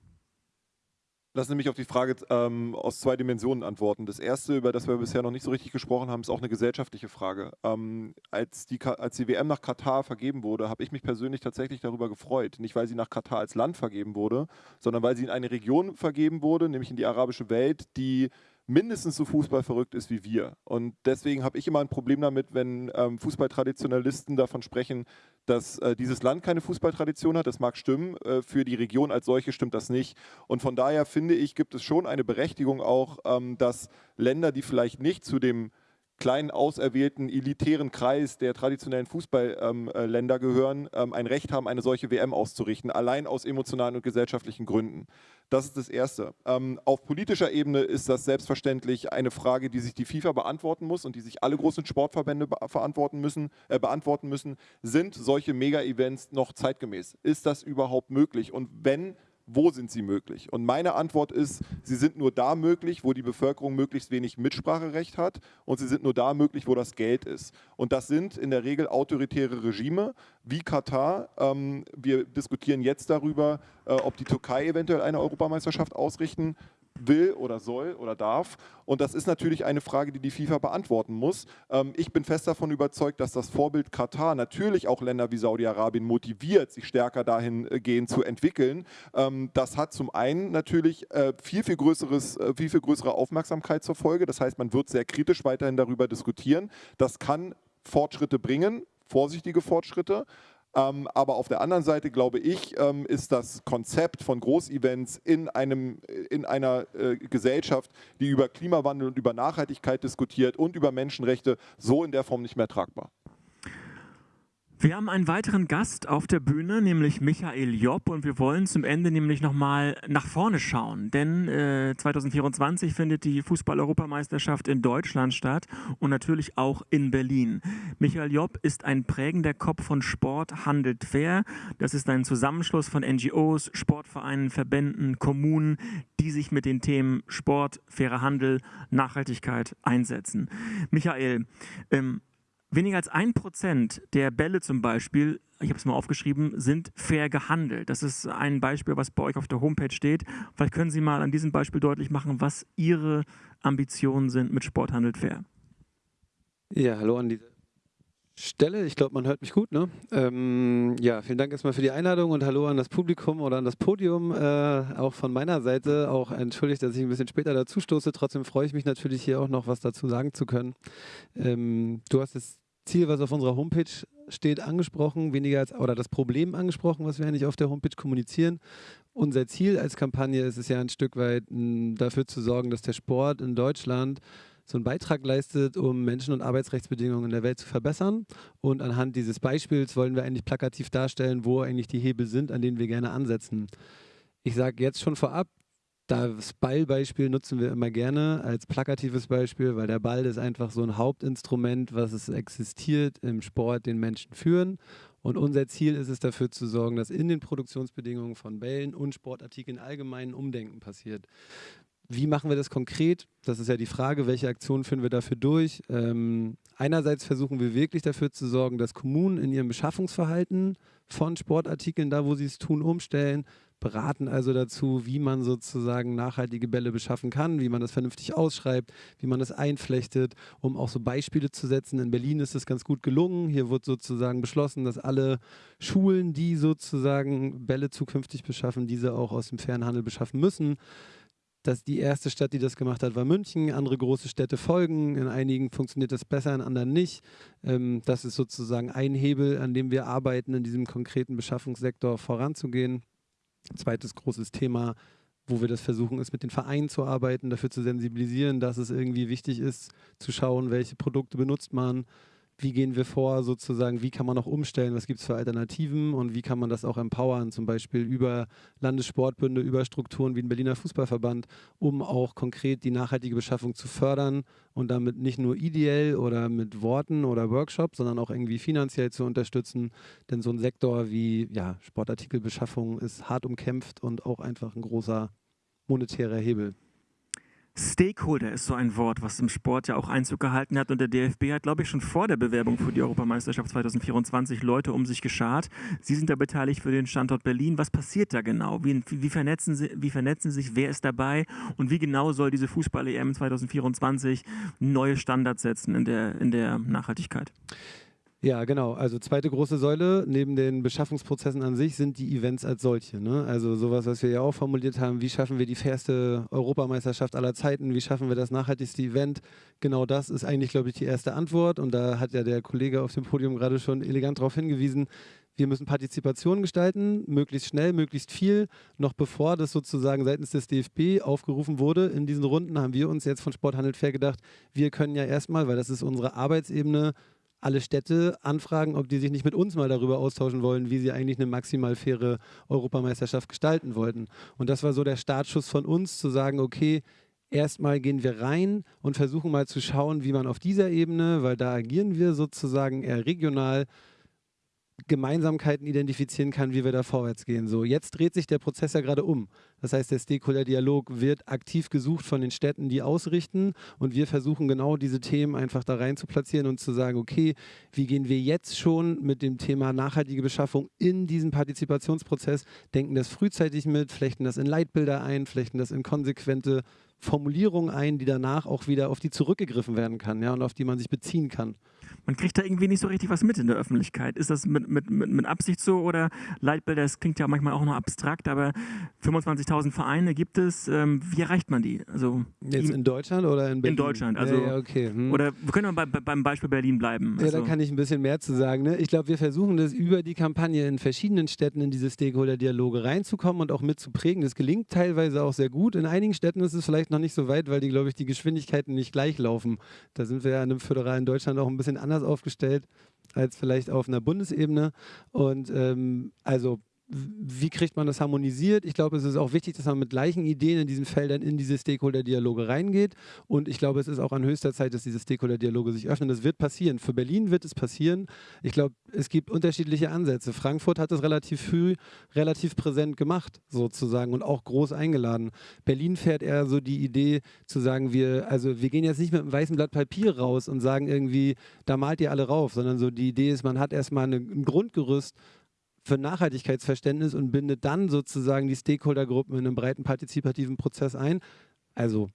[SPEAKER 7] Lassen Sie mich auf die Frage ähm, aus zwei Dimensionen antworten. Das erste, über das wir bisher noch nicht so richtig gesprochen haben, ist auch eine gesellschaftliche Frage. Ähm, als, die, als die WM nach Katar vergeben wurde, habe ich mich persönlich tatsächlich darüber gefreut. Nicht, weil sie nach Katar als Land vergeben wurde, sondern weil sie in eine Region vergeben wurde, nämlich in die arabische Welt, die mindestens so fußballverrückt ist wie wir. Und deswegen habe ich immer ein Problem damit, wenn ähm, Fußballtraditionalisten davon sprechen, dass äh, dieses Land keine Fußballtradition hat. Das mag stimmen, äh, für die Region als solche stimmt das nicht. Und von daher finde ich, gibt es schon eine Berechtigung auch, ähm, dass Länder, die vielleicht nicht zu dem kleinen auserwählten elitären Kreis der traditionellen Fußballländer ähm, gehören, ähm, ein Recht haben, eine solche WM auszurichten, allein aus emotionalen und gesellschaftlichen Gründen. Das ist das Erste. Ähm, auf politischer Ebene ist das selbstverständlich eine Frage, die sich die FIFA beantworten muss und die sich alle großen Sportverbände verantworten müssen, äh, beantworten müssen. Sind solche Mega-Events noch zeitgemäß? Ist das überhaupt möglich? Und wenn wo sind sie möglich? Und meine Antwort ist, sie sind nur da möglich, wo die Bevölkerung möglichst wenig Mitspracherecht hat und sie sind nur da möglich, wo das Geld ist. Und das sind in der Regel autoritäre Regime wie Katar. Ähm, wir diskutieren jetzt darüber, äh, ob die Türkei eventuell eine Europameisterschaft ausrichten will oder soll oder darf. Und das ist natürlich eine Frage, die die FIFA beantworten muss. Ähm, ich bin fest davon überzeugt, dass das Vorbild Katar natürlich auch Länder wie Saudi-Arabien motiviert, sich stärker dahingehend zu entwickeln. Ähm, das hat zum einen natürlich äh, viel, viel, größeres, äh, viel, viel größere Aufmerksamkeit zur Folge. Das heißt, man wird sehr kritisch weiterhin darüber diskutieren. Das kann Fortschritte bringen, vorsichtige Fortschritte. Ähm, aber auf der anderen Seite, glaube ich, ähm, ist das Konzept von Großevents in, einem, in einer äh, Gesellschaft, die über Klimawandel und über Nachhaltigkeit diskutiert und über Menschenrechte, so in der Form nicht mehr tragbar.
[SPEAKER 3] Wir haben einen weiteren Gast auf der Bühne, nämlich Michael Job und wir wollen zum Ende nämlich nochmal nach vorne schauen, denn äh, 2024 findet die Fußball-Europameisterschaft in Deutschland statt und natürlich auch in Berlin. Michael Job ist ein prägender Kopf von Sport handelt fair. Das ist ein Zusammenschluss von NGOs, Sportvereinen, Verbänden, Kommunen, die sich mit den Themen Sport, fairer Handel, Nachhaltigkeit einsetzen. Michael, ähm, Weniger als ein Prozent der Bälle zum Beispiel, ich habe es mal aufgeschrieben, sind fair gehandelt. Das ist ein Beispiel, was bei euch auf der Homepage steht. Vielleicht können Sie mal an diesem Beispiel deutlich machen, was Ihre Ambitionen sind mit Sport handelt fair.
[SPEAKER 12] Ja, hallo an diese Stelle. Ich glaube, man hört mich gut. Ne? Ähm, ja, vielen Dank erstmal für die Einladung und hallo an das Publikum oder an das Podium. Äh, auch von meiner Seite. Auch entschuldigt, dass ich ein bisschen später dazu stoße. Trotzdem freue ich mich natürlich hier auch noch was dazu sagen zu können. Ähm, du hast das Ziel, was auf unserer Homepage steht, angesprochen, weniger als oder das Problem angesprochen, was wir eigentlich auf der Homepage kommunizieren. Unser Ziel als Kampagne ist es ja ein Stück weit dafür zu sorgen, dass der Sport in Deutschland so einen Beitrag leistet, um Menschen- und Arbeitsrechtsbedingungen in der Welt zu verbessern. Und anhand dieses Beispiels wollen wir eigentlich plakativ darstellen, wo eigentlich die Hebel sind, an denen wir gerne ansetzen. Ich sage jetzt schon vorab, das Ballbeispiel nutzen wir immer gerne als plakatives Beispiel, weil der Ball ist einfach so ein Hauptinstrument, was es existiert im Sport, den Menschen führen. Und unser Ziel ist es dafür zu sorgen, dass in den Produktionsbedingungen von Bällen und Sportartikeln allgemein Umdenken passiert. Wie machen wir das konkret? Das ist ja die Frage, welche Aktionen führen wir dafür durch? Ähm, einerseits versuchen wir wirklich dafür zu sorgen, dass Kommunen in ihrem Beschaffungsverhalten von Sportartikeln, da wo sie es tun, umstellen, beraten also dazu, wie man sozusagen nachhaltige Bälle beschaffen kann, wie man das vernünftig ausschreibt, wie man das einflechtet, um auch so Beispiele zu setzen. In Berlin ist das ganz gut gelungen. Hier wird sozusagen beschlossen, dass alle Schulen, die sozusagen Bälle zukünftig beschaffen, diese auch aus dem Fernhandel beschaffen müssen dass die erste Stadt, die das gemacht hat, war München. Andere große Städte folgen. In einigen funktioniert das besser, in anderen nicht. Ähm, das ist sozusagen ein Hebel, an dem wir arbeiten, in diesem konkreten Beschaffungssektor voranzugehen. Zweites großes Thema, wo wir das versuchen, ist mit den Vereinen zu arbeiten, dafür zu sensibilisieren, dass es irgendwie wichtig ist, zu schauen, welche Produkte benutzt man, wie gehen wir vor, sozusagen, wie kann man auch umstellen, was gibt es für Alternativen und wie kann man das auch empowern, zum Beispiel über Landessportbünde, über Strukturen wie den Berliner Fußballverband, um auch konkret die nachhaltige Beschaffung zu fördern und damit nicht nur ideell oder mit Worten oder Workshops, sondern auch irgendwie finanziell zu unterstützen. Denn so ein Sektor wie ja, Sportartikelbeschaffung ist hart umkämpft und auch einfach ein großer monetärer Hebel.
[SPEAKER 3] Stakeholder ist so ein Wort, was im Sport ja auch Einzug gehalten hat. Und der DFB hat, glaube ich, schon vor der Bewerbung für die Europameisterschaft 2024 Leute um sich geschart. Sie sind da beteiligt für den Standort Berlin. Was passiert da genau? Wie, wie, vernetzen, Sie, wie vernetzen sich? Wer ist dabei? Und wie genau soll diese Fußball-EM 2024 neue Standards setzen in der, in der Nachhaltigkeit?
[SPEAKER 12] Ja, genau. Also zweite große Säule neben den Beschaffungsprozessen an sich sind die Events als solche. Ne? Also sowas, was wir ja auch formuliert haben, wie schaffen wir die fairste Europameisterschaft aller Zeiten, wie schaffen wir das nachhaltigste Event. Genau das ist eigentlich, glaube ich, die erste Antwort. Und da hat ja der Kollege auf dem Podium gerade schon elegant darauf hingewiesen. wir müssen Partizipation gestalten, möglichst schnell, möglichst viel. Noch bevor das sozusagen seitens des DFB aufgerufen wurde in diesen Runden, haben wir uns jetzt von Sport handelt fair gedacht, wir können ja erstmal, weil das ist unsere Arbeitsebene, alle Städte anfragen, ob die sich nicht mit uns mal darüber austauschen wollen, wie sie eigentlich eine maximal faire Europameisterschaft gestalten wollten. Und das war so der Startschuss von uns, zu sagen, okay, erstmal gehen wir rein und versuchen mal zu schauen, wie man auf dieser Ebene, weil da agieren wir sozusagen eher regional, Gemeinsamkeiten identifizieren kann, wie wir da vorwärts gehen. So, jetzt dreht sich der Prozess ja gerade um. Das heißt, der Stakeholder-Dialog wird aktiv gesucht von den Städten, die ausrichten und wir versuchen genau diese Themen einfach da rein zu platzieren und zu sagen, okay, wie gehen wir jetzt schon mit dem Thema nachhaltige Beschaffung in diesen Partizipationsprozess, denken das frühzeitig mit, flechten das in Leitbilder ein, flechten das in konsequente Formulierungen ein, die danach auch wieder auf die zurückgegriffen werden kann ja, und auf die man sich beziehen kann.
[SPEAKER 3] Man kriegt da irgendwie nicht so richtig was mit in der Öffentlichkeit. Ist das mit, mit, mit, mit Absicht so oder Leitbilder, das klingt ja manchmal auch noch abstrakt, aber 25.000 Vereine gibt es. Ähm, wie erreicht man die? Also,
[SPEAKER 12] Jetzt in Deutschland oder in Berlin?
[SPEAKER 3] In Deutschland. Also,
[SPEAKER 12] ja, ja, okay. Hm.
[SPEAKER 3] Oder wir können bei, bei, beim Beispiel Berlin bleiben.
[SPEAKER 12] Also,
[SPEAKER 3] also,
[SPEAKER 12] ja, da kann ich ein bisschen mehr zu sagen. Ne? Ich glaube, wir versuchen das über die Kampagne in verschiedenen Städten in diese Stakeholder-Dialoge reinzukommen und auch mitzuprägen. Das gelingt teilweise auch sehr gut. In einigen Städten ist es vielleicht noch nicht so weit, weil die, glaube ich, die Geschwindigkeiten nicht gleich laufen. Da sind wir ja in einem föderalen Deutschland auch ein bisschen anders aufgestellt als vielleicht auf einer Bundesebene. Und ähm, also wie kriegt man das harmonisiert? Ich glaube, es ist auch wichtig, dass man mit gleichen Ideen in diesen Feldern in diese Stakeholder-Dialoge reingeht. Und ich glaube, es ist auch an höchster Zeit, dass diese Stakeholder-Dialoge sich öffnen. Das wird passieren. Für Berlin wird es passieren. Ich glaube, es gibt unterschiedliche Ansätze. Frankfurt hat es relativ früh, relativ präsent gemacht, sozusagen, und auch groß eingeladen. Berlin fährt eher so die Idee zu sagen, wir, also wir gehen jetzt nicht mit einem weißen Blatt Papier raus und sagen irgendwie, da malt ihr alle rauf, sondern so die Idee ist, man hat erstmal ein Grundgerüst, für Nachhaltigkeitsverständnis und bindet dann sozusagen die Stakeholdergruppen in einem breiten partizipativen Prozess ein. Also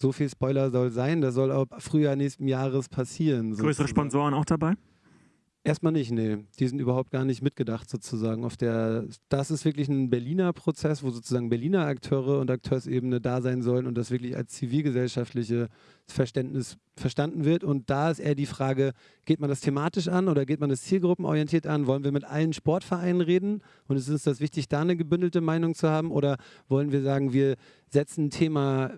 [SPEAKER 12] so viel Spoiler soll sein, das soll ab Frühjahr nächsten Jahres passieren.
[SPEAKER 3] Größere sozusagen. Sponsoren auch dabei?
[SPEAKER 12] Erstmal nicht, nee. Die sind überhaupt gar nicht mitgedacht sozusagen. Auf der, das ist wirklich ein Berliner Prozess, wo sozusagen Berliner Akteure und Akteursebene da sein sollen und das wirklich als zivilgesellschaftliche Verständnis verstanden wird. Und da ist eher die Frage, geht man das thematisch an oder geht man das zielgruppenorientiert an? Wollen wir mit allen Sportvereinen reden? Und ist uns das wichtig, da eine gebündelte Meinung zu haben? Oder wollen wir sagen, wir setzen ein Thema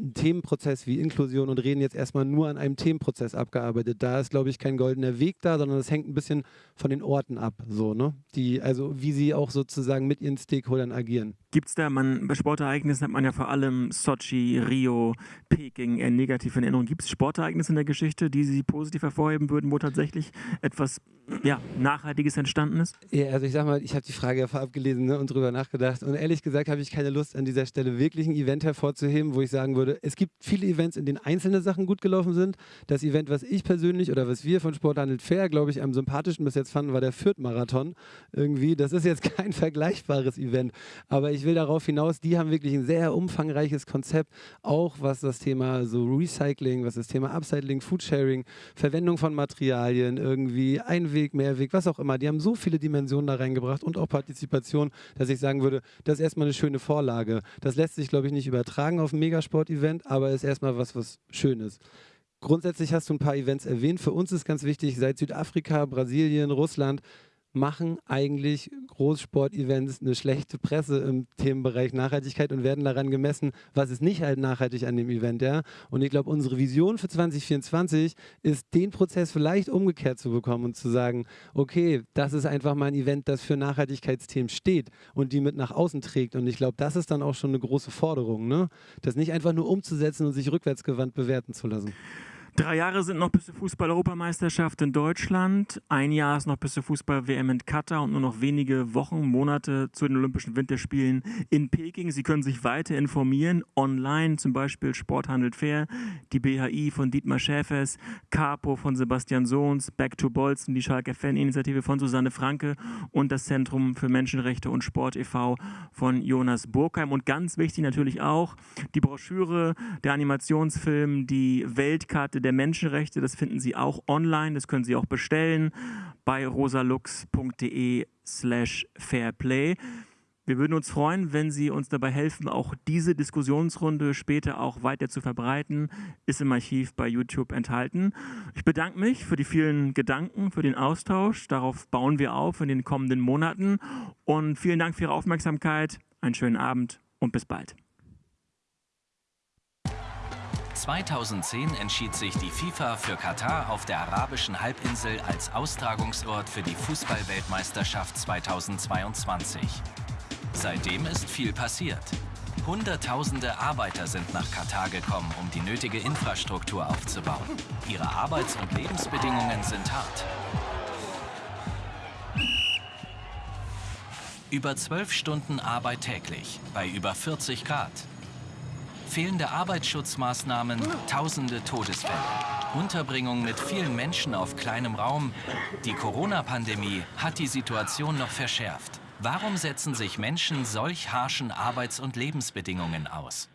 [SPEAKER 12] einen Themenprozess wie Inklusion und reden jetzt erstmal nur an einem Themenprozess abgearbeitet. Da ist, glaube ich, kein goldener Weg da, sondern das hängt ein bisschen von den Orten ab, so, ne? Die, also wie sie auch sozusagen mit ihren Stakeholdern agieren.
[SPEAKER 3] Gibt es da, man, bei Sportereignissen hat man ja vor allem Sochi, Rio, Peking eher negativ in Erinnerung. Gibt es Sportereignisse in der Geschichte, die Sie positiv hervorheben würden, wo tatsächlich etwas ja, Nachhaltiges entstanden ist?
[SPEAKER 12] Ja, also ich sag mal, ich habe die Frage ja vorab gelesen ne, und drüber nachgedacht. Und ehrlich gesagt habe ich keine Lust, an dieser Stelle wirklich ein Event hervorzuheben, wo ich sagen würde, es gibt viele Events, in denen einzelne Sachen gut gelaufen sind. Das Event, was ich persönlich oder was wir von Sporthandel Fair, glaube ich, am sympathischsten bis jetzt fanden, war der Fürth-Marathon. Irgendwie, das ist jetzt <laughs> kein vergleichbares Event. Aber ich will darauf hinaus, die haben wirklich ein sehr umfangreiches Konzept, auch was das Thema so Recycling, was das Thema Upcycling, Foodsharing, Verwendung von Materialien, irgendwie Einweg, Mehrweg, was auch immer. Die haben so viele Dimensionen da reingebracht und auch Partizipation, dass ich sagen würde, das ist erstmal eine schöne Vorlage. Das lässt sich, glaube ich, nicht übertragen auf ein Megasport-Event, aber ist erstmal was, was Schönes. Grundsätzlich hast du ein paar Events erwähnt. Für uns ist ganz wichtig, seit Südafrika, Brasilien, Russland machen eigentlich Großsportevents eine schlechte Presse im Themenbereich Nachhaltigkeit und werden daran gemessen, was ist nicht halt nachhaltig an dem Event. Ja? Und ich glaube, unsere Vision für 2024 ist, den Prozess vielleicht umgekehrt zu bekommen und zu sagen, okay, das ist einfach mal ein Event, das für Nachhaltigkeitsthemen steht und die mit nach außen trägt. Und ich glaube, das ist dann auch schon eine große Forderung, ne? das nicht einfach nur umzusetzen und sich rückwärtsgewandt bewerten zu lassen.
[SPEAKER 3] Drei Jahre sind noch bis zur Fußball-Europameisterschaft in Deutschland. Ein Jahr ist noch bis zur Fußball-WM in Katar und nur noch wenige Wochen, Monate zu den Olympischen Winterspielen in Peking. Sie können sich weiter informieren, online, zum Beispiel Sport handelt fair, die BHI von Dietmar Schäfers, Capo von Sebastian Sohns, Back to Bolzen, die Schalke Fan-Initiative von Susanne Franke und das Zentrum für Menschenrechte und Sport e.V. von Jonas Burkheim. Und ganz wichtig natürlich auch die Broschüre, der Animationsfilm, die Weltkarte der Menschenrechte. Das finden Sie auch online, das können Sie auch bestellen bei rosalux.de slash fairplay. Wir würden uns freuen, wenn Sie uns dabei helfen, auch diese Diskussionsrunde später auch weiter zu verbreiten. Ist im Archiv bei YouTube enthalten. Ich bedanke mich für die vielen Gedanken, für den Austausch. Darauf bauen wir auf in den kommenden Monaten. Und vielen Dank für Ihre Aufmerksamkeit. Einen schönen Abend und bis bald.
[SPEAKER 2] 2010 entschied sich die FIFA für Katar auf der arabischen Halbinsel als Austragungsort für die Fußballweltmeisterschaft 2022. Seitdem ist viel passiert. Hunderttausende Arbeiter sind nach Katar gekommen, um die nötige Infrastruktur aufzubauen. Ihre Arbeits- und Lebensbedingungen sind hart. Über zwölf Stunden Arbeit täglich, bei über 40 Grad. Fehlende Arbeitsschutzmaßnahmen, tausende Todesfälle. Unterbringung mit vielen Menschen auf kleinem Raum. Die Corona-Pandemie hat die Situation noch verschärft. Warum setzen sich Menschen solch harschen Arbeits- und Lebensbedingungen aus?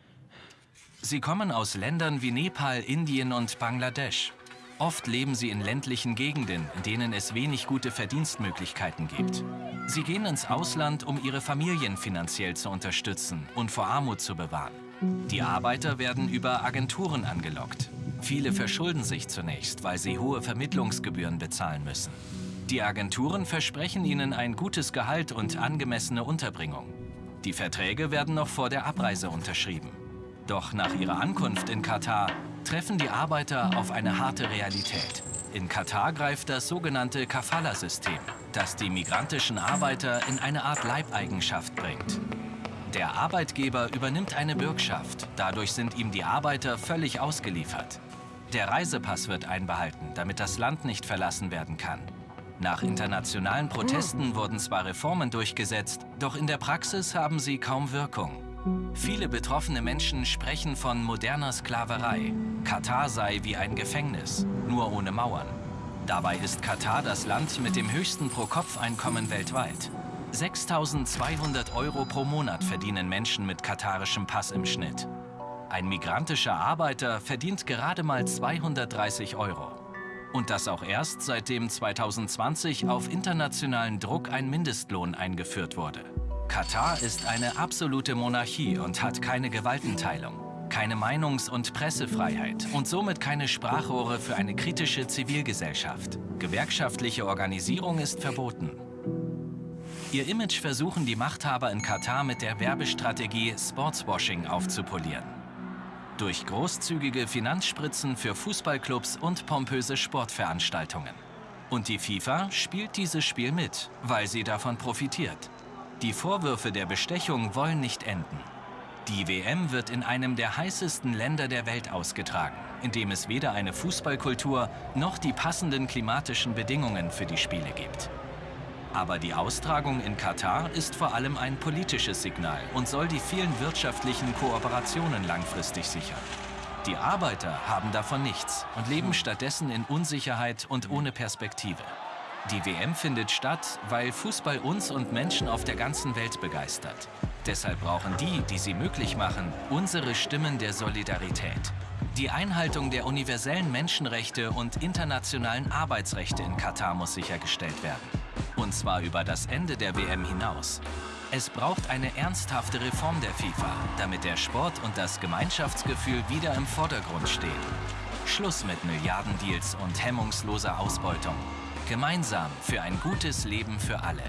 [SPEAKER 2] Sie kommen aus Ländern wie Nepal, Indien und Bangladesch. Oft leben sie in ländlichen Gegenden, in denen es wenig gute Verdienstmöglichkeiten gibt. Sie gehen ins Ausland, um ihre Familien finanziell zu unterstützen und vor Armut zu bewahren. Die Arbeiter werden über Agenturen angelockt. Viele verschulden sich zunächst, weil sie hohe Vermittlungsgebühren bezahlen müssen. Die Agenturen versprechen ihnen ein gutes Gehalt und angemessene Unterbringung. Die Verträge werden noch vor der Abreise unterschrieben. Doch nach ihrer Ankunft in Katar treffen die Arbeiter auf eine harte Realität. In Katar greift das sogenannte Kafala-System, das die migrantischen Arbeiter in eine Art Leibeigenschaft bringt. Der Arbeitgeber übernimmt eine Bürgschaft, dadurch sind ihm die Arbeiter völlig ausgeliefert. Der Reisepass wird einbehalten, damit das Land nicht verlassen werden kann. Nach internationalen Protesten wurden zwar Reformen durchgesetzt, doch in der Praxis haben sie kaum Wirkung. Viele betroffene Menschen sprechen von moderner Sklaverei. Katar sei wie ein Gefängnis, nur ohne Mauern. Dabei ist Katar das Land mit dem höchsten Pro-Kopf-Einkommen weltweit. 6.200 Euro pro Monat verdienen Menschen mit katarischem Pass im Schnitt. Ein migrantischer Arbeiter verdient gerade mal 230 Euro. Und das auch erst seitdem 2020 auf internationalen Druck ein Mindestlohn eingeführt wurde. Katar ist eine absolute Monarchie und hat keine Gewaltenteilung, keine Meinungs- und Pressefreiheit und somit keine Sprachrohre für eine kritische Zivilgesellschaft. Gewerkschaftliche Organisierung ist verboten. Ihr Image versuchen die Machthaber in Katar mit der Werbestrategie Sportswashing aufzupolieren. Durch großzügige Finanzspritzen für Fußballclubs und pompöse Sportveranstaltungen. Und die FIFA spielt dieses Spiel mit, weil sie davon profitiert. Die Vorwürfe der Bestechung wollen nicht enden. Die WM wird in einem der heißesten Länder der Welt ausgetragen, in dem es weder eine Fußballkultur noch die passenden klimatischen Bedingungen für die Spiele gibt. Aber die Austragung in Katar ist vor allem ein politisches Signal und soll die vielen wirtschaftlichen Kooperationen langfristig sichern. Die Arbeiter haben davon nichts und leben stattdessen in Unsicherheit und ohne Perspektive. Die WM findet statt, weil Fußball uns und Menschen auf der ganzen Welt begeistert. Deshalb brauchen die, die sie möglich machen, unsere Stimmen der Solidarität. Die Einhaltung der universellen Menschenrechte und internationalen Arbeitsrechte in Katar muss sichergestellt werden. Und zwar über das Ende der WM hinaus. Es braucht eine ernsthafte Reform der FIFA, damit der Sport und das Gemeinschaftsgefühl wieder im Vordergrund stehen. Schluss mit Milliardendeals und hemmungsloser Ausbeutung. Gemeinsam für ein gutes Leben für alle.